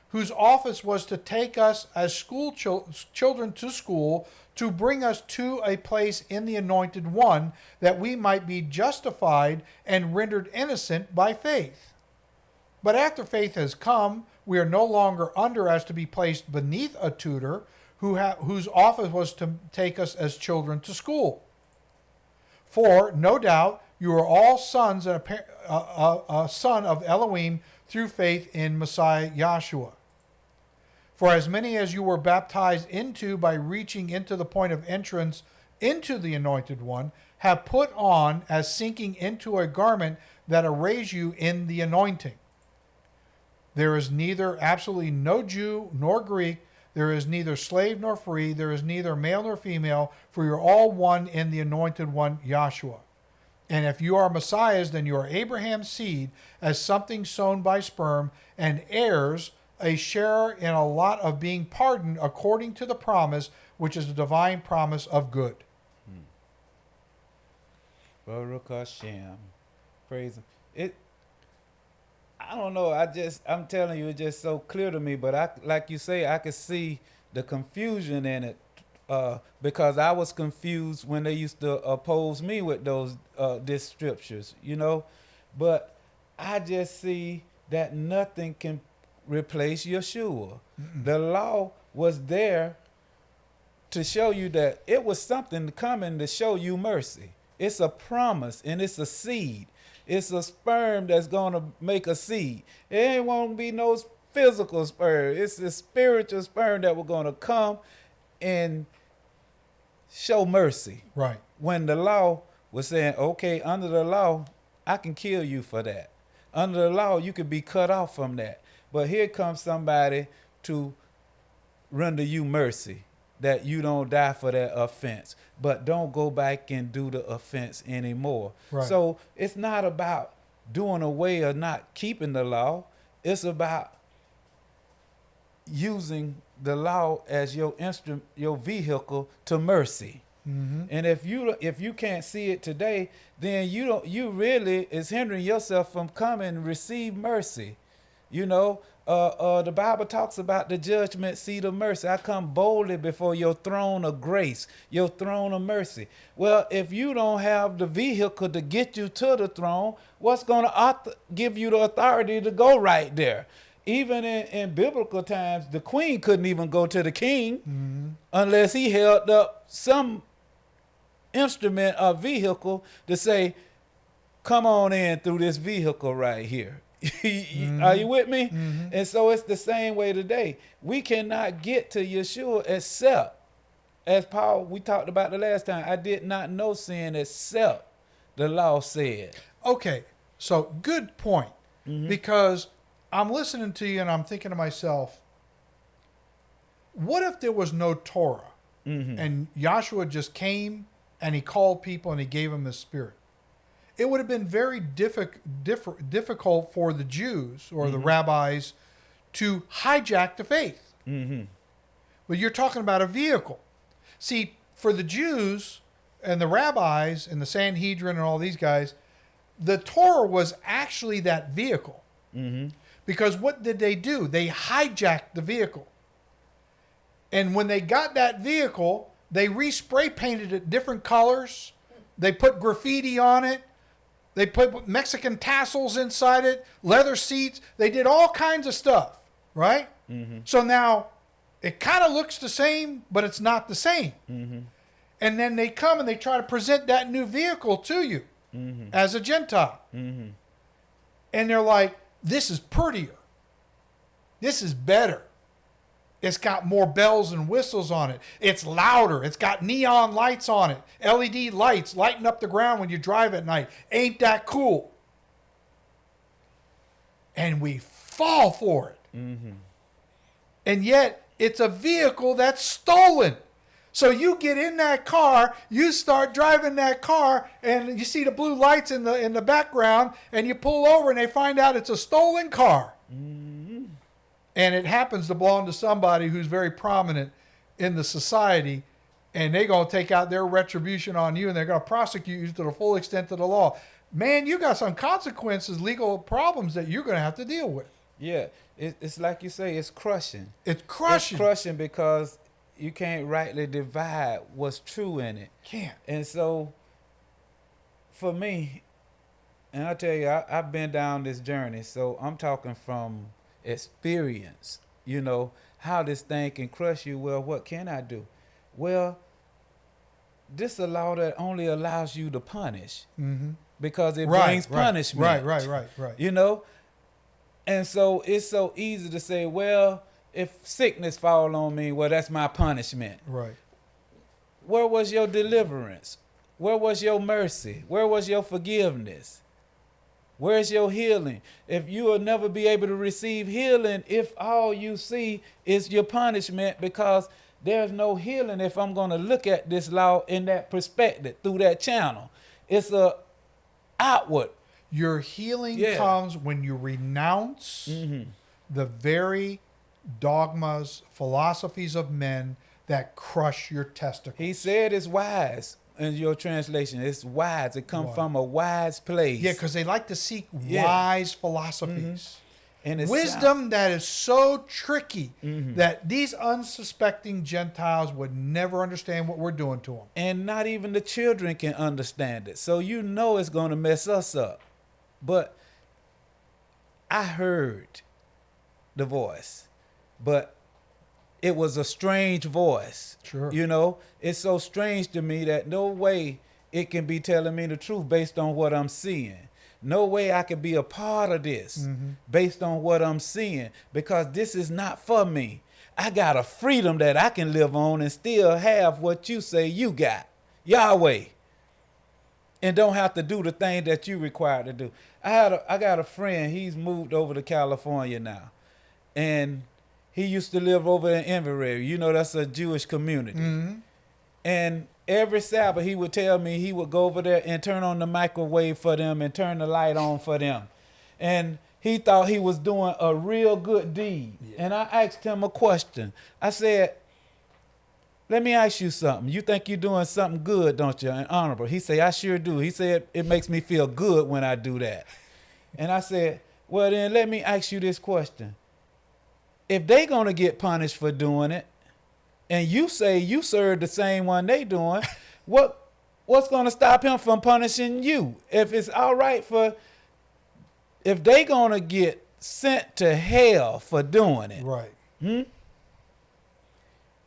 whose office was to take us as school chil- children to school, to bring us to a place in the anointed one, that we might be justified and rendered innocent by faith. But after faith has come, we are no longer under as to be placed beneath a tutor who whose office was to take us as children to school. For no doubt you are all sons and a, a, a, a son of Elohim through faith in Messiah Yahshua. For as many as you were baptized into by reaching into the point of entrance into the anointed one have put on as sinking into a garment that arrays you in the anointing. There is neither absolutely no Jew nor Greek. There is neither slave nor free. There is neither male nor female, for you're all one in the anointed one, Yahshua. And if you are Messiahs, then you are Abraham's seed, as something sown by sperm, and heirs, a sharer in a lot of being pardoned according to the promise, which is the divine promise of good. Hmm. Baruch Hashem. Praise him. It I don't know. I just I'm telling you, it's just so clear to me. But I like you say, I could see the confusion in it. Uh, because I was confused when they used to oppose me with those uh, these scriptures, you know. But I just see that nothing can replace Yeshua. The law was there to show you that it was something coming to show you mercy. It's a promise and it's a seed. It's a sperm that's gonna make a seed. It ain't won't be no physical sperm. It's a spiritual sperm that we're gonna come and show mercy. Right. When the law was saying, okay, under the law, I can kill you for that. Under the law, you could be cut off from that. But here comes somebody to render you mercy that you don't die for that offense, but don't go back and do the offense anymore. Right. So it's not about doing away or not keeping the law. It's about using the law as your instrument, your vehicle to mercy. Mm-hmm. And if you if you can't see it today, then you don't you really is hindering yourself from coming and receive mercy. You know, uh, uh, the Bible talks about the judgment seat of mercy. I come boldly before your throne of grace, your throne of mercy. Well, if you don't have the vehicle to get you to the throne, what's going to give you the authority to go right there? Even in, in biblical times, the queen couldn't even go to the king unless he held up some instrument or vehicle to say, come on in through this vehicle right here. Are you with me? Mm-hmm. And so it's the same way today. We cannot get to Yeshua except, as Paul, we talked about the last time, I did not know sin except the law said. Okay. So good point. Mm-hmm. Because I'm listening to you and I'm thinking to myself, what if there was no Torah mm-hmm. and Yahshua just came and he called people and he gave them his spirit? It would have been very diffi- differ- difficult for the Jews or the mm-hmm. rabbis to hijack the faith. Mm-hmm. But you're talking about a vehicle. See, for the Jews and the rabbis and the Sanhedrin and all these guys, the Torah was actually that vehicle. Mm-hmm. Because what did they do? They hijacked the vehicle. And when they got that vehicle, they respray painted it different colors. They put graffiti on it. They put Mexican tassels inside it, leather seats. They did all kinds of stuff, right? Mm-hmm. So now it kind of looks the same, but it's not the same. Mm-hmm. And then they come and they try to present that new vehicle to you mm-hmm. as a Gentile. And they're like, this is prettier. This is better. It's got more bells and whistles on it. It's louder. It's got neon lights on it. LED lights lighting up the ground when you drive at night. Ain't that cool? And we fall for it. Mm-hmm. And yet, it's a vehicle that's stolen. So you get in that car, you start driving that car, and you see the blue lights in the in the background, and you pull over, and they find out it's a stolen car, mm. And it happens to belong to somebody who's very prominent in the society, and they're gonna take out their retribution on you, and they're gonna prosecute you to the full extent of the law. Man, you got some consequences, legal problems that you're gonna have to deal with. Yeah, it, it's like you say, it's crushing. It's crushing. It's crushing because you can't rightly divide what's true in it. Can't. And so, for me, and I tell you, I, I've been down this journey, so I'm talking from experience. You know how this thing can crush you. Well, what can I do? Well, this a law that only allows you to punish Mm-hmm. because it Right, brings right, punishment. Right, right, right, right. You know? And so it's so easy to say, well, if sickness fall on me, well, that's my punishment. Right. Where was your deliverance? Where was your mercy? Where was your forgiveness? Where's your healing? If you will never be able to receive healing if all you see is your punishment because there's no healing if I'm going to look at this law in that perspective through that channel. It's a outward. Your healing Yeah. comes when you renounce mm-hmm. the very dogmas, philosophies of men that crush your testicles. He said it's wise in your translation. It's wise. It come Wise. from a wise place. Yeah, because they like to seek Yeah. wise philosophies. and it's Wisdom that is so tricky Mm-hmm. that these unsuspecting Gentiles would never understand what we're doing to them. and not even the children can understand it. So you know it's going to mess us up. But I heard the voice, but it was a strange voice. Sure. You know, it's so strange to me that no way it can be telling me the truth based on what I'm seeing. No way I could be a part of this mm-hmm. based on what I'm seeing because this is not for me. I got a freedom that I can live on and still have what you say you got. Yahweh. And don't have to do the thing that you required to do. I had a, I got a friend, he's moved over to California now. And he used to live over in Inverrary. You know that's a Jewish community. Mm-hmm. And every Sabbath, he would tell me he would go over there and turn on the microwave for them and turn the light on for them. And he thought he was doing a real good deed. And I asked him a question. I said, let me ask you something. You think you're doing something good, don't you, and honorable? He said, I sure do. He said, it makes me feel good when I do that. And I said, well, then let me ask you this question. If they going to get punished for doing it, and you say you serve the same one they doing, what what's going to stop him from punishing you? If it's all right for if they going to get sent to hell for doing it Right. Hmm?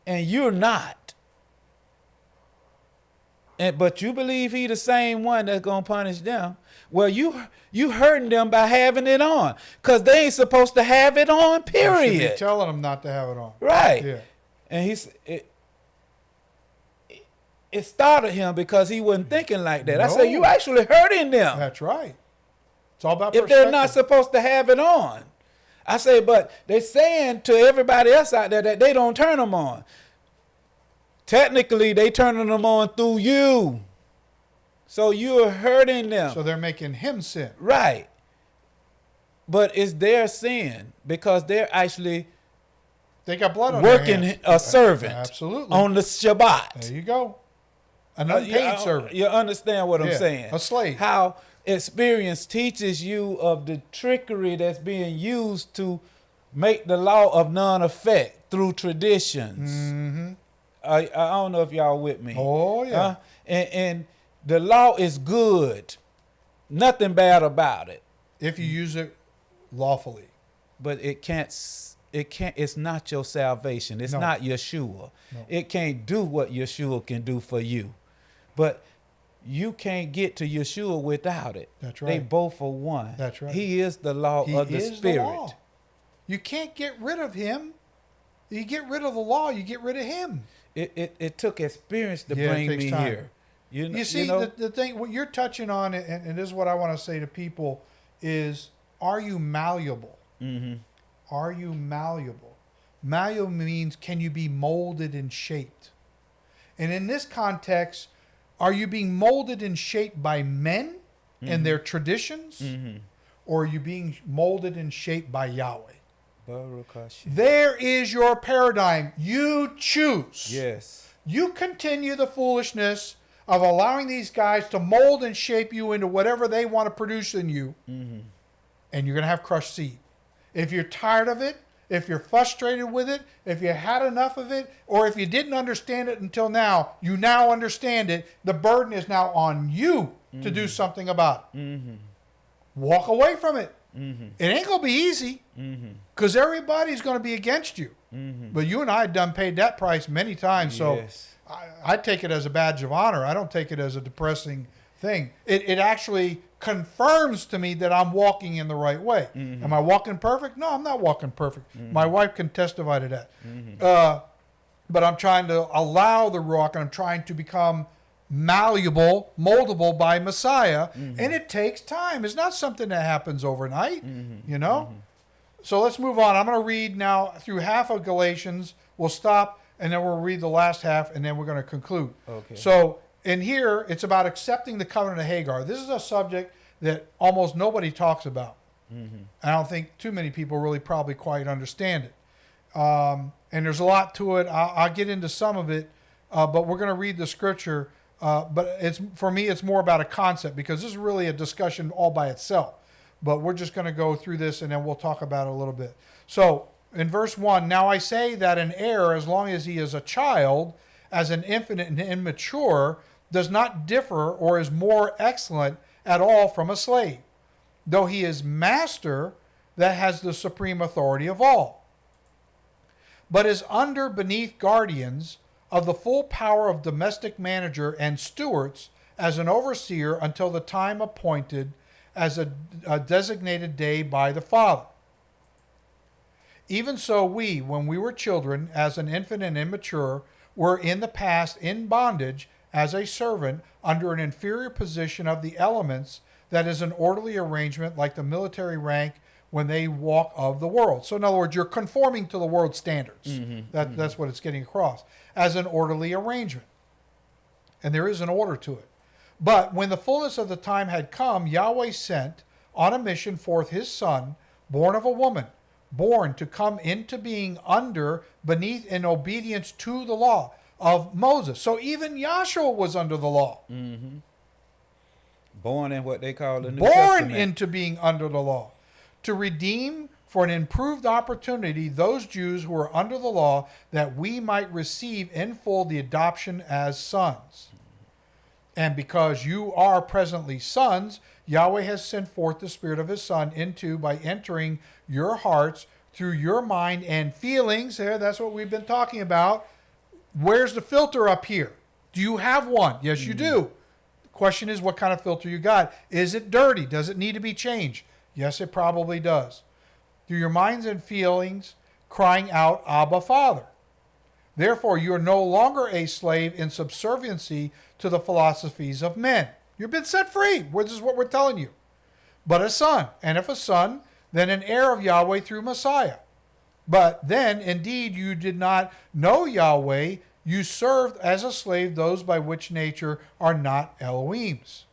and you're not and but you believe he the same one that's going to punish them well you you hurting them by having it on cuz they ain't supposed to have it on period. You should be telling them not to have it on. right Yeah. and he's it, it- it started him because he wasn't thinking like that. I said, "You actually hurting them That's right. It's all about if they're not supposed to have it on." I say, "But they're saying to everybody else out there that they don't turn them on. Technically, they turning them on through you, so you're hurting them." So they're making him sin. Right. But it's their sin because they're actually They got blood on their working a servant Absolutely. on the Shabbat. There you go. An Uh, unpaid you, uh, servant. You understand what I'm Yeah, saying? a slave. How experience teaches you of the trickery that's being used to make the law of none effect through traditions. Mm-hmm. I, I don't know if y'all with me. Oh, yeah. Uh, and, and the law is good. Nothing bad about it. If you use it lawfully. but it can't it can't it's not your salvation it's No. not yeshua No. it can't do what yeshua can do for you but you can't get to yeshua without it That's right. they both are one That's right. he is the law He of the spirit the. You can't get rid of him. You get rid of the law, you get rid of him. It, it it took experience to Yeah, bring me time. here you, You see, know the, the thing, what you're touching on, and, and this is what I want to say to people, is are you malleable? Mhm. Are you malleable? Malleable means can you be molded and shaped? And in this context, are you being molded and shaped by men and their traditions? Mhm. Or are you being molded and shaped by Yahweh? There is your paradigm. You choose. yes You continue the foolishness of allowing these guys to mold and shape you into whatever they want to produce in you, mm-hmm. and you're going to have crushed seed. If you're tired of it, if you're frustrated with it, if you had enough of it, or if you didn't understand it until now, you now understand it. The burden is now on you to do mm-hmm. something about it. Mm-hmm. Walk away from it. It ain't going to be easy because everybody's going to be against you. But you and I have done paid that price many times. So Yes. I, I take it as a badge of honor. I don't take it as a depressing thing. It, it actually confirms to me that I'm walking in the right way. Mm-hmm. Am I walking perfect? No, I'm not walking perfect. Mm-hmm. My wife can testify to that. Mm-hmm. Uh, but I'm trying to allow the rock and I'm trying to become malleable, moldable by Messiah. And it takes time. It's not something that happens overnight, you know? So let's move on. I'm going to read now through half of Galatians. We'll stop and then we'll read the last half and then we're going to conclude. Okay. So in here, it's about accepting the covenant of Hagar. This is a subject that almost nobody talks about. I don't think too many people really probably quite understand it. Um, and there's a lot to it. I'll, I'll get into some of it, uh, but we're going to read the scripture. Uh, but it's for me, it's more about a concept because this is really a discussion all by itself. But we're just going to go through this and then we'll talk about it a little bit. So in verse one, now I say that an heir, as long as he is a child, as an infant and immature, does not differ or is more excellent at all from a slave, though he is master that has the supreme authority of all, but is under beneath guardians of the full power of domestic manager and stewards as an overseer until the time appointed as a, a designated day by the Father. Even so, we, when we were children, as an infant and immature, were in the past in bondage as a servant under an inferior position of the elements that is an orderly arrangement like the military rank when they walk of the world. So, in other words, you're conforming to the world standards. Mm-hmm, that, mm-hmm. That's what it's getting across as an orderly arrangement. And there is an order to it. But when the fullness of the time had come, Yahweh sent on a mission forth his son, born of a woman, born to come into being under, beneath, in obedience to the law of Moses. So even Yahshua was under the law, mm-hmm. Born in what they call the New born Testament. into being under the law, to redeem for an improved opportunity those Jews who are under the law, that we might receive in full the adoption as sons. And because you are presently sons, Yahweh has sent forth the Spirit of His Son into by entering your hearts through your mind and feelings. There, that's what we've been talking about. Where's the filter up here? Do you have one? Yes, you do. The question is, what kind of filter you got? Is it dirty? Does it need to be changed? Yes, it probably does. Through your minds and feelings, crying out, Abba, Father. Therefore, you are no longer a slave in subserviency to the philosophies of men. You've been set free. This is what we're telling you. But a son, and if a son, then an heir of Yahweh through Messiah. But then, indeed, you did not know Yahweh. You served as a slave those by which nature are not Elohim's.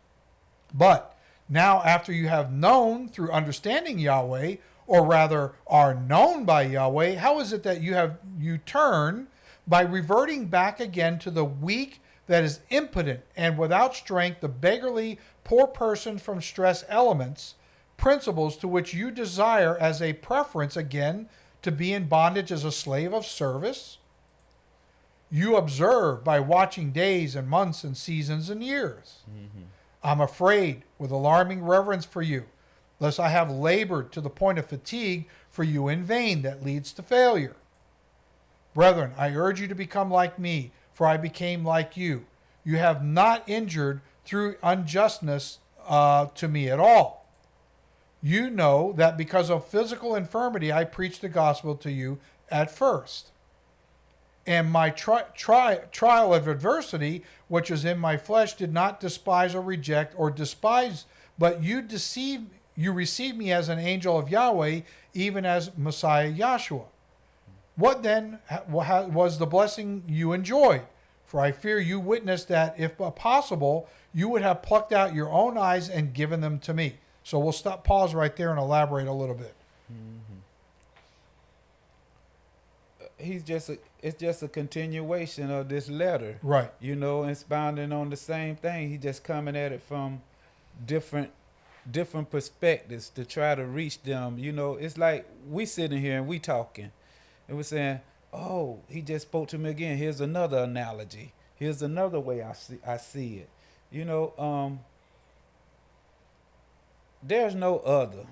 But now, after you have known through understanding Yahweh, or rather are known by Yahweh, how is it that you have you turn by reverting back again to the weak that is impotent and without strength, the beggarly poor person from stress elements, principles to which you desire as a preference again to be in bondage as a slave of service? You observe by watching days and months and seasons and years. Mm-hmm. I'm afraid with alarming reverence for you, lest I have labored to the point of fatigue for you in vain that leads to failure. Brethren, I urge you to become like me, for I became like you. You have not injured through unjustness uh, to me at all. You know that because of physical infirmity, I preached the gospel to you at first. And my tri- tri- trial of adversity, which is in my flesh, did not despise or reject or despise, but you deceive, you received me as an angel of Yahweh, even as Messiah Yahshua. What then was the blessing you enjoyed? For I fear you witnessed that, if possible, you would have plucked out your own eyes and given them to me. So we'll stop, pause right there, and elaborate a little bit. Mm-hmm. Uh, he's just a, it's just a continuation of this letter. Right. You know, expounding on the same thing. He just coming at it from different different perspectives to try to reach them. You know, it's like we sitting here and we talking, and we're saying, "Oh, he just spoke to me again." Here's another analogy. Here's another way I see I see it. You know, um, there's no other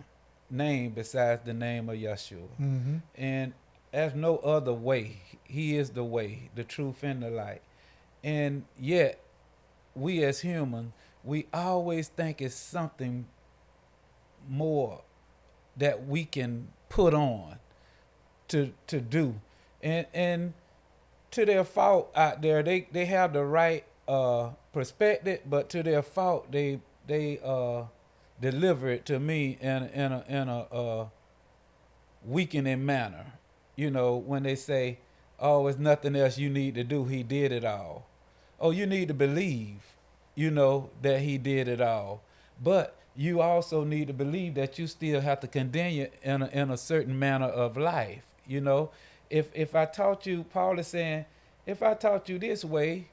name besides the name of Yeshua, Mm-hmm. and there's no other way. He is the way, the truth, and the light. And yet, we as humans, we always think it's something more that we can put on to to do. And and to their fault out there, they they have the right uh perspective, but to their fault, they they uh deliver it to me in in a in a uh weakening manner. You know, when they say, "Oh, it's nothing else you need to do. He did it all." Oh, you need to believe, you know, that he did it all. But you also need to believe that you still have to continue in a, in a certain manner of life. You know, if if I taught you, Paul is saying, if I taught you this way,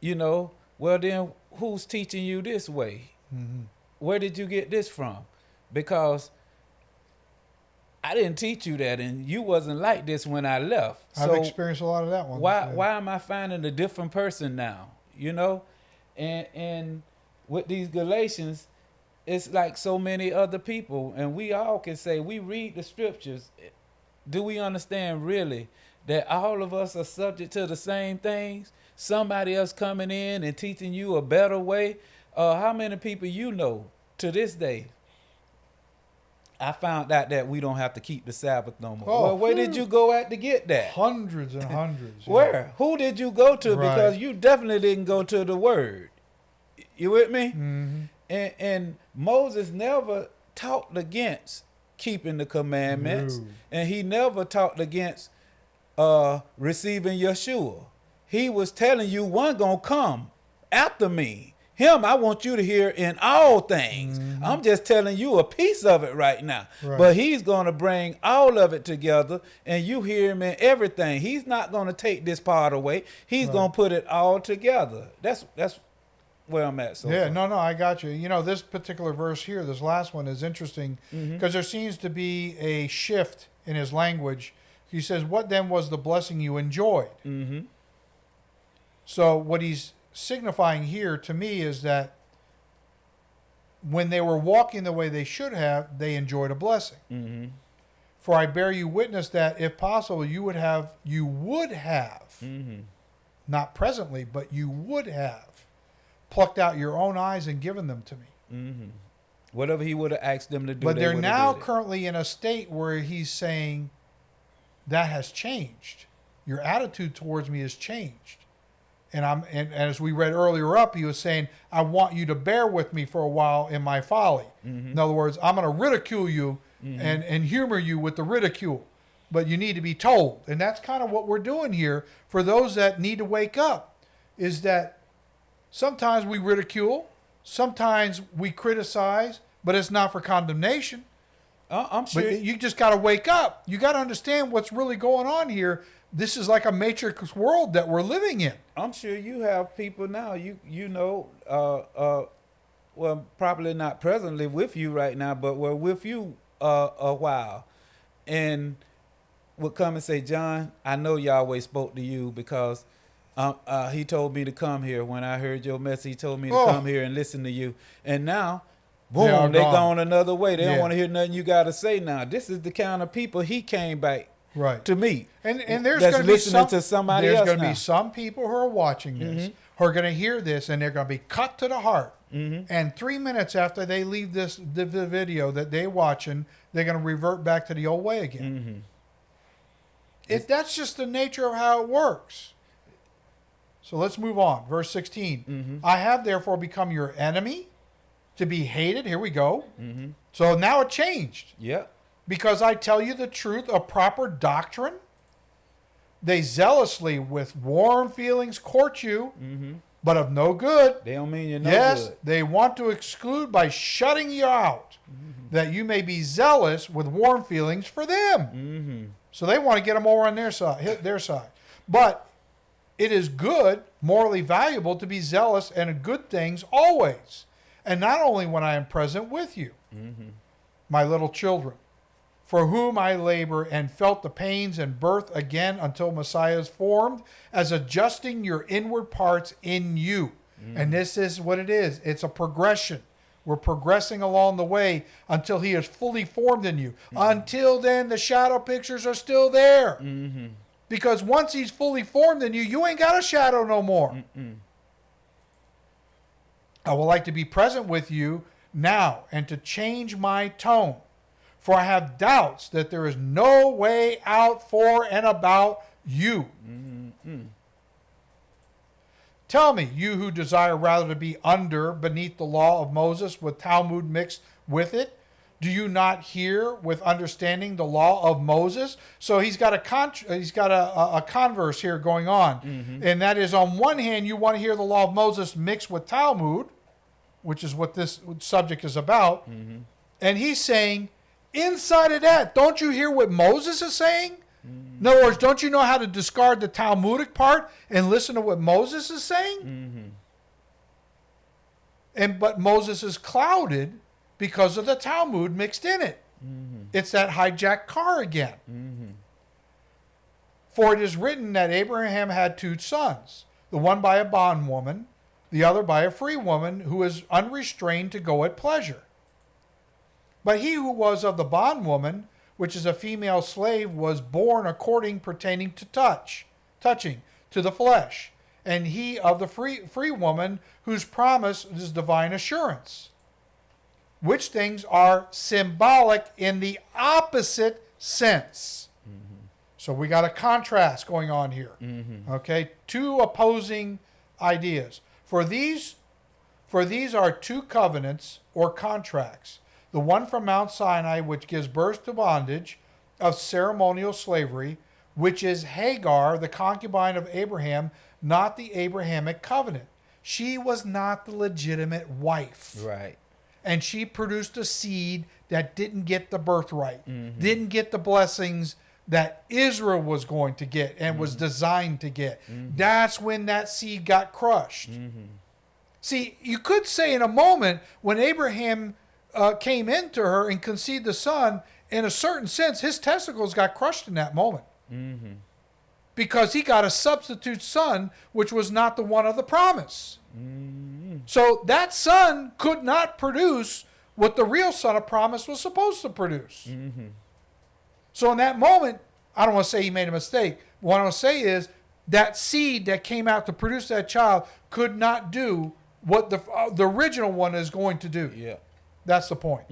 you know, well then who's teaching you this way? Mm-hmm. Where did you get this from? Because I didn't teach you that, and you wasn't like this when I left. I've So experienced a lot of that one. why yeah. why am I finding a different person now? You know, and and with these Galatians, it's like so many other people, and we all can say we read the scriptures. Do we understand really that all of us are subject to the same things? Somebody else coming in and teaching you a better way. Uh, how many people you know to this day? I found out that we don't have to keep the Sabbath no more. Oh, well, where did you go at to get that? Hundreds and hundreds. Where? Who did you go to? Right. Because you definitely didn't go to the word. You with me? Mhm. And and Moses never talked against keeping the commandments, No. and he never talked against uh receiving Yeshua. He was telling you one gonna come after me. Him, I want you to hear in all things. I'm just telling you a piece of it right now. Right. But he's going to bring all of it together and you hear him in everything. He's not going to take this part away. He's Right. going to put it all together. That's that's where I'm at so yeah, far. no, no, I got you. You know, this particular verse here, this last one is interesting because Mm-hmm. there seems to be a shift in his language. He says, What then was the blessing you enjoyed? Mm-hmm. So, what he's signifying here to me is that when they were walking the way they should have, they enjoyed a blessing. Mm-hmm. For I bear you witness that if possible, you would have, you would have, Mm-hmm. not presently, but you would have plucked out your own eyes and given them to me. Mm-hmm. Whatever he would have asked them to do. but they they're would've now currently in a state where he's saying that has changed. Your attitude towards me has changed. And I'm and, and as we read earlier up, he was saying, I want you to bear with me for a while in my folly. Mm-hmm. In other words, I'm gonna ridicule you and, and humor you with the ridicule. But you need to be told. And that's kind of what we're doing here for those that need to wake up, is that sometimes we ridicule, sometimes we criticize, but it's not for condemnation. Uh, I'm sure. But you just got to wake up. You got to understand what's really going on here. This is like a matrix world that we're living in. I'm sure you have people now. You you know, uh, uh, well, probably not presently with you right now, but were with you uh, a while, and would come and say, "John, I know Yahweh spoke to you because um, uh, he told me to come here. When I heard your message, he told me to Oh. come here and listen to you. And now, boom, they gone. gone another way. They don't want to hear nothing you got to say now. This is the kind of people he came back Right. to meet. And and there's going to be listening some, to somebody there's gonna be some people who are watching this Mhm. who are going to hear this and they're going to be cut to the heart. Mhm. And three minutes after they leave this the, the video that they're watching, they're going to revert back to the old way again. Mm-hmm. It, that's just the nature of how it works. So let's move on. Verse 16. Mhm. I have therefore become your enemy to be hated. Here we go. Mm-hmm. So now it changed. Yep. Because I tell you the truth a proper doctrine. They zealously, with warm feelings, court you, Mm-hmm. but of no good. They don't mean you're no yes, good. they want to exclude by shutting you out, that you may be zealous with warm feelings for them. Mm-hmm. So they want to get them over on their side, hit their side. But it is good, morally valuable to be zealous and good things always, and not only when I am present with you, Mm-hmm. my little children, for whom I labor and felt the pains and birth again until Messiah is formed, as adjusting your inward parts in you. Mm. And this is what it is it's a progression. We're progressing along the way until he is fully formed in you. Mm-hmm. Until then, the shadow pictures are still there. Mm-hmm. Because once he's fully formed in you, you ain't got a shadow no more. Mm-mm. I would like to be present with you now and to change my tone. For I have doubts that there is no way out for and about you. Mm-hmm. Tell me, you who desire rather to be under beneath the law of Moses with Talmud mixed with it, do you not hear with understanding the law of Moses? So he's got a con- he's got a, a, a converse here going on, mm-hmm. and that is on one hand you want to hear the law of Moses mixed with Talmud, which is what this subject is about, mm-hmm. and he's saying inside of that, don't you hear what Moses is saying? Mm-hmm. In other words, don't you know how to discard the Talmudic part and listen to what Moses is saying? And but Moses is clouded because of the Talmud mixed in it. Mm-hmm. It's that hijacked car again. Mm-hmm. For it is written that Abraham had two sons, the one by a bondwoman, the other by a free woman who is unrestrained to go at pleasure. But he who was of the bondwoman, which is a female slave, was born according pertaining to touch, touching to the flesh, and he of the free free woman, whose promise is divine assurance. Which things are symbolic in the opposite sense. So we got a contrast going on here. Okay, two opposing ideas. For these for these are two covenants or contracts. The one from Mount Sinai which gives birth to bondage of ceremonial slavery, which is Hagar, the concubine of Abraham, not the Abrahamic covenant. She was not the legitimate wife Right. And she produced a seed that didn't get the birthright, mm-hmm. didn't get the blessings that Israel was going to get and was mm-hmm. designed to get. Mm-hmm. That's when that seed got crushed. See, you could say in a moment when Abraham uh, came into her and conceived the son, in a certain sense, his testicles got crushed in that moment. Because he got a substitute son, which was not the one of the promise. So that son could not produce what the real son of promise was supposed to produce. So in that moment, I don't want to say he made a mistake. What I want to say is that seed that came out to produce that child could not do what the uh, the original one is going to do. Yeah. That's the point.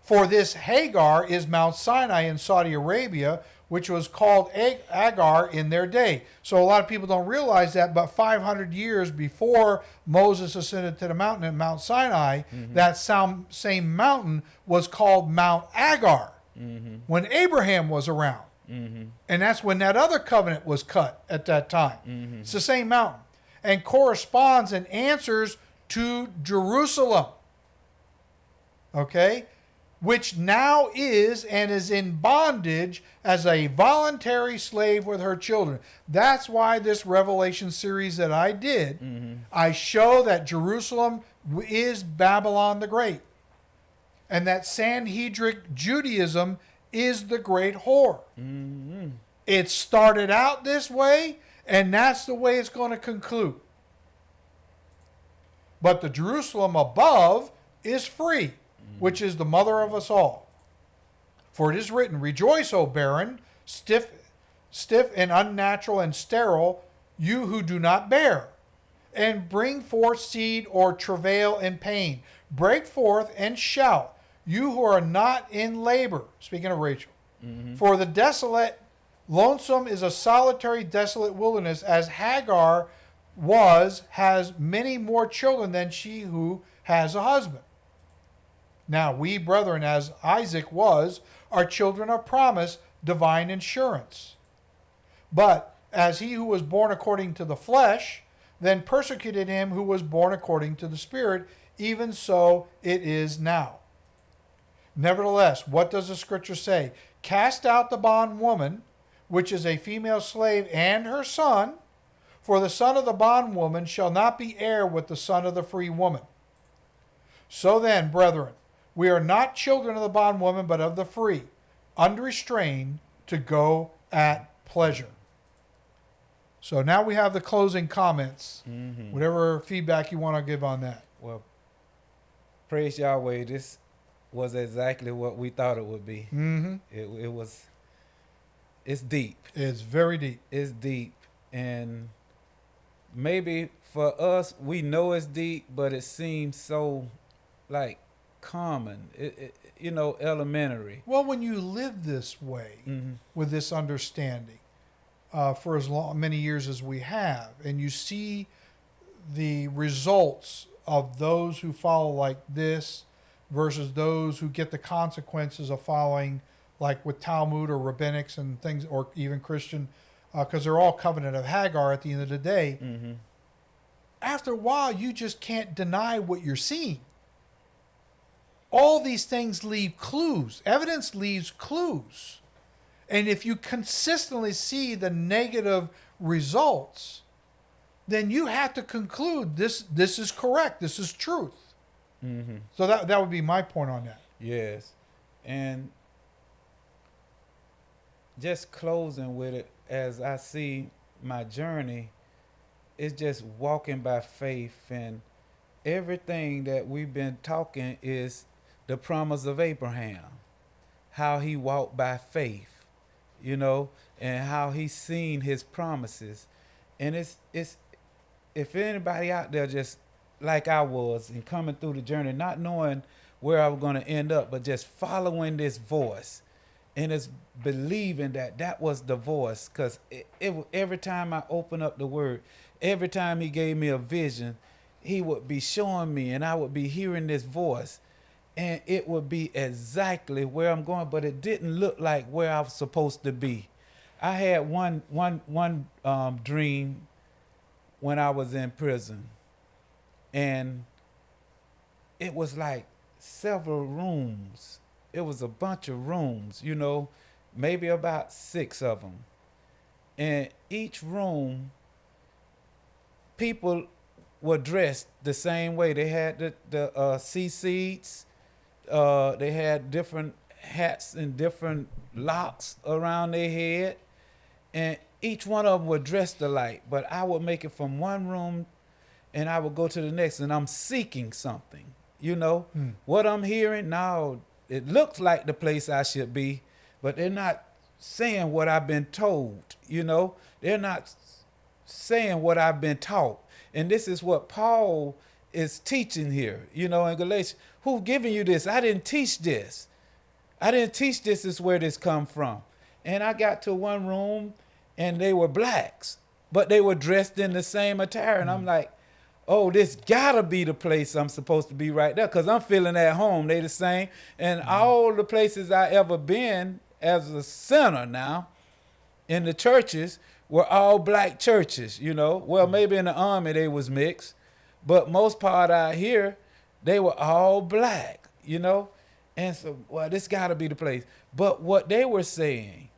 For this Hagar is Mount Sinai in Saudi Arabia, which was called Agar in their day. So a lot of people don't realize that, but 500 years before Moses ascended to the mountain at Mount Sinai, mm-hmm. that sam- same mountain was called Mount Agar mm-hmm. when Abraham was around. Mm-hmm. And that's when that other covenant was cut at that time. It's the same mountain. And corresponds and answers to Jerusalem. Okay? Which now is and is in bondage as a voluntary slave with her children. That's why this Revelation series that I did, mm-hmm. I show that Jerusalem is Babylon the Great. And that Sanhedric Judaism is the great whore. Mm-hmm. It started out this way, and that's the way it's going to conclude. But the Jerusalem above is free, which is the mother of us all. For it is written, Rejoice, O barren, stiff, stiff and unnatural and sterile, you who do not bear, and bring forth seed or travail in pain. Break forth and shout, you who are not in labor. Speaking of Rachel. Mm-hmm. For the desolate, lonesome is a solitary, desolate wilderness, as Hagar was, has many more children than she who has a husband. Now, we, brethren, as Isaac was, are children of promise, divine insurance. But as he who was born according to the flesh, then persecuted him who was born according to the Spirit, even so it is now. Nevertheless, what does the scripture say? Cast out the bondwoman, which is a female slave, and her son, for the son of the bondwoman shall not be heir with the son of the free woman. So then, brethren, we are not children of the bondwoman, but of the free, unrestrained to go at pleasure. So now we have the closing comments. Whatever feedback you want to give on that. Well, praise Yahweh. This was exactly what we thought it would be. hmm It, it was. It's deep. It's very deep. It's deep, and maybe for us, we know it's deep, but it seems so, like, common. It, it you know, elementary. Well, when you live this way Mhm. with this understanding uh, for as long many years as we have, and you see the results of those who follow like this versus those who get the consequences of following like with Talmud or rabbinics and things, or even Christian, because they're all covenant of Hagar at the end of the day. Mm-hmm. After a while, you just can't deny what you're seeing. All these things leave clues. Evidence leaves clues. And if you consistently see the negative results, then you have to conclude this this is correct. This is truth. Mm-hmm. So that that would be my point on that. Yes. And just closing with it as I see my journey is just walking by faith and everything that we've been talking is the promise of Abraham. How he walked by faith, you know, and how he seen his promises. And it's it's if anybody out there just like I was and coming through the journey, not knowing where I was going to end up, but just following this voice and it's believing that that was the voice because every time I open up the word, every time he gave me a vision, he would be showing me and I would be hearing this voice and it would be exactly where I'm going, but it didn't look like where I was supposed to be. I had one, one, one um, dream when I was in prison and it was like several rooms. It was a bunch of rooms, you know, maybe about six of them. And each room, people were dressed the same way. They had the, the uh, tzitzit, uh, they had different hats and different locks around their head. And each one of them were dressed alike, but I would make it from one room and I would go to the next and I'm seeking something. You know, Hmm. what I'm hearing now, it looks like the place I should be, but they're not saying what I've been told. You know, they're not saying what I've been taught. And this is what Paul is teaching here, you know, in Galatians. Who giving you this? I didn't teach this. I didn't teach this is where this come from. And I got to one room and they were blacks, but they were dressed in the same attire. And I'm hmm. like, oh, this gotta be the place I'm supposed to be right there. Cause I'm feeling at home. They the same. And hmm. all the places I ever been as a sinner now in the churches were all black churches, you know. Well, hmm. maybe in the army they was mixed, but most part out here, they were all black, you know. And so, well, this got to be the place. But what they were saying,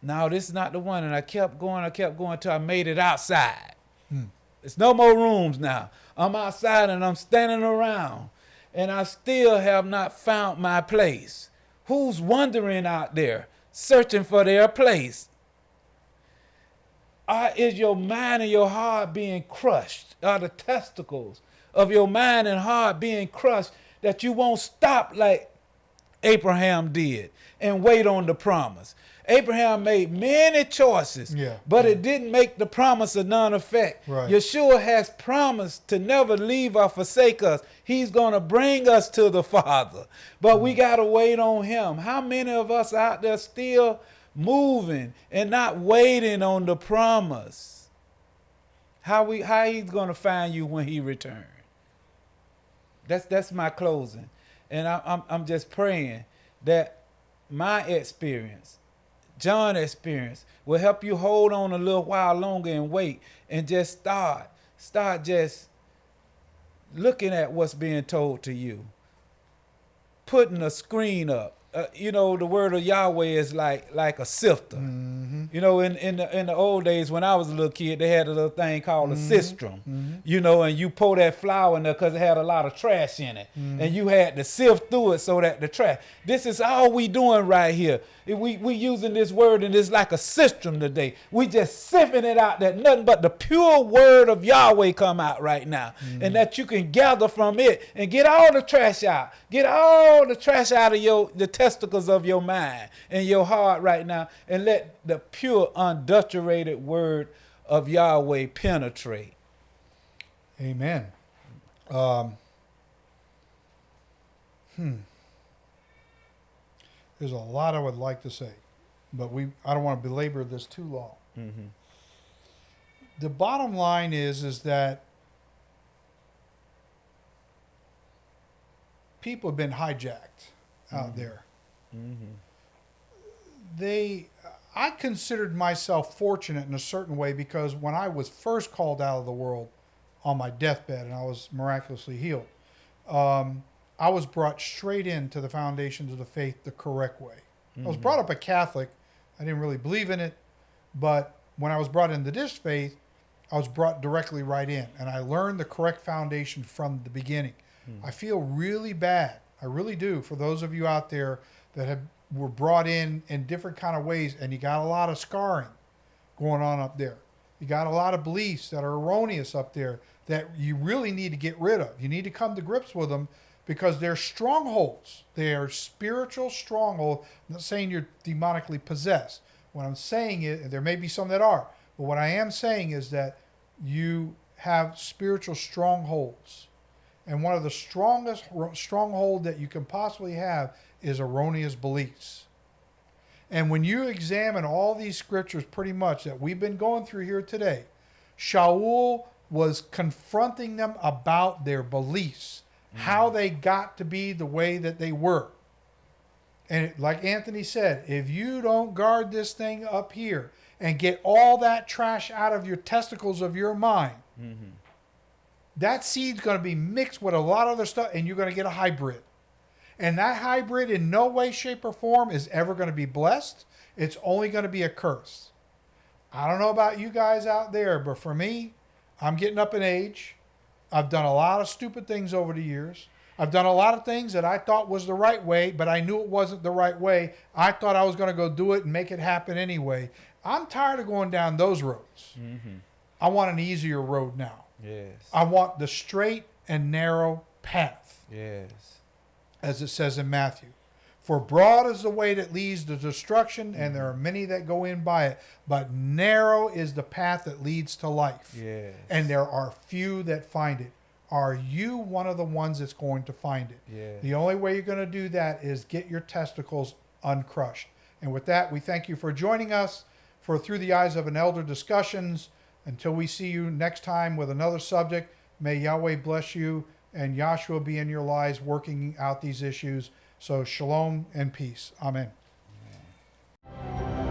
now this is not the one. And I kept going, I kept going till I made it outside. Hmm. It's no more rooms now. I'm outside and I'm standing around, and I still have not found my place. Who's wandering out there, searching for their place? Are, is your mind and your heart being crushed? Are the testicles of your mind and heart being crushed that you won't stop like Abraham did and wait on the promise? Abraham made many choices, Yeah. but it didn't make the promise of none effect. Right. Yeshua has promised to never leave or forsake us. He's going to bring us to the Father, but we mm. got to wait on Him. How many of us out there still moving and not waiting on the promise? How we how He's going to find you when He returns? That's that's my closing, and I, I'm I'm just praying that my experience, John experience, will help you hold on a little while longer and wait, and just start start just looking at what's being told to you, putting a screen up. Uh, you know, the word of Yahweh is like like a sifter. Mm-hmm. You know, in in the, in the old days when I was a little kid, they had a little thing called a mm-hmm. sistrum. Mm-hmm. You know, and you pour that flour in there because it had a lot of trash in it, and you had to sift through it so that the trash. This is all we doing right here. We we using this word and it's like a sistrum today. We just sifting it out that nothing but the pure word of Yahweh come out right now, and that you can gather from it and get all the trash out. Get all the trash out of your the testicles of your mind and your heart right now, and let the pure, unadulterated word of Yahweh penetrate. Amen. Um, hmm. There's a lot I would like to say, but we I don't want to belabor this too long. The bottom line is is that people have been hijacked out there. Mm-hmm. They I considered myself fortunate in a certain way because when I was first called out of the world on my deathbed and I was miraculously healed, um, I was brought straight into the foundations of the faith the correct way. I was mm-hmm. brought up a Catholic. I didn't really believe in it, but when I was brought into this faith, I was brought directly right in, and I learned the correct foundation from the beginning. Hmm. I feel really bad. I really do for those of you out there that have were brought in in different kind of ways, and you got a lot of scarring going on up there. You got a lot of beliefs that are erroneous up there that you really need to get rid of. You need to come to grips with them because they're strongholds. They are spiritual strongholds. I'm not saying you're demonically possessed. What I'm saying is, there may be some that are, but what I am saying is that you have spiritual strongholds. And one of the strongest ro- stronghold that you can possibly have is erroneous beliefs. And when you examine all these scriptures, pretty much that we've been going through here today, Shaul was confronting them about their beliefs, mm-hmm. how they got to be the way that they were. And like Anthony said, if you don't guard this thing up here and get all that trash out of your testicles of your mind, mm-hmm. that seed's going to be mixed with a lot of other stuff, and you're going to get a hybrid. And that hybrid, in no way, shape, or form, is ever going to be blessed. It's only going to be a curse. I don't know about you guys out there, but for me, I'm getting up in age. I've done a lot of stupid things over the years. I've done a lot of things that I thought was the right way, but I knew it wasn't the right way. I thought I was going to go do it and make it happen anyway. I'm tired of going down those roads. Mm-hmm. I want an easier road now. Yes. I want the straight and narrow path, Yes. As it says in Matthew. For broad is the way that leads to destruction, and there are many that go in by it. But narrow is the path that leads to life. Yes. And there are few that find it. Are you one of the ones that's going to find it? Yes. The only way you're going to do that is get your testicles uncrushed. And with that, we thank you for joining us for Through the Eyes of an Elder discussions. Until we see you next time with another subject, may Yahweh bless you and Yahshua be in your lives working out these issues. So, shalom and peace. Amen. Amen.